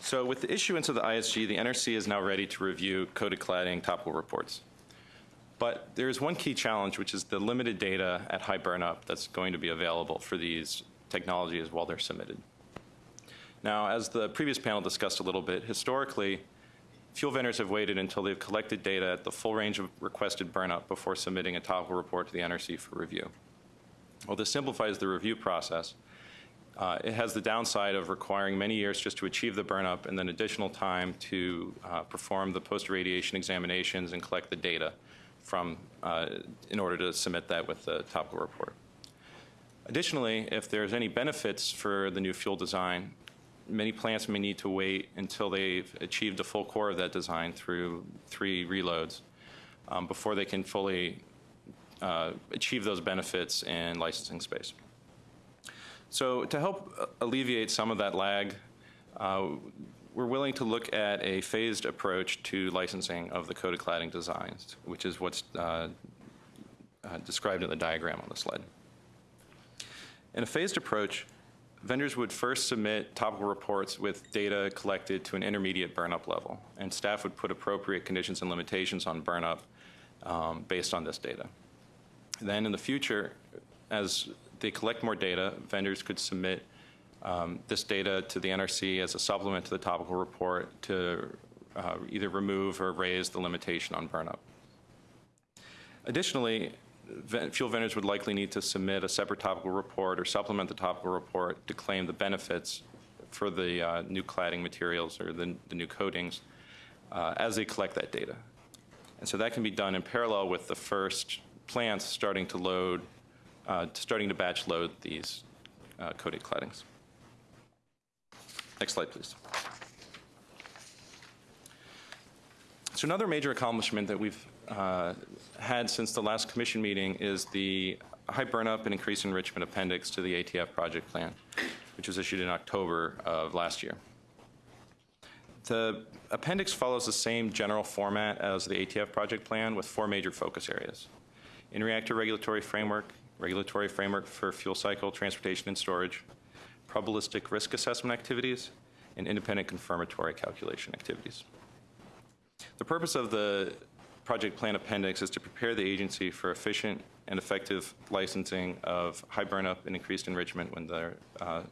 So with the issuance of the ISG, the NRC is now ready to review coated cladding topical reports. But there is one key challenge, which is the limited data at high burnup that's going to be available for these technologies while they're submitted. Now, as the previous panel discussed a little bit, historically, fuel vendors have waited until they've collected data at the full range of requested burnup before submitting a topical report to the NRC for review. Well, this simplifies the review process. Uh, it has the downside of requiring many years just to achieve the burnup and then additional time to uh, perform the post-irradiation examinations and collect the data from, uh, in order to submit that with the topical report. Additionally, if there's any benefits for the new fuel design, many plants may need to wait until they've achieved the full core of that design through three reloads um, before they can fully uh, achieve those benefits in licensing space. So to help alleviate some of that lag, uh, we're willing to look at a phased approach to licensing of the coated cladding designs, which is what's uh, uh, described in the diagram on the slide. In a phased approach, vendors would first submit topical reports with data collected to an intermediate burnup level, and staff would put appropriate conditions and limitations on burnup um, based on this data. Then in the future, as they collect more data, vendors could submit um, this data to the NRC as a supplement to the topical report to uh, either remove or raise the limitation on burnup. Additionally, fuel vendors would likely need to submit a separate topical report or supplement the topical report to claim the benefits for the uh, new cladding materials or the, the new coatings uh, as they collect that data. And so that can be done in parallel with the first plants starting to load, uh, starting to batch load these uh, coated claddings. Next slide, please. So another major accomplishment that we've uh, had since the last commission meeting is the high burnup and increased enrichment appendix to the ATF project plan, which was issued in October of last year. The appendix follows the same general format as the ATF project plan with four major focus areas. In-reactor regulatory framework, regulatory framework for fuel cycle, transportation, and storage, probabilistic risk assessment activities, and independent confirmatory calculation activities. The purpose of the project plan appendix is to prepare the agency for efficient and effective licensing of high burnup and increased enrichment when, the, uh,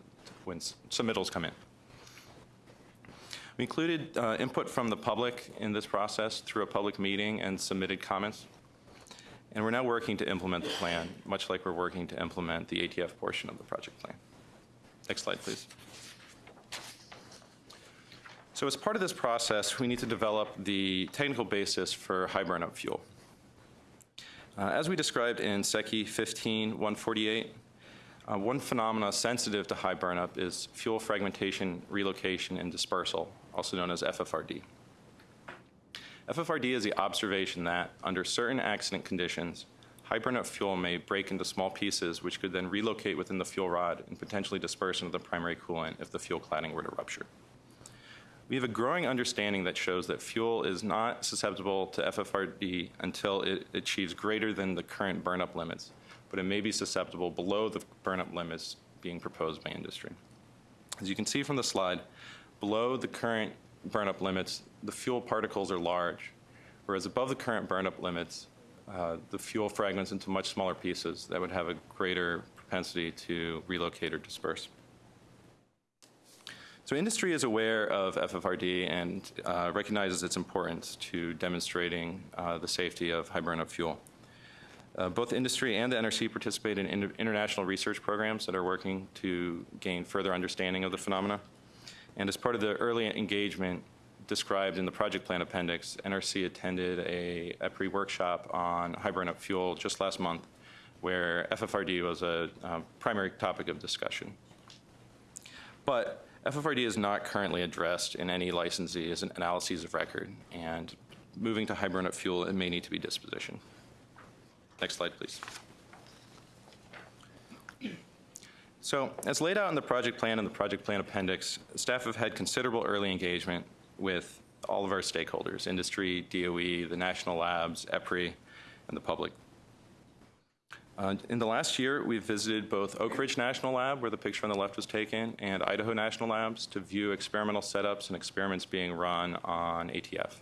when submittals come in. We included uh, input from the public in this process through a public meeting and submitted comments. And we're now working to implement the plan, much like we're working to implement the ATF portion of the project plan. Next slide, please. So as part of this process, we need to develop the technical basis for high burnup fuel. Uh, as we described in SECY 15-148, uh, one phenomena sensitive to high burnup is fuel fragmentation, relocation, and dispersal, also known as FFRD. FFRD is the observation that, under certain accident conditions, high burnup fuel may break into small pieces which could then relocate within the fuel rod and potentially disperse into the primary coolant if the fuel cladding were to rupture. We have a growing understanding that shows that fuel is not susceptible to FFRD until it achieves greater than the current burnup limits, but it may be susceptible below the burnup limits being proposed by industry. As you can see from the slide, below the current burnup limits, the fuel particles are large, whereas above the current burnup limits, uh, the fuel fragments into much smaller pieces that would have a greater propensity to relocate or disperse. So industry is aware of FFRD and uh, recognizes its importance to demonstrating uh, the safety of high burnup fuel. Uh, both industry and the NRC participate in inter international research programs that are working to gain further understanding of the phenomena. And as part of the early engagement described in the project plan appendix, NRC attended a EPRI workshop on burnup fuel just last month where FFRD was a um, primary topic of discussion. But FFRD is not currently addressed in any licensees analyses of record, and moving to burnup fuel, it may need to be dispositioned. Next slide, please. So as laid out in the project plan and the project plan appendix, staff have had considerable early engagement with all of our stakeholders, industry, DOE, the national labs, EPRI, and the public. Uh, in the last year, we've visited both Oak Ridge National Lab, where the picture on the left was taken, and Idaho National Labs to view experimental setups and experiments being run on ATF.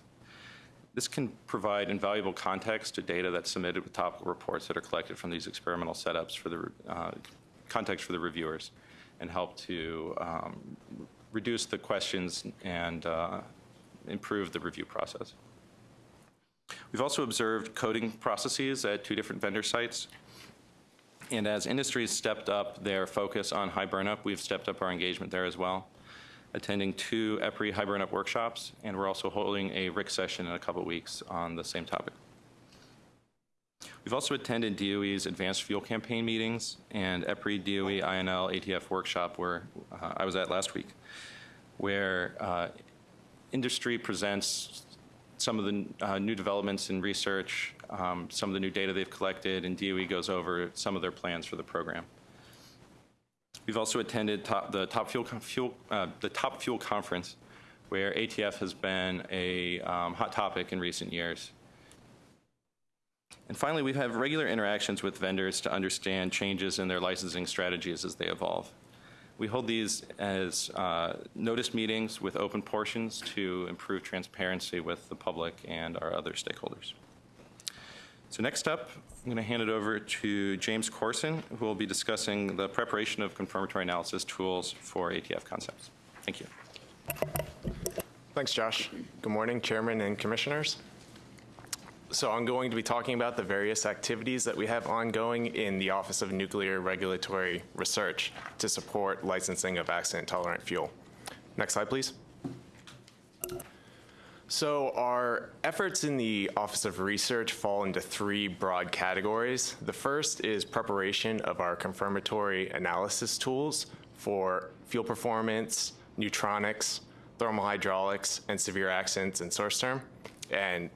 This can provide invaluable context to data that's submitted with topical reports that are collected from these experimental setups for the uh, context for the reviewers and help to um, reduce the questions and uh, improve the review process. We've also observed coating processes at two different vendor sites. And as industries stepped up their focus on high burnup, we've stepped up our engagement there as well, attending two EPRI high burnup workshops, and we're also holding a RIC session in a couple weeks on the same topic. We've also attended DOE's Advanced Fuel Campaign meetings and EPRI, DOE, INL, ATF workshop where uh, I was at last week, where uh, industry presents some of the uh, new developments in research, um, some of the new data they've collected, and DOE goes over some of their plans for the program. We've also attended top, the Top Fuel, fuel uh, the Top Fuel Conference, where ATF has been a um, hot topic in recent years. And finally, we've regular interactions with vendors to understand changes in their licensing strategies as they evolve. We hold these as uh, notice meetings with open portions to improve transparency with the public and our other stakeholders. So next up, I'm going to hand it over to James Corson, who will be discussing the preparation of confirmatory analysis tools for ATF concepts. Thank you. Thanks, Josh. Good morning, Chairman and Commissioners. So I'm going to be talking about the various activities that we have ongoing in the Office of Nuclear Regulatory Research to support licensing of accident-tolerant fuel. Next slide, please. So our efforts in the Office of Research fall into three broad categories. The first is preparation of our confirmatory analysis tools for fuel performance, neutronics, thermal hydraulics, and severe accidents and source term. And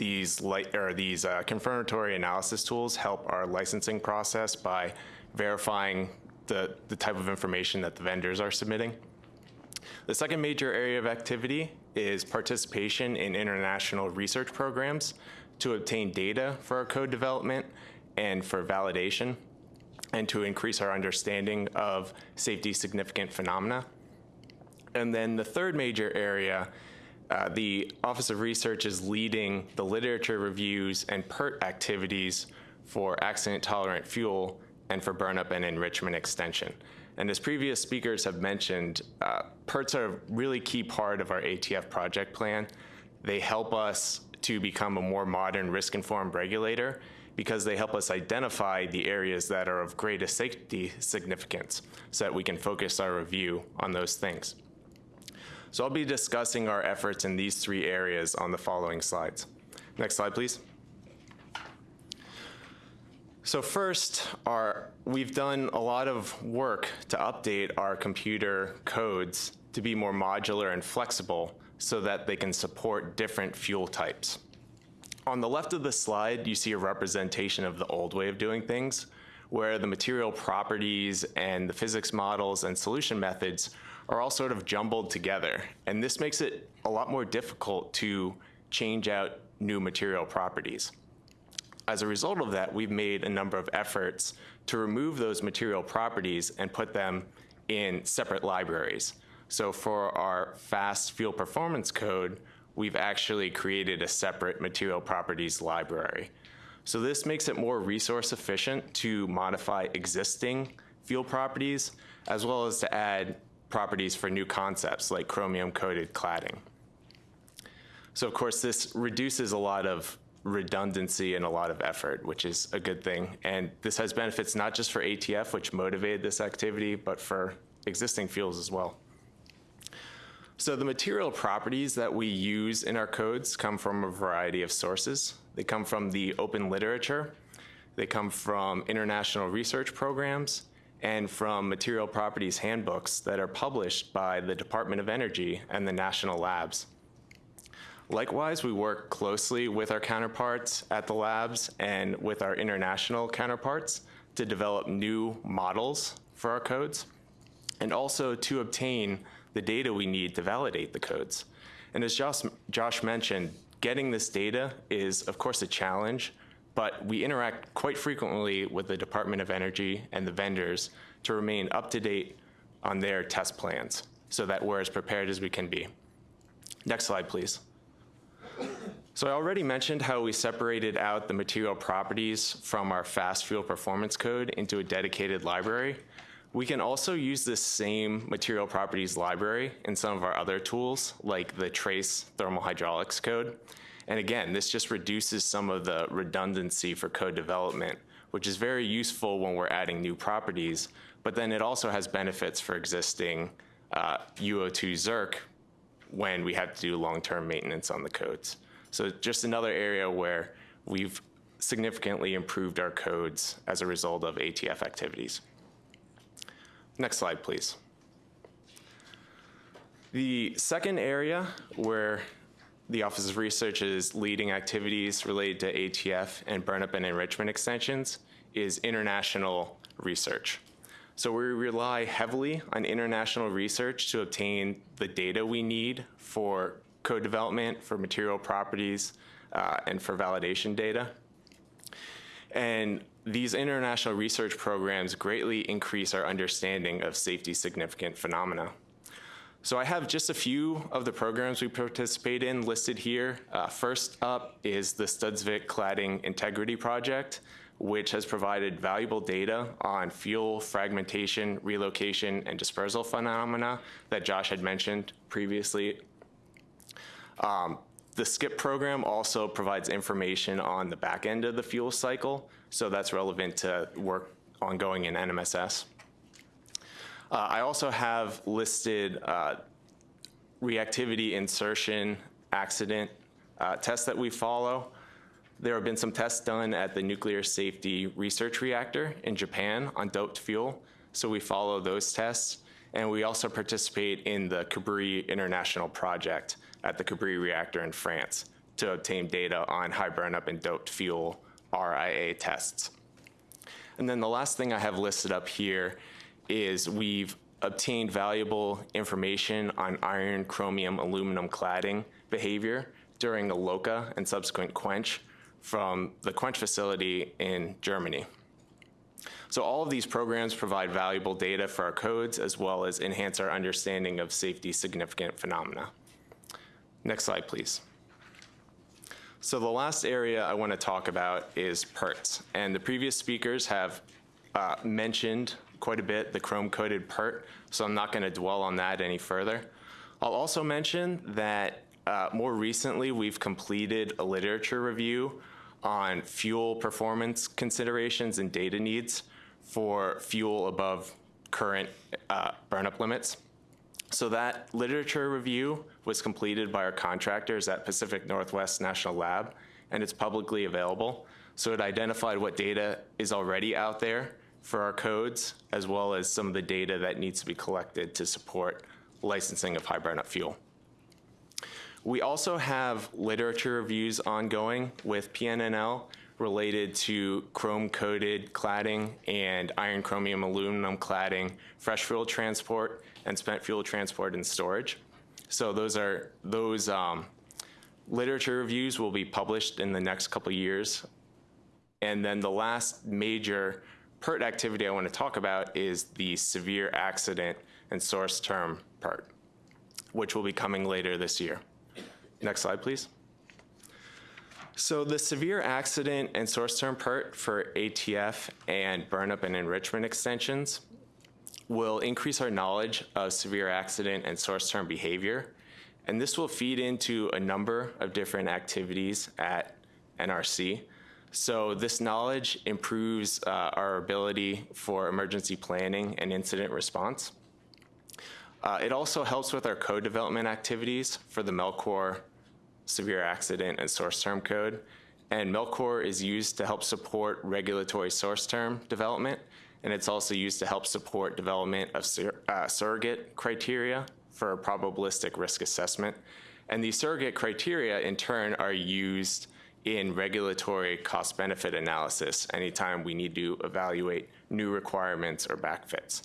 these light or these uh, confirmatory analysis tools help our licensing process by verifying the, the type of information that the vendors are submitting. The second major area of activity is participation in international research programs to obtain data for our code development and for validation, and to increase our understanding of safety significant phenomena. And then the third major area, uh, the Office of Research is leading the literature reviews and PIRT activities for accident tolerant fuel and for burnup and enrichment extension. And as previous speakers have mentioned, uh, PIRTs are a really key part of our ATF project plan. They help us to become a more modern risk-informed regulator because they help us identify the areas that are of greatest safety significance so that we can focus our review on those things. So I'll be discussing our efforts in these three areas on the following slides. Next slide, please. So first, our, we've done a lot of work to update our computer codes to be more modular and flexible so that they can support different fuel types. On the left of the slide, you see a representation of the old way of doing things, where the material properties and the physics models and solution methods are all sort of jumbled together. And this makes it a lot more difficult to change out new material properties. As a result of that, we've made a number of efforts to remove those material properties and put them in separate libraries. So for our fast fuel performance code, we've actually created a separate material properties library. So this makes it more resource efficient to modify existing fuel properties, as well as to add properties for new concepts like chromium-coated cladding. So of course, this reduces a lot of redundancy and a lot of effort, which is a good thing. And this has benefits not just for ATF, which motivated this activity, but for existing fuels as well. So the material properties that we use in our codes come from a variety of sources. They come from the open literature. They come from international research programs and from material properties handbooks that are published by the Department of Energy and the national labs. Likewise, we work closely with our counterparts at the labs and with our international counterparts to develop new models for our codes and also to obtain the data we need to validate the codes. And as Josh, Josh mentioned, getting this data is, of course, a challenge, but we interact quite frequently with the Department of Energy and the vendors to remain up to date on their test plans so that we're as prepared as we can be. Next slide, please. So I already mentioned how we separated out the material properties from our fast fuel performance code into a dedicated library. We can also use this same material properties library in some of our other tools, like the trace thermal hydraulics code. And again, this just reduces some of the redundancy for code development, which is very useful when we're adding new properties, but then it also has benefits for existing uh, UO2 Zirc when we have to do long-term maintenance on the codes. So just another area where we've significantly improved our codes as a result of ATF activities. Next slide, please. The second area where the Office of Research is leading activities related to ATF and burnup and enrichment extensions is international research. So we rely heavily on international research to obtain the data we need for code development, for material properties, uh, and for validation data. And these international research programs greatly increase our understanding of safety significant phenomena. So I have just a few of the programs we participate in listed here. Uh, first up is the Studsvik Cladding Integrity Project, which has provided valuable data on fuel fragmentation, relocation, and dispersal phenomena that Josh had mentioned previously. Um, the SCIP program also provides information on the back end of the fuel cycle, so that's relevant to work ongoing in NMSS. Uh, I also have listed uh, reactivity insertion accident uh, tests that we follow. There have been some tests done at the Nuclear Safety Research Reactor in Japan on doped fuel, so we follow those tests. And we also participate in the Cabri International Project at the Cabri reactor in France to obtain data on high burnup and doped fuel RIA tests. And then the last thing I have listed up here is we've obtained valuable information on iron, chromium, aluminum cladding behavior during the LOCA and subsequent quench from the quench facility in Germany. So all of these programs provide valuable data for our codes as well as enhance our understanding of safety significant phenomena. Next slide, please. So the last area I want to talk about is PIRTs. And the previous speakers have uh, mentioned quite a bit the chrome-coated PIRT, so I'm not going to dwell on that any further. I'll also mention that uh, more recently we've completed a literature review on fuel performance considerations and data needs for fuel above current uh, burnup limits. So that literature review was completed by our contractors at Pacific Northwest National Lab, and it's publicly available. So it identified what data is already out there for our codes, as well as some of the data that needs to be collected to support licensing of high burnup fuel. We also have literature reviews ongoing with PNNL related to chrome-coated cladding and iron chromium aluminum cladding, fresh fuel transport, and spent fuel transport and storage. So those are those um, literature reviews will be published in the next couple years. And then the last major PIRT activity I want to talk about is the severe accident and source term PIRT, which will be coming later this year. Next slide, please. So the severe accident and source term PIRT for ATF and burnup and enrichment extensions will increase our knowledge of severe accident and source term behavior. And this will feed into a number of different activities at NRC. So this knowledge improves uh, our ability for emergency planning and incident response. Uh, it also helps with our code development activities for the MELCOR severe accident and source term code. And Melcor is used to help support regulatory source term development, and it's also used to help support development of sur- uh, surrogate criteria for probabilistic risk assessment. And these surrogate criteria, in turn, are used in regulatory cost benefit analysis anytime we need to evaluate new requirements or backfits.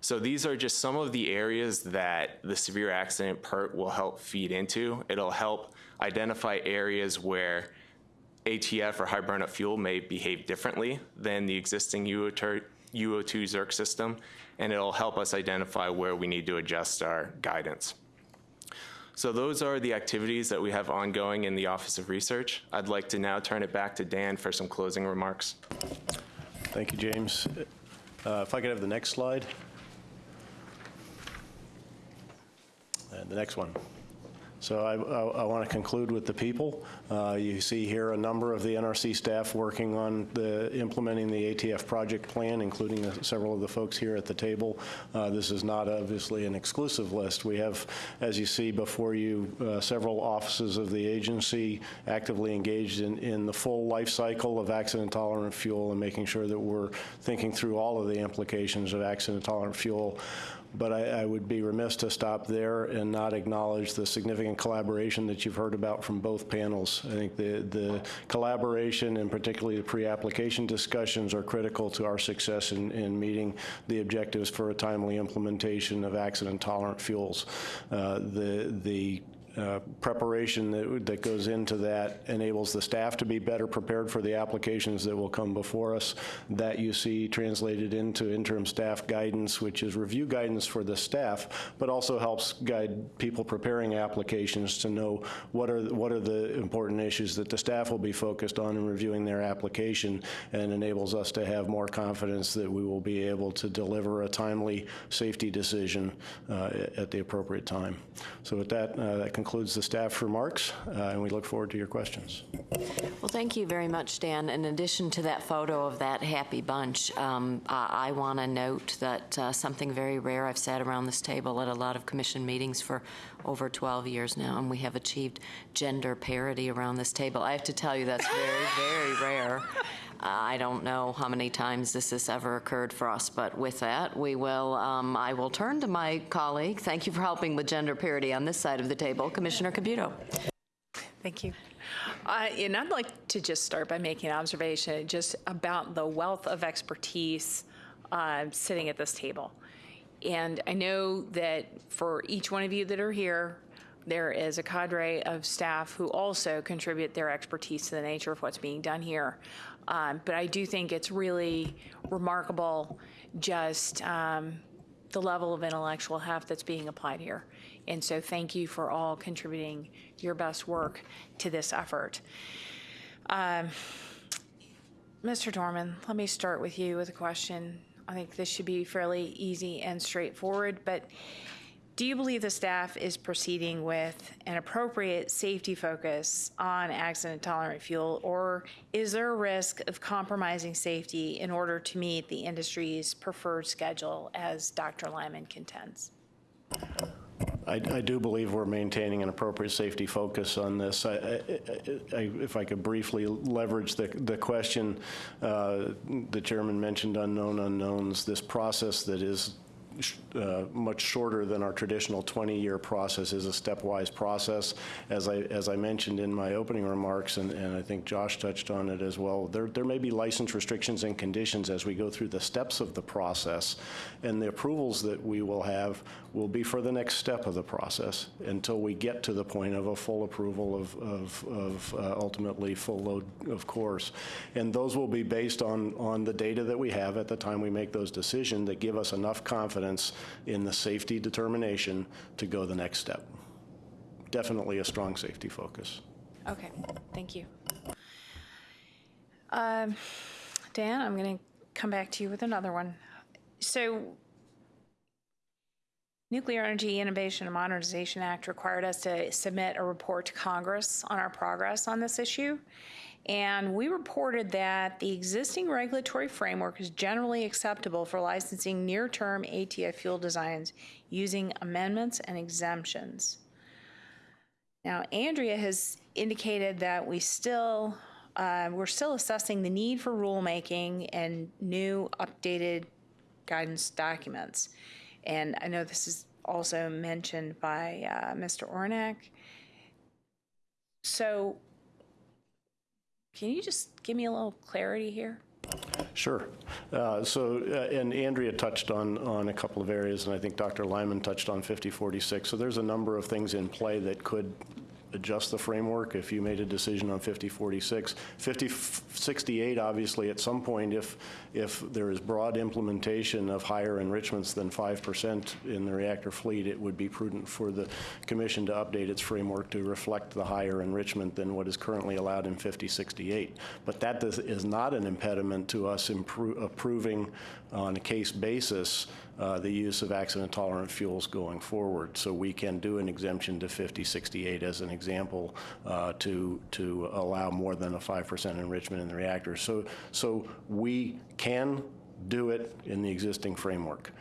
So these are just some of the areas that the severe accident PIRT will help feed into. It'll help identify areas where ATF or high burnup fuel may behave differently than the existing UO2 UO2 Zirc system, and it'll help us identify where we need to adjust our guidance. So those are the activities that we have ongoing in the Office of Research. I'd like to now turn it back to Dan for some closing remarks. Thank you, James. Uh, If I could have the next slide. And the next one. So I, I, want to conclude with the people. Uh, you see here a number of the NRC staff working on the implementing the ATF project plan, including the, several of the folks here at the table. Uh, this is not obviously an exclusive list. We have, as you see before you, uh, several offices of the agency actively engaged in, in the full life cycle of accident-tolerant fuel and making sure that we're thinking through all of the implications of accident-tolerant fuel but I, I, would be remiss to stop there and not acknowledge the significant collaboration that you've heard about from both panels. I think the, the collaboration and particularly the pre-application discussions are critical to our success in, in meeting the objectives for a timely implementation of accident-tolerant fuels. Uh, the, the uh, preparation that, that goes into that enables the staff to be better prepared for the applications that will come before us. That you see translated into interim staff guidance, which is review guidance for the staff, but also helps guide people preparing applications to know what are, what are the important issues that the staff will be focused on in reviewing their application and enables us to have more confidence that we will be able to deliver a timely safety decision uh, at the appropriate time. So with that, uh, that concludes concludes the staff remarks, uh, and we look forward to your questions. Well, thank you very much, Dan. In addition to that photo of that happy bunch, um, I, I want to note that uh, something very rare. I've sat around this table at a lot of commission meetings for over 12 years now, and we have achieved gender parity around this table. I have to tell you, that's very, very rare. I don't know how many times this has ever occurred for us, but with that, we will, um, I will turn to my colleague. Thank you for helping with gender parity on this side of the table, Commissioner Caputo. Thank you. Uh, and I'd like to just start by making an observation just about the wealth of expertise uh, sitting at this table. And I know that for each one of you that are here, there is a cadre of staff who also contribute their expertise to the nature of what's being done here. Um, but I do think it's really remarkable just um, the level of intellectual heft that's being applied here. And so thank you for all contributing your best work to this effort. Um, Mr. Dorman, let me start with you with a question. I think this should be fairly easy and straightforward, but do you believe the staff is proceeding with an appropriate safety focus on accident tolerant fuel, or is there a risk of compromising safety in order to meet the industry's preferred schedule, as Dr. Lyman contends? I, I, do believe we're maintaining an appropriate safety focus on this. I, I, if I could briefly leverage the, the question, uh, the chairman mentioned unknown unknowns, this process that is uh, much shorter than our traditional 20-year process is a stepwise process. As I, as I mentioned in my opening remarks, and, and I think Josh touched on it as well, there, there may be license restrictions and conditions as we go through the steps of the process, and the approvals that we will have will be for the next step of the process until we get to the point of a full approval of, of, of uh, ultimately full load of course. And those will be based on, on the data that we have at the time we make those decisions that give us enough confidence in the safety determination to go the next step. Definitely a strong safety focus. Okay, thank you. Um, Dan, I'm going to come back to you with another one. So Nuclear Energy Innovation and Modernization Act required us to submit a report to Congress on our progress on this issue. And we reported that the existing regulatory framework is generally acceptable for licensing near term ATF fuel designs using amendments and exemptions. Now, Andrea has indicated that we still uh, we're still assessing the need for rulemaking and new updated guidance documents. And I know this is also mentioned by uh, Mr. Orenak. So can you just give me a little clarity here? Sure. Uh, So, uh, and Andrea touched on, on a couple of areas, and I think Dr. Lyman touched on 5046. So there's a number of things in play that could adjust the framework if you made a decision on 5046. 5068, obviously, at some point, if, if there is broad implementation of higher enrichments than 5% in the reactor fleet, it would be prudent for the commission to update its framework to reflect the higher enrichment than what is currently allowed in 5068. But that does, is not an impediment to us approving on a case basis uh, the use of accident-tolerant fuels going forward. So we can do an exemption to 5068 as an example uh, to, to allow more than a 5% enrichment in the reactor. So, so we can do it in the existing framework.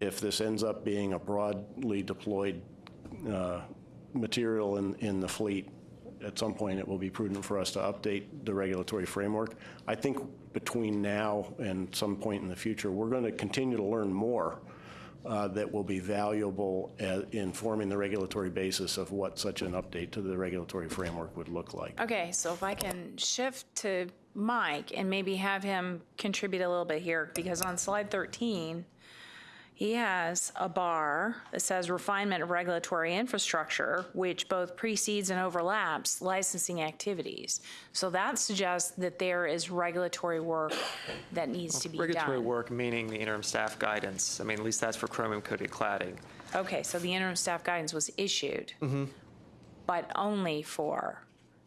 If this ends up being a broadly deployed uh, material in, in the fleet, at some point it will be prudent for us to update the regulatory framework. I think between now and some point in the future, we're going to continue to learn more uh, that will be valuable at informing the regulatory basis of what such an update to the regulatory framework would look like. Okay, so if I can shift to Mike and maybe have him contribute a little bit here, because on slide 13, he has a bar that says refinement of regulatory infrastructure, which both precedes and overlaps licensing activities. So that suggests that there is regulatory work that needs to be Regulatory done. work, meaning the interim staff guidance. I mean, at least that's for chromium-coated cladding. Okay, so the interim staff guidance was issued, mm-hmm. but only for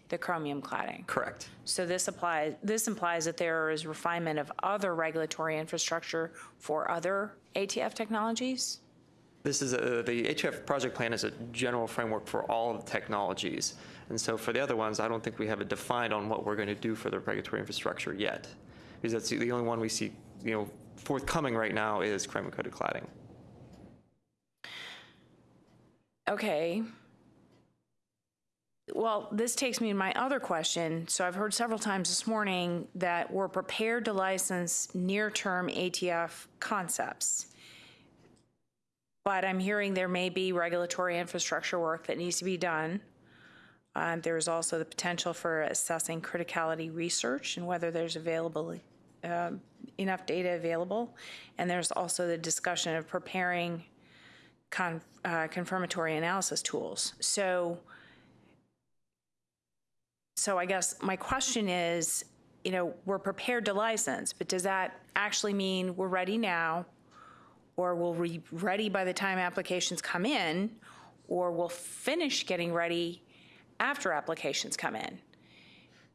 the chromium cladding. Correct. So this applies, this implies that there is refinement of other regulatory infrastructure for other ATF technologies? This is a, the ATF project plan is a general framework for all of the technologies. And so for the other ones, I don't think we have it defined on what we're going to do for the regulatory infrastructure yet. Because that's the only one we see, you know, forthcoming right now is chromium-coated cladding. Okay. Well, this takes me to my other question. So I've heard several times this morning that we're prepared to license near-term ATF concepts. But I'm hearing there may be regulatory infrastructure work that needs to be done. Uh, There's also the potential for assessing criticality research and whether there's available, um, enough data available. And there's also the discussion of preparing con- uh, confirmatory analysis tools. So, so I guess my question is, you know, we're prepared to license, but does that actually mean we're ready now? Or we'll be ready by the time applications come in? Or we'll finish getting ready after applications come in?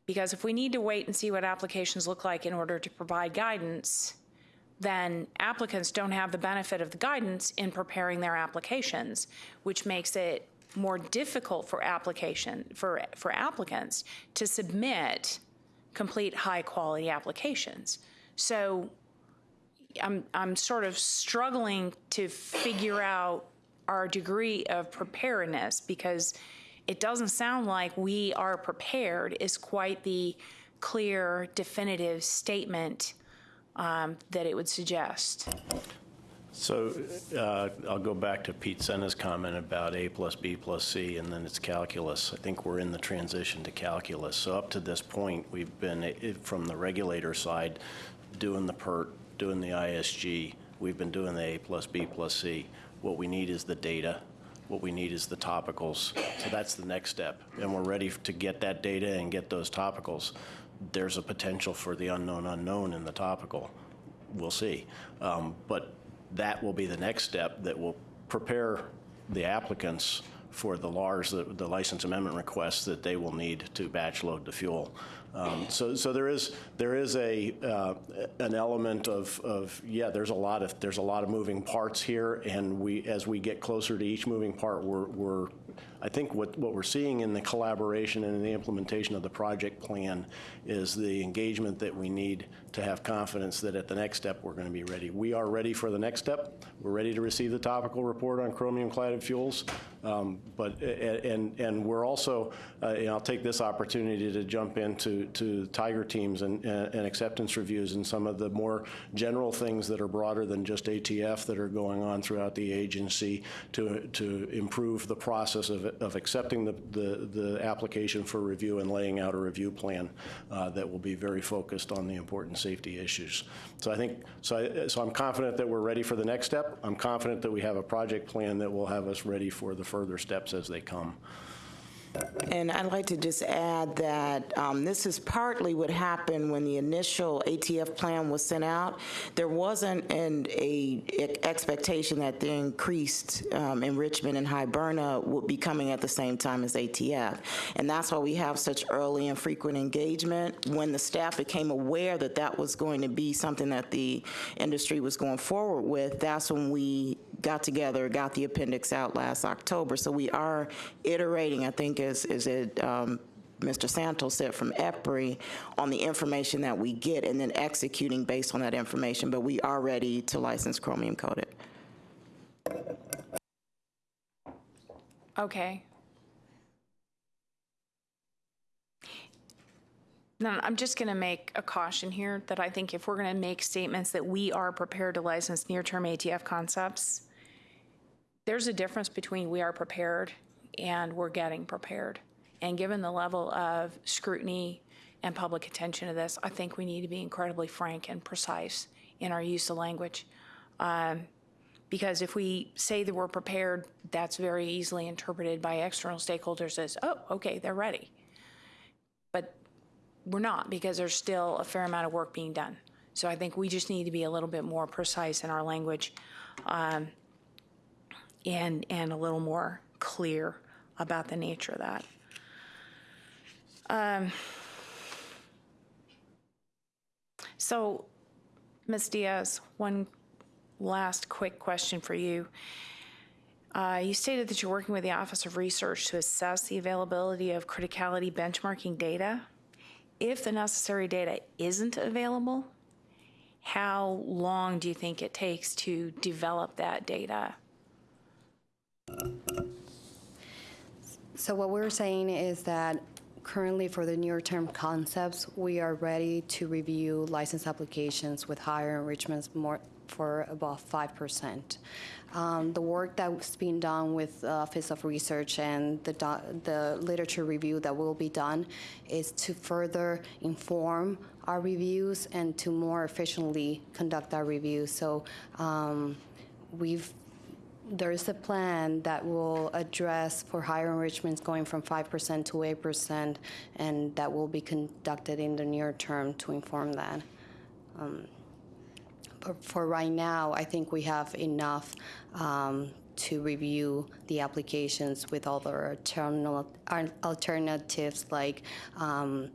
Because if we need to wait and see what applications look like in order to provide guidance, then applicants don't have the benefit of the guidance in preparing their applications, which makes it more difficult for application, for, for applicants to submit complete high-quality applications. So I'm, I'm sort of struggling to figure out our degree of preparedness because it doesn't sound like we are prepared is quite the clear, definitive statement um, that it would suggest. So uh, I'll go back to Pete Sena's comment about A plus B plus C, and then it's calculus. I think we're in the transition to calculus. So up to this point, we've been, eh, from the regulator side, doing the PIRT, doing the ISG. We've been doing the A plus B plus C. What we need is the data. What we need is the topicals. So that's the next step. And we're ready to get that data and get those topicals. There's a potential for the unknown unknown in the topical. We'll see. Um, But that will be the next step that will prepare the applicants for the LARs, the, the license amendment requests that they will need to batch load the fuel. Um, so, so there is there is a uh, an element of, of yeah, there's a lot of there's a lot of moving parts here, and we as we get closer to each moving part, we're we're I think what, what we're seeing in the collaboration and in the implementation of the project plan is the engagement that we need to have confidence that at the next step, we're going to be ready. We are ready for the next step. We're ready to receive the topical report on chromium-cladded fuels. Um, But, and, and we're also, uh, and I'll take this opportunity to jump into, to Tiger teams and, and acceptance reviews and some of the more general things that are broader than just ATF that are going on throughout the agency to, to improve the process of, of accepting the, the, the application for review and laying out a review plan uh, that will be very focused on the important safety issues. So I think, so, I, so I'm confident that we're ready for the next step. I'm confident that we have a project plan that will have us ready for the further steps as they come. And I'd like to just add that um, this is partly what happened when the initial ATF plan was sent out. There wasn't an a e- expectation that the increased um, enrichment in Hiberna would be coming at the same time as ATF. And that's why we have such early and frequent engagement. When the staff became aware that that was going to be something that the industry was going forward with, that's when we got together, got the appendix out last October. So we are iterating, I think, as, as it, um, Mr. Csontos said from EPRI, on the information that we get and then executing based on that information. But we are ready to license chromium coated. Okay. No, I'm just going to make a caution here that I think if we're going to make statements that we are prepared to license near-term ATF concepts, there's a difference between we are prepared and we're getting prepared. And given the level of scrutiny and public attention to this, I think we need to be incredibly frank and precise in our use of language. Um, because if we say that we're prepared, that's very easily interpreted by external stakeholders as, oh, okay, they're ready. But we're not, because there's still a fair amount of work being done. So I think we just need to be a little bit more precise in our language um, and, and a little more clear about the nature of that. Um, so, Ms. Diaz, one last quick question for you. Uh, you stated that you're working with the Office of Research to assess the availability of criticality benchmarking data. If the necessary data isn't available, how long do you think it takes to develop that data? So what we're saying is that currently for the near-term concepts, we are ready to review license applications with higher enrichments more for about 5%. Um, the work that's being done with the Office of Research and the, the literature review that will be done is to further inform our reviews and to more efficiently conduct our reviews. So um, we've there is a plan that will address for higher enrichments going from 5% to 8%, and that will be conducted in the near term to inform that. Um, But for right now, I think we have enough um, to review the applications with other alternal- al- alternatives, like um,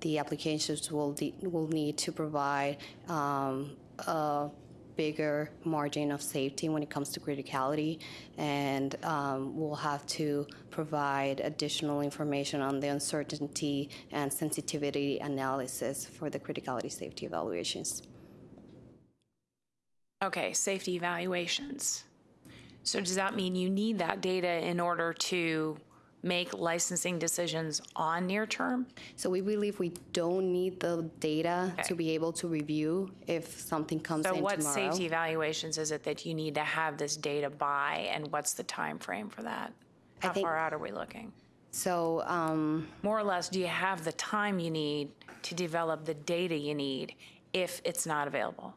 the applications will, will need to provide a bigger margin of safety when it comes to criticality, and um, we'll have to provide additional information on the uncertainty and sensitivity analysis for the criticality safety evaluations. Okay, safety evaluations. So does that mean you need that data in order to make licensing decisions on near term? So we believe we don't need the data to be able to review if something comes in So tomorrow. what safety evaluations is it that you need to have this data by, and what's the time frame for that? How far out are we looking? So, um, More or less, do you have the time you need to develop the data you need if it's not available?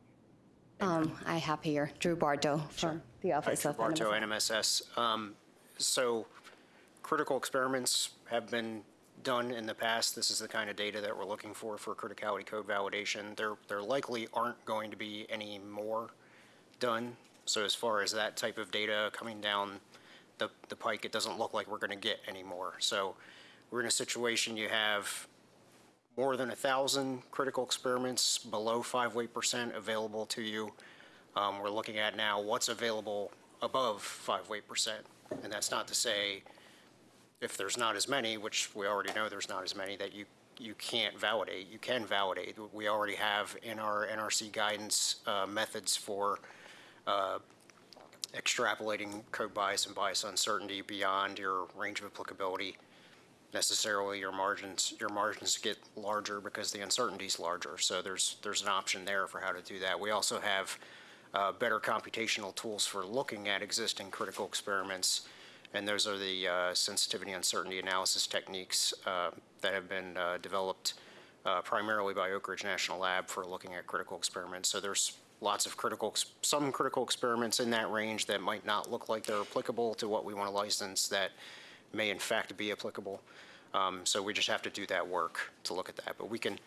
um, I have here Drew Barto from the Office of Barto, NMSS. NMSS. Um, So critical experiments have been done in the past. This is the kind of data that we're looking for for criticality code validation. There, there likely aren't going to be any more done. So as far as that type of data coming down the, the pike, it doesn't look like we're going to get any more. So we're in a situation you have more than a thousand critical experiments below five weight percent available to you. Um, we're looking at now what's available above five weight percent. And that's not to say if there's not as many, which we already know there's not as many, that you, you can't validate. You can validate. We already have in our NRC guidance uh, methods for uh, extrapolating code bias and bias uncertainty beyond your range of applicability. Necessarily, your margins, your margins get larger because the uncertainty's larger. So there's, there's an option there for how to do that. We also have uh, better computational tools for looking at existing critical experiments and those are the uh, sensitivity uncertainty analysis techniques uh, that have been uh, developed uh, primarily by Oak Ridge National Lab for looking at critical experiments. So there's lots of critical, some critical experiments in that range that might not look like they're applicable to what we want to license that may in fact be applicable. Um, So we just have to do that work to look at that. But we can,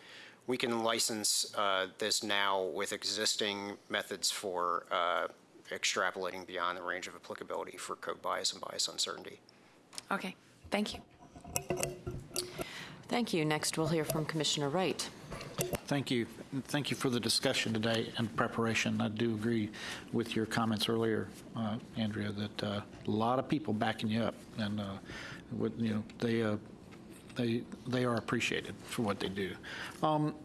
we can license uh, this now with existing methods for uh, extrapolating beyond the range of applicability for code bias and bias uncertainty. Okay, thank you. Thank you. Next, we'll hear from Commissioner Wright. Thank you. Thank you for the discussion today and preparation. I do agree with your comments earlier, uh, Andrea, that uh, a lot of people backing you up, and, uh, with, you know, they, uh, they, they are appreciated for what they do. Um,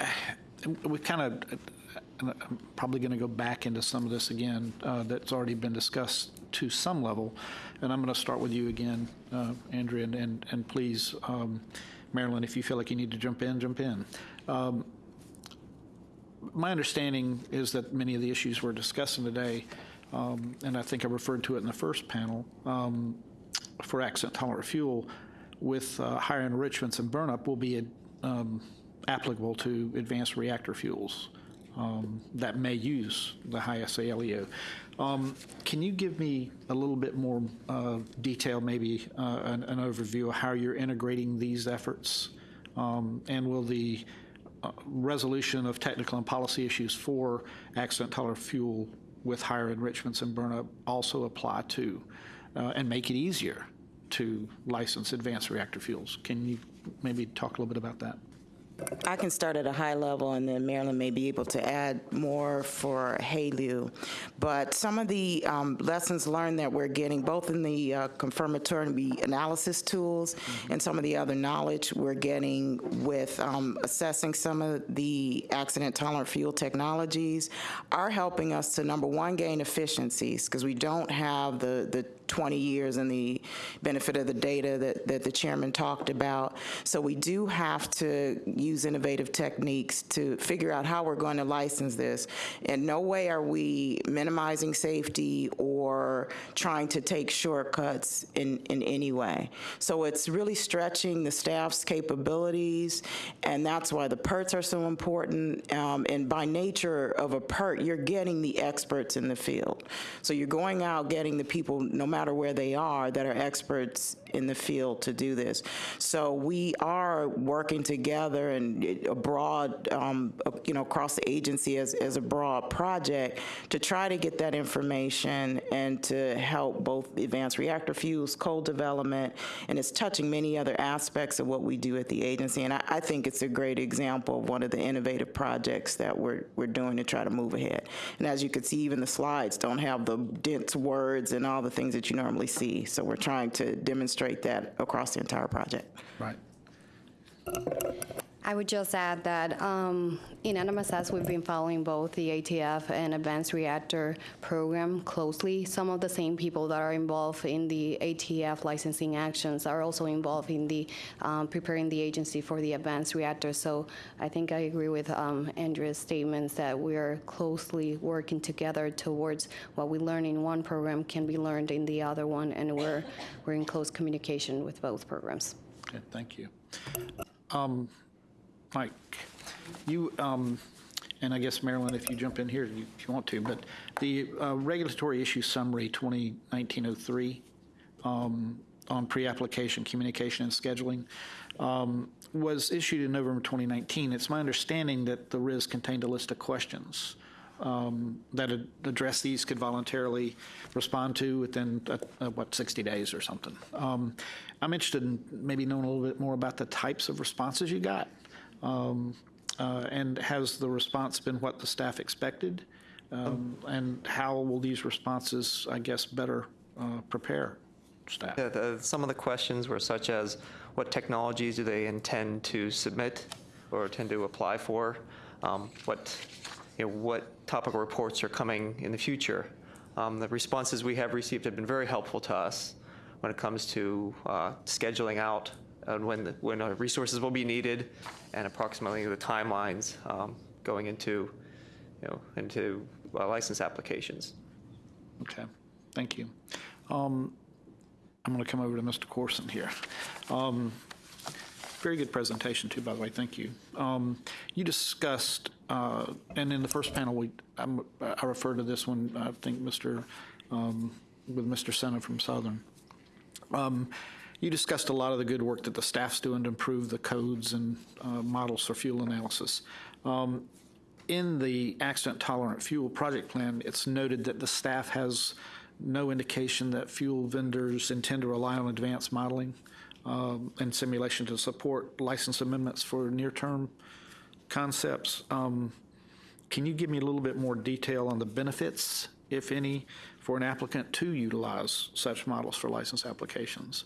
We kind of, and I'm probably going to go back into some of this again uh, that's already been discussed to some level, and I'm going to start with you again, uh, Andrea, and- and, and please, um, Marilyn, if you feel like you need to jump in, jump in. Um, My understanding is that many of the issues we're discussing today, um, and I think I referred to it in the first panel, um, for accident tolerant fuel with uh, higher enrichments and burnup will be um, applicable to advanced reactor fuels um, that may use the HALEU. Um, Can you give me a little bit more uh, detail, maybe uh, an an overview of how you're integrating these efforts? Um, And will the uh, resolution of technical and policy issues for accident tolerant fuel with higher enrichments and burnup also apply to, uh, and make it easier to license advanced reactor fuels? Can you maybe talk a little bit about that? I can start at a high level, and then Marilyn may be able to add more for HALEU. But some of the um, lessons learned that we're getting, both in the uh, confirmatory analysis tools and some of the other knowledge we're getting with um, assessing some of the accident-tolerant fuel technologies, are helping us to, number one, gain efficiencies, because we don't have the, the 20 years and the benefit of the data that, that the chairman talked about. So we do have to use innovative techniques to figure out how we're going to license this. In no way are we minimizing safety or trying to take shortcuts in, in any way. So it's really stretching the staff's capabilities, and that's why the PIRTs are so important. Um, and by nature of a PIRT, you're getting the experts in the field. So you're going out getting the people, no matter where they are, that are experts in the field to do this. So we are working together and a broad, um, you know, across the agency as, as a broad project to try to get that information and to help both advanced reactor fuels, coal development, and it's touching many other aspects of what we do at the agency. And I, I think it's a great example of one of the innovative projects that we're, we're doing to try to move ahead. And as you can see, even the slides don't have the dense words and all the things that you normally see. So we're trying to demonstrate that across the entire project. Right. I would just add that um, in NMSS, we've been following both the ATF and Advanced Reactor Program closely. Some of the same people that are involved in the ATF licensing actions are also involved in the um, preparing the agency for the advanced reactor. So I think I agree with um, Andrea's statements that we are closely working together towards what we learn in one program can be learned in the other one, and we're we're in close communication with both programs. Okay, thank you. Um, Mike, you, um, and I guess Marilyn, if you jump in here you- if you want to, but the uh, regulatory issue summary 2019-03 um, on pre-application communication and scheduling um, was issued in November 2019. It's my understanding that the RIS contained a list of questions um, that ad- address these could voluntarily respond to within, uh, uh, what, 60 days or something. Um, I'm interested in maybe knowing a little bit more about the types of responses you got. Um, uh, And has the response been what the staff expected? Um, And how will these responses, I guess, better uh, prepare staff. Yeah, the, some of the questions were such as, what technologies do they intend to submit or intend to apply for? Um, What, you know, what topical reports are coming in the future? Um, The responses we have received have been very helpful to us when it comes to uh, scheduling out and when, the- when uh, resources will be needed and approximately the timelines um, going into, you know, into uh, license applications. Okay, thank you. Um, I'm going to come over to Mr. Corson here. Um, Very good presentation, too, by the way, thank you. Um, You discussed, uh, and in the first panel, we, I'm- I refer to this one, I think, Mr., um, with Mr. Sena from Southern. Um, You discussed a lot of the good work that the staff's doing to improve the codes and uh, models for fuel analysis. Um, In the accident-tolerant fuel project plan, it's noted that the staff has no indication that fuel vendors intend to rely on advanced modeling um, and simulation to support license amendments for near-term concepts. Um, Can you give me a little bit more detail on the benefits, if any, for an applicant to utilize such models for license applications?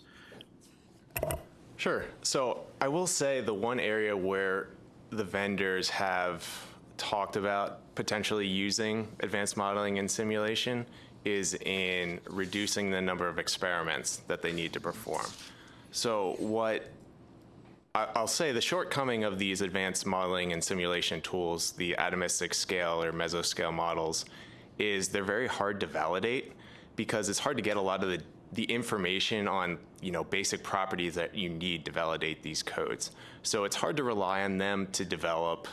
Sure. So I will say the one area where the vendors have talked about potentially using advanced modeling and simulation is in reducing the number of experiments that they need to perform. So what I'll say the shortcoming of these advanced modeling and simulation tools, the atomistic scale or mesoscale models, is they're very hard to validate because it's hard to get a lot of the, the information on you know basic properties that you need to validate these codes. So it's hard to rely on them to develop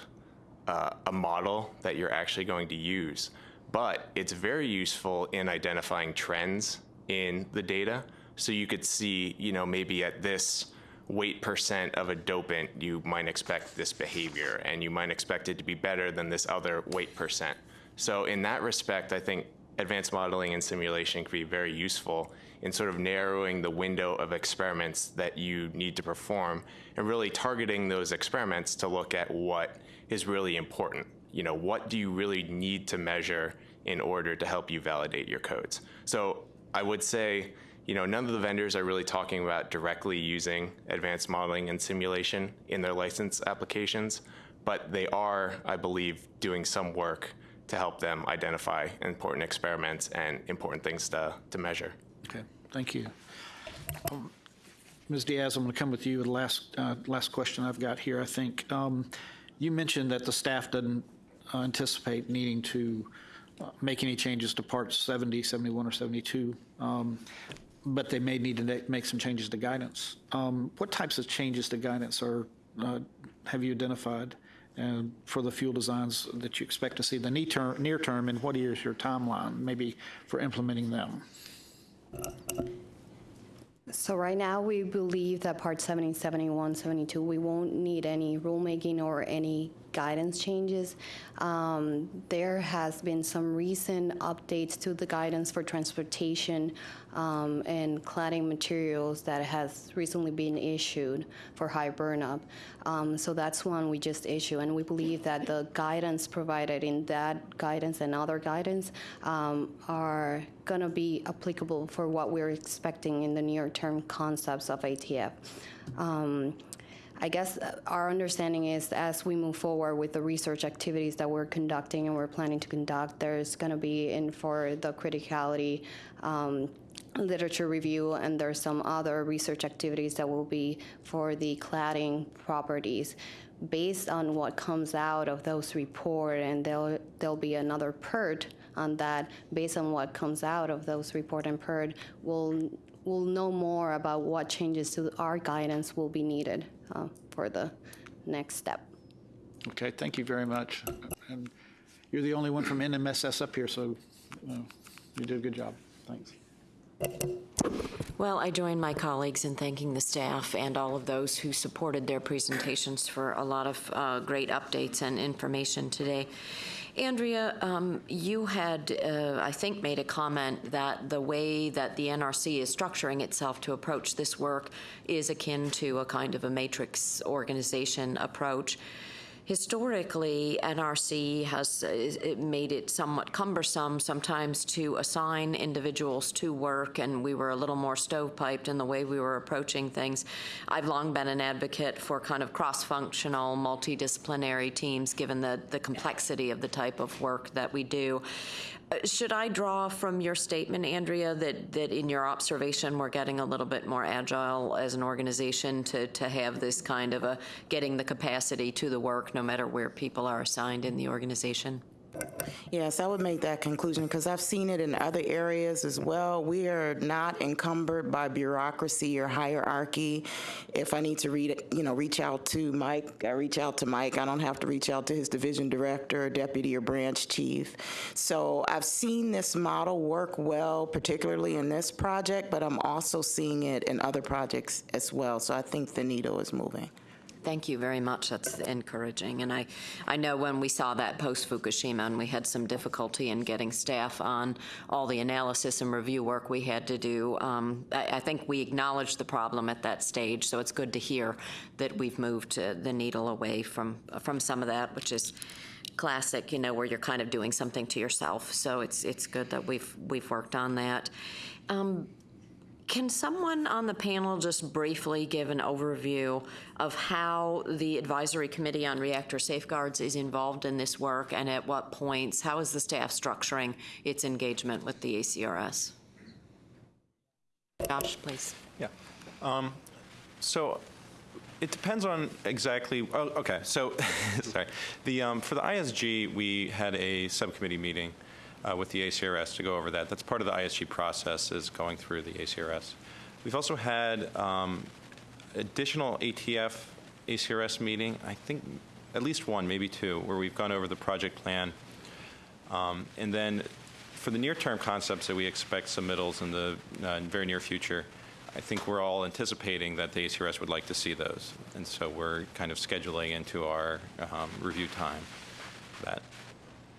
uh, a model that you're actually going to use. But it's very useful in identifying trends in the data. So you could see, you know, maybe at this weight percent of a dopant, you might expect this behavior, and you might expect it to be better than this other weight percent. So in that respect, I think advanced modeling and simulation can be very useful in sort of narrowing the window of experiments that you need to perform and really targeting those experiments to look at what is really important. You know, what do you really need to measure in order to help you validate your codes? So I would say, you know, none of the vendors are really talking about directly using advanced modeling and simulation in their license applications, but they are, I believe, doing some work to help them identify important experiments and important things to, to measure. Okay, thank you. Um, Ms. Diaz, I'm going to come with you. with The last, uh, last question I've got here, I think. Um, You mentioned that the staff doesn't uh, anticipate needing to uh, make any changes to parts 70, 71, or 72, um, but they may need to make some changes to guidance. Um, What types of changes to guidance are, uh, have you identified for the fuel designs that you expect to see the near term, near term, and what is your timeline, maybe, for implementing them? So right now, we believe that Part 70, 71, 72, we won't need any rulemaking or any guidance changes. Um, There has been some recent updates to the guidance for transportation um, and cladding materials that has recently been issued for high burnup. Um, So that's one we just issued, and we believe that the guidance provided in that guidance and other guidance um, are going to be applicable for what we're expecting in the near-term concepts of ATF. I guess our understanding is as we move forward with the research activities that we're conducting and we're planning to conduct, there's going to be in for the criticality um, literature review, and there's some other research activities that will be for the cladding properties. Based on what comes out of those report, and there'll, there'll be another PIRT on that, based on what comes out of those report and PIRT, we'll, we'll know more about what changes to our guidance will be needed uh, for the next step. Okay, thank you very much. And you're the only one from NMSS up here, so uh, you did a good job. Thanks. Well, I join my colleagues in thanking the staff and all of those who supported their presentations for a lot of uh, great updates and information today. Andrea, um, you had, uh, I think, made a comment that the way that the NRC is structuring itself to approach this work is akin to a kind of a matrix organization approach. Historically, NRC has uh, it made it somewhat cumbersome sometimes to assign individuals to work, and we were a little more stovepiped in the way we were approaching things. I've long been an advocate for kind of cross-functional, multidisciplinary teams, given the, the complexity of the type of work that we do. Should I draw from your statement, Andrea, that, that in your observation, we're getting a little bit more agile as an organization to, to have this kind of a, getting the capacity to the work, no matter where people are assigned in the organization? Yes, I would make that conclusion because I've seen it in other areas as well. We are not encumbered by bureaucracy or hierarchy. If I need to read, you know, reach out to Mike, I reach out to Mike. I don't have to reach out to his division director, deputy, or branch chief. So I've seen this model work well, particularly in this project, but I'm also seeing it in other projects as well. So I think the needle is moving. Thank you very much. That's encouraging. And I, I know when we saw that post Fukushima and we had some difficulty in getting staff on all the analysis and review work we had to do, um, I, I think we acknowledged the problem at that stage. So it's good to hear that we've moved uh, the needle away from, from some of that, which is classic, you know, where you're kind of doing something to yourself. So it's, it's good that we've, we've worked on that. Um, can someone on the panel just briefly give an overview of how the Advisory Committee on Reactor Safeguards is involved in this work and at what points? How is the staff structuring its engagement with the ACRS? Josh, please. Yeah. Um, So it depends on exactly, oh, okay, so, sorry. The, um, for the ISG, we had a subcommittee meeting uh, with the ACRS to go over that. That's part of the ISG process is going through the ACRS. We've also had um, additional ATF ACRS meeting, I think at least one, maybe two, where we've gone over the project plan. Um, And then for the near-term concepts that we expect submittals in the uh, very near future, I think we're all anticipating that the ACRS would like to see those. And so we're kind of scheduling into our um, review time that.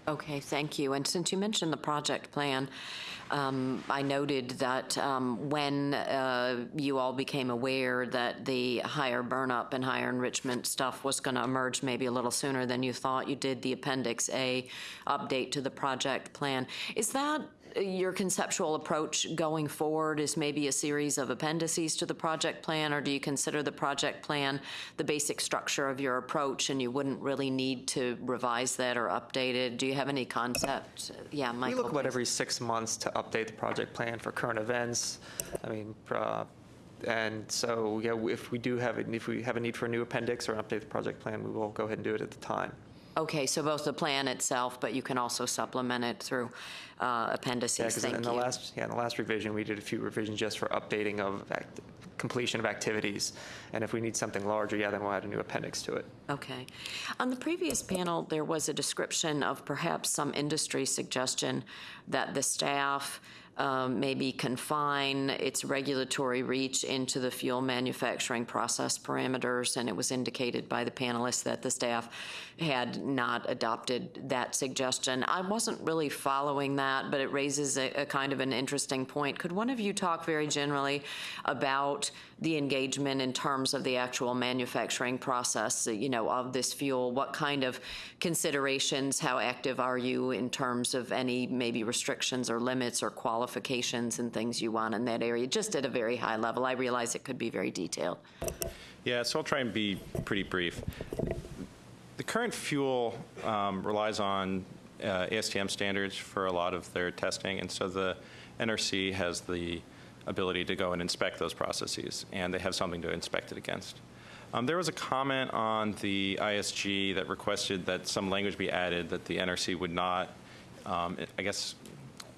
Okay, thank you. And since you mentioned the project plan, um, I noted that um, when uh, you all became aware that the higher burnup and higher enrichment stuff was going to emerge maybe a little sooner than you thought, you did the Appendix A update to the project plan. Is that your conceptual approach going forward is maybe a series of appendices to the project plan, or do you consider the project plan the basic structure of your approach and you wouldn't really need to revise that or update it? Do you have any concept? Yeah, Michael. We look about every six months to update the project plan for current events. I mean, uh, and so, yeah, if we do have, it- if we have a need for a new appendix or update the project plan, we will go ahead and do it at the time. Okay, so both the plan itself, but you can also supplement it through uh, Yeah, appendices. Thank in the you. last, yeah, in the last revision, we did a few revisions just for updating of act- completion of activities. And if we need something larger, yeah, then we'll add a new appendix to it. Okay. On the previous panel, there was a description of perhaps some industry suggestion that the staff um, maybe confine its regulatory reach into the fuel manufacturing process parameters, and it was indicated by the panelists that the staff had not adopted that suggestion. I wasn't really following that, but it raises a, a kind of an interesting point. Could one of you talk very generally about the engagement in terms of the actual manufacturing process, you know, of this fuel? What kind of considerations, how active are you in terms of any maybe restrictions or limits or qualifications and things you want in that area, just at a very high level? I realize it could be very detailed. Yeah, so I'll try and be pretty brief. The current fuel um, relies on uh, ASTM standards for a lot of their testing, and so the NRC has the ability to go and inspect those processes, and they have something to inspect it against. Um, There was a comment on the ISG that requested that some language be added that the NRC would not, um, I guess,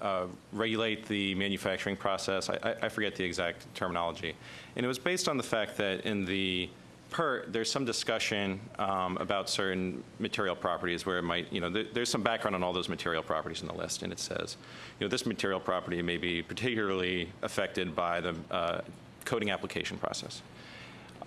uh, regulate the manufacturing process. I- I forget the exact terminology. And it was based on the fact that in the PIRT, there's some discussion um, about certain material properties where it might, you know, there- there's some background on all those material properties in the list, and it says, you know, this material property may be particularly affected by the uh, coating application process.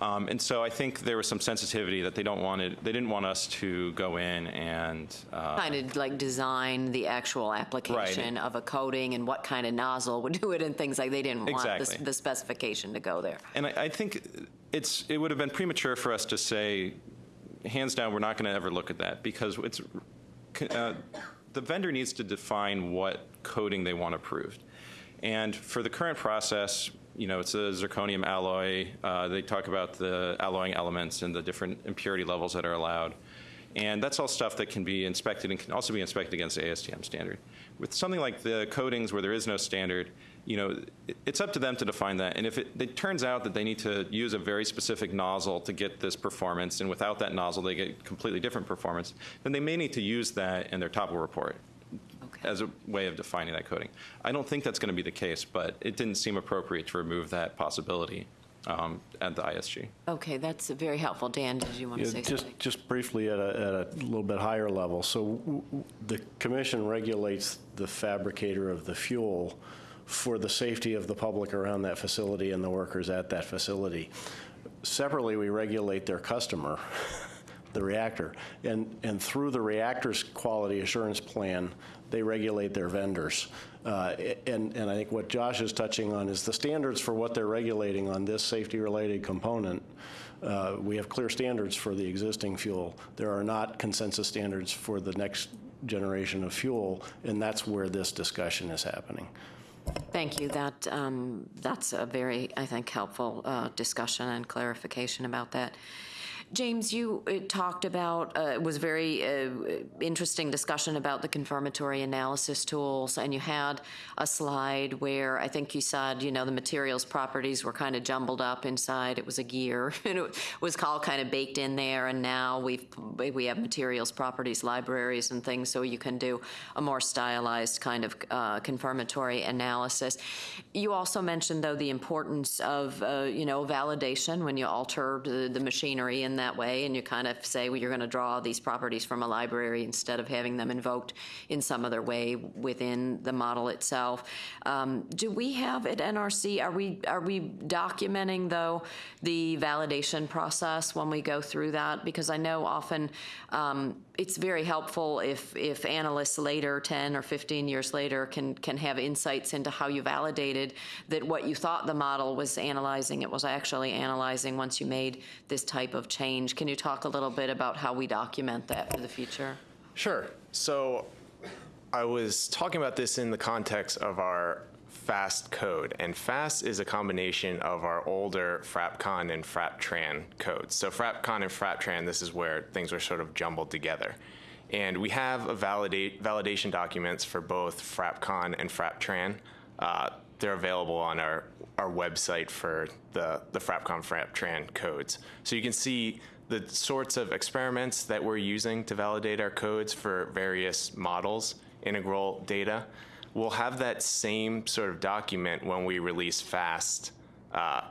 Um, And so I think there was some sensitivity that they don't wanted, they didn't want us to go in and uh, Kind of like design the actual application of a coating and what kind of nozzle would do it and things like, they didn't want the- the specification to go there. And I, I think it's, it would have been premature for us to say, hands down, we're not going to ever look at that because it's, uh, the vendor needs to define what coating they want approved. And for the current process, you know, it's a zirconium alloy. Uh, They talk about the alloying elements and the different impurity levels that are allowed. And that's all stuff that can be inspected and can also be inspected against the ASTM standard. With something like the coatings where there is no standard, you know, it's up to them to define that. And if it, it turns out that they need to use a very specific nozzle to get this performance, and without that nozzle they get completely different performance, then they may need to use that in their topical report as a way of defining that coating. I don't think that's going to be the case, but it didn't seem appropriate to remove that possibility um, at the ISG. Okay, that's very helpful. Dan, did you want to Yeah, say just, something? just briefly at a, at a little bit higher level. So w- w- the commission regulates the fabricator of the fuel for the safety of the public around that facility and the workers at that facility. Separately, we regulate their customer, the reactor. And, and through the reactor's quality assurance plan, they regulate their vendors. Uh, And, and I think what Josh is touching on is the standards for what they're regulating on this safety-related component. Uh, We have clear standards for the existing fuel. There are not consensus standards for the next generation of fuel, and that's where this discussion is happening. Thank you. That, um, that's a very, I think, helpful uh, discussion and clarification about that. James, you uh, talked about, uh, it was a very uh, interesting discussion about the confirmatory analysis tools, and you had a slide where I think you said, you know, the materials properties were kind of jumbled up inside. It was a gear, and it was all kind of baked in there, and now we've, we have materials properties libraries and things, so you can do a more stylized kind of uh, confirmatory analysis. You also mentioned, though, the importance of, uh, you know, validation when you alter the, the machinery in that way, and you kind of say, well, you're going to draw these properties from a library instead of having them invoked in some other way within the model itself. Um, do we have at NRC, are we, are we documenting, though, the validation process when we go through that? Because I know often um, it's very helpful if, if analysts later, 10 or 15 years later, can, can have insights into how you validated that what you thought the model was analyzing, it was actually analyzing once you made this type of change. Can you talk a little bit about how we document that for the future? Sure. So I was talking about this in the context of our FAST code, and FAST is a combination of our older FRAPCON and FRAPTRAN codes. So FRAPCON and FRAPTRAN, this is where things were sort of jumbled together. And we have a validate, validation documents for both FRAPCON and FRAPTRAN. Uh, they're available on our, our website for the, the FRAPCON, FRAPTRAN codes. So you can see the sorts of experiments that we're using to validate our codes for various models, integral data. We'll have that same sort of document when we release FAST uh,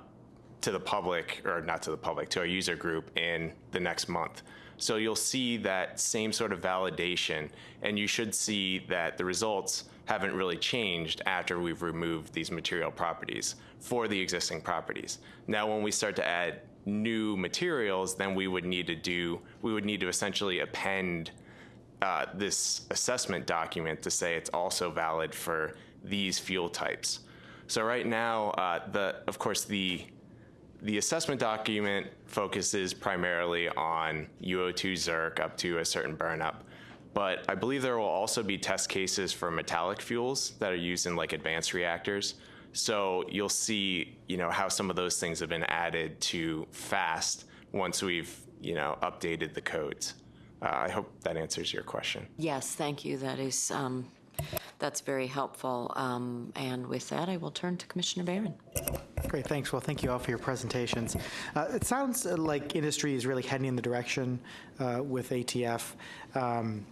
to the public, or not to the public, to our user group in the next month. So you'll see that same sort of validation, and you should see that the results haven't really changed after we've removed these material properties for the existing properties. Now, when we start to add new materials, then we would need to do, we would need to essentially append uh, this assessment document to say it's also valid for these fuel types. So right now, uh, the, of course, the the assessment document focuses primarily on UO2 ZIRC up to a certain burnup, but I believe there will also be test cases for metallic fuels that are used in like advanced reactors. So you'll see, you know, how some of those things have been added to FAST once we've, you know, updated the codes. Uh, I hope that answers your question. Yes, thank you. That is, um, that's very helpful. Um, And with that, I will turn to Commissioner Baran. Great, thanks. Well, thank you all for your presentations. Uh, It sounds uh, like industry is really heading in the direction uh, with ATF um,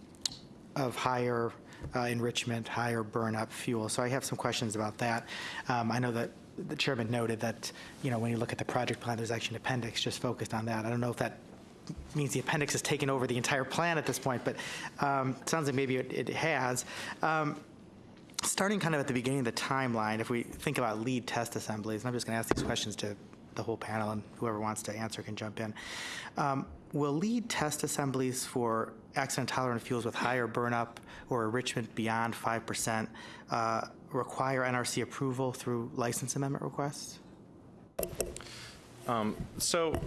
of higher uh, enrichment, higher burn-up fuel. So I have some questions about that. Um, I know that the chairman noted that, you know, when you look at the project plan, there's actually an appendix just focused on that. I don't know if that means the appendix has taken over the entire plan at this point, but um, it sounds like maybe it it has. Um, starting kind of at the beginning of the timeline, if we think about lead test assemblies, and I'm just going to ask these questions to the whole panel, and whoever wants to answer can jump in. Um, will lead test assemblies for accident tolerant fuels with higher burnup or enrichment beyond 5% uh, require NRC approval through license amendment requests? Um, so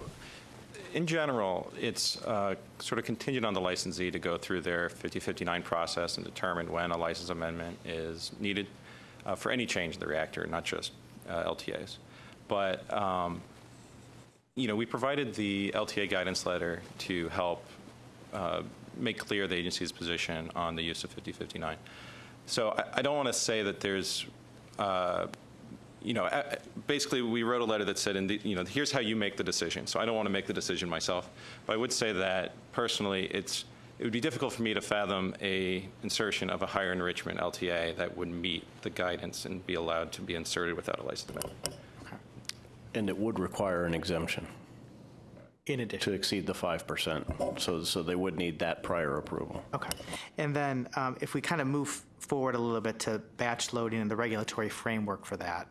in general, it's uh, sort of contingent on the licensee to go through their 5059 process and determine when a license amendment is needed uh, for any change in the reactor, not just uh, LTAs. But, um, you know, we provided the LTA guidance letter to help uh, make clear the agency's position on the use of 5059. So I, I don't want to say that there's uh, you know, basically, we wrote a letter that said, in the, you know, here's how you make the decision. So I don't want to make the decision myself, but I would say that personally, it's it would be difficult for me to fathom a insertion of a higher enrichment LTA that would meet the guidance and be allowed to be inserted without a license amendment. And it would require an exemption. In addition. To exceed the 5%. So, so they would need that prior approval. Okay. And then um, if we kind of move forward a little bit to batch loading and the regulatory framework for that,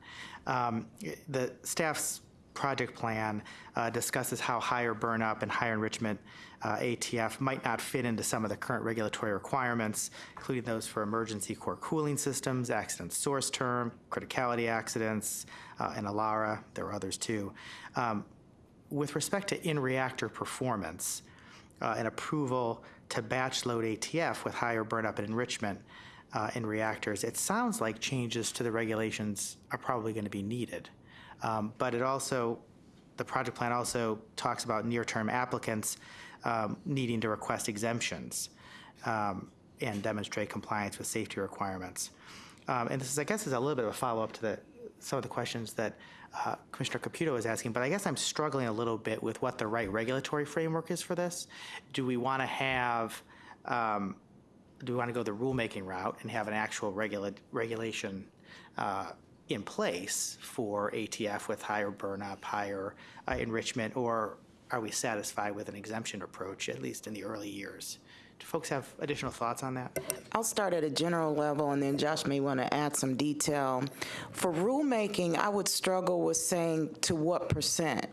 um, the staff's project plan uh, discusses how higher burnup and higher enrichment uh, ATF might not fit into some of the current regulatory requirements, including those for emergency core cooling systems, accident source term, criticality accidents, uh, and ALARA. There are others too. Um, with respect to in-reactor performance, uh, and approval to batch load ATF with higher burnup and enrichment uh, in reactors, it sounds like changes to the regulations are probably going to be needed. Um, but it also, the project plan also talks about near-term applicants um, needing to request exemptions um, and demonstrate compliance with safety requirements. Um, and this is, I guess, is a little bit of a follow-up to the, some of the questions that uh, Commissioner Caputo was asking, but I guess I'm struggling a little bit with what the right regulatory framework is for this. Do we want to have, um, do we want to go the rulemaking route and have an actual regula- regulation uh, in place for ATF with higher burnup, higher uh, enrichment, or are we satisfied with an exemption approach, at least in the early years? Do folks have additional thoughts on that? I'll start at a general level, and then Josh may want to add some detail. For rulemaking, I would struggle with saying to what percent.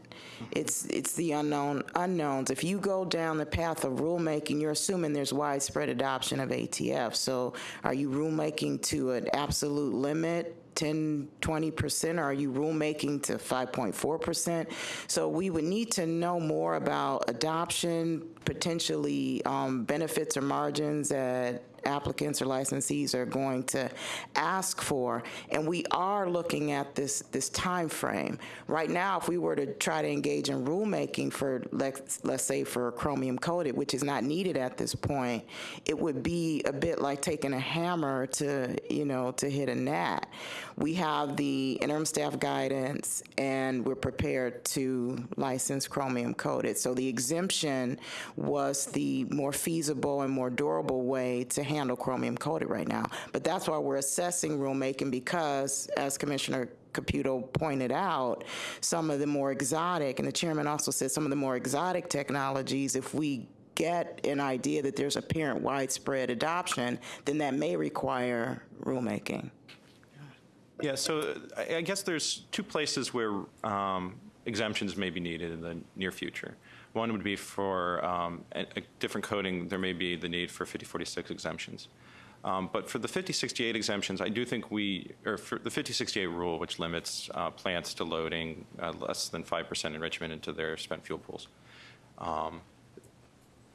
It's it's the unknown unknowns. If you go down the path of rulemaking, you're assuming there's widespread adoption of ATF. So, are you rulemaking to an absolute limit? 10, 20%, or are you rulemaking to 5.4%? So we would need to know more about adoption, potentially um, benefits or margins that applicants or licensees are going to ask for. And we are looking at this, this time frame. Right now, if we were to try to engage in rulemaking for, let's, let's say for chromium coated, which is not needed at this point, it would be a bit like taking a hammer to, you know, to hit a gnat. We have the interim staff guidance and we're prepared to license chromium coated. So the exemption was the more feasible and more durable way to handle chromium coated right now. But that's why we're assessing rulemaking because, as Commissioner Caputo pointed out, some of the more exotic, and the chairman also said some of the more exotic technologies, if we get an idea that there's apparent widespread adoption, then that may require rulemaking. Yeah, so I guess there's two places where um, exemptions may be needed in the near future. One would be for um, a, a different coating, there may be the need for 5046 exemptions. Um, but for the 5068 exemptions, I do think we, or for the 5068 rule, which limits uh, plants to loading uh, less than 5% enrichment into their spent fuel pools. Um,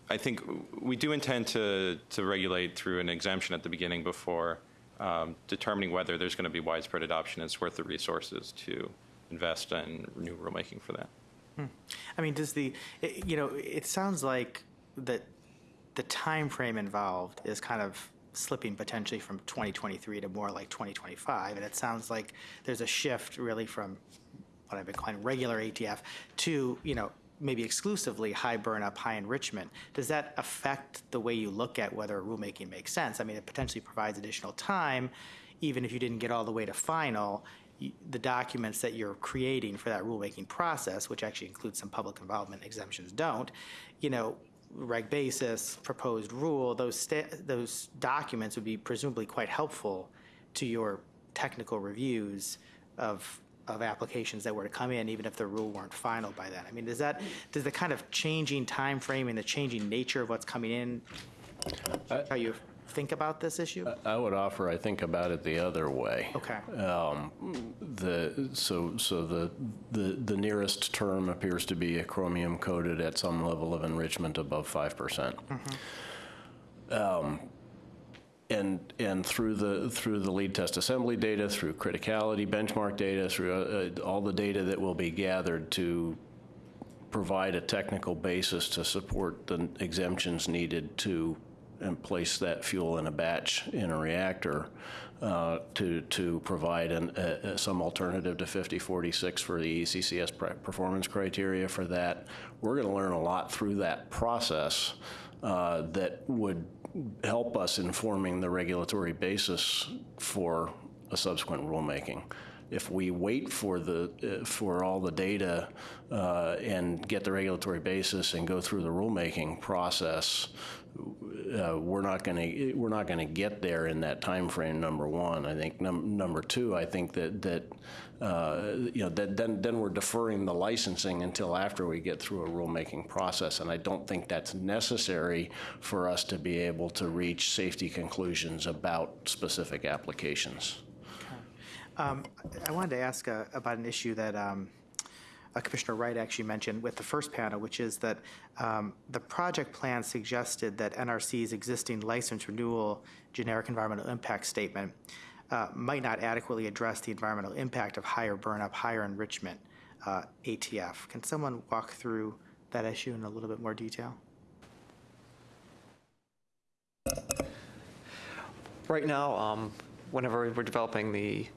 I think we do intend to, to regulate through an exemption at the beginning before um, determining whether there's going to be widespread adoption. It's worth the resources to invest in new rulemaking for that. Hmm. I mean, does the, you know, it sounds like that the time frame involved is kind of slipping potentially from 2023 to more like 2025, and it sounds like there's a shift really from what I've been calling regular ATF to, you know, maybe exclusively high burnup, high enrichment. Does that affect the way you look at whether rulemaking makes sense? I mean, it potentially provides additional time, even if you didn't get all the way to final. The documents that you're creating for that rulemaking process, which actually includes some public involvement exemptions, don't. You know, reg basis, proposed rule, those those documents would be presumably quite helpful to your technical reviews of of applications that were to come in, even if the rule weren't final by then. I mean, does that does the kind of changing time frame and the changing nature of what's coming in how you think about this issue? I would offer, I think about it the other way. Okay. Um, The, so, so the, the, the nearest term appears to be a chromium coated at some level of enrichment above 5%. Um, And, and through the, through the lead test assembly data, through criticality benchmark data, through uh, uh, all the data that will be gathered to provide a technical basis to support the exemptions needed to um, place that fuel in a batch in a reactor uh, to, to provide an, uh, uh, some alternative to 5046 for the ECCS performance criteria for that. We're going to learn a lot through that process uh, that would help us informing the regulatory basis for a subsequent rulemaking. If we wait for the, uh, for all the data uh, and get the regulatory basis and go through the rulemaking process, uh, we're not going to, we're not going to get there in that time frame. number one. I think num- number two, I think that, that, uh, you know, then, then we're deferring the licensing until after we get through a rulemaking process. And I don't think that's necessary for us to be able to reach safety conclusions about specific applications. Um, I wanted to ask uh, about an issue that um, uh, Commissioner Wright actually mentioned with the first panel, which is that um, the project plan suggested that NRC's existing license renewal generic environmental impact statement uh, might not adequately address the environmental impact of higher burnup, higher enrichment uh, ATF. Can someone walk through that issue in a little bit more detail? Right now, um, whenever we're developing the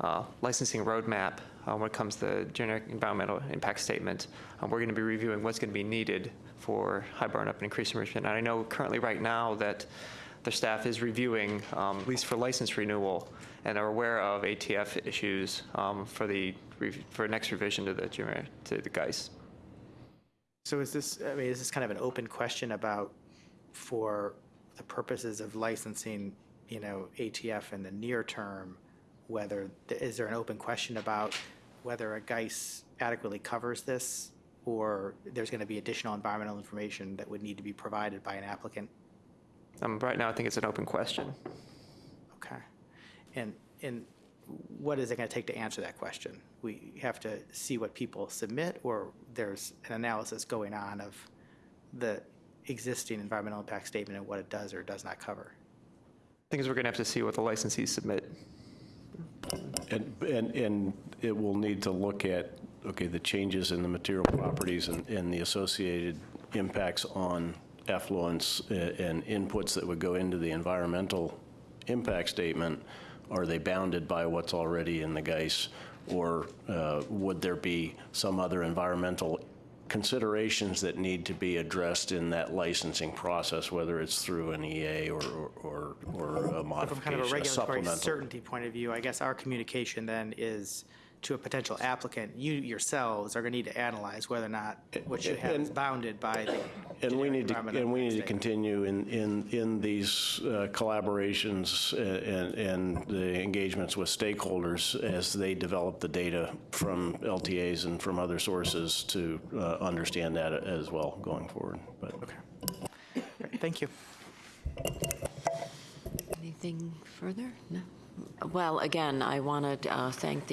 uh, licensing roadmap, uh, when it comes to the generic environmental impact statement, um, we're going to be reviewing what's going to be needed for high burnup and increased enrichment. And I know currently right now that the staff is reviewing, um, at least for license renewal, and are aware of ATF issues um, for the for next revision to the to the GEIS. So is this, I mean, is this kind of an open question about, for the purposes of licensing, you know, ATF in the near term, whether, is there an open question about whether a GEIS adequately covers this? Or there's going to be additional environmental information that would need to be provided by an applicant? Um, right now, I think it's an open question. Okay. And, and what is it going to take to answer that question? We have to see what people submit, or there's an analysis going on of the existing environmental impact statement and what it does or does not cover? I think is we're going to have to see what the licensees submit. And, and, and it will need to look at, okay, the changes in the material properties and, and the associated impacts on effluents uh, and inputs that would go into the environmental impact statement. Are they bounded by what's already in the GEIS? Or uh, would there be some other environmental considerations that need to be addressed in that licensing process, whether it's through an EA or, or, or a From kind of a regulatory supplemental? certainty point of view, I guess our communication then is to a potential applicant, you yourselves are going to need to analyze whether or not what you have is bounded by the And we need to, and we need to continue in, in, in these uh, collaborations a- and, and the engagements with stakeholders as they develop the data from LTAs and from other sources to uh, understand that as well going forward. But Great, Thank you. Anything further? No? Well, again, I want to thank the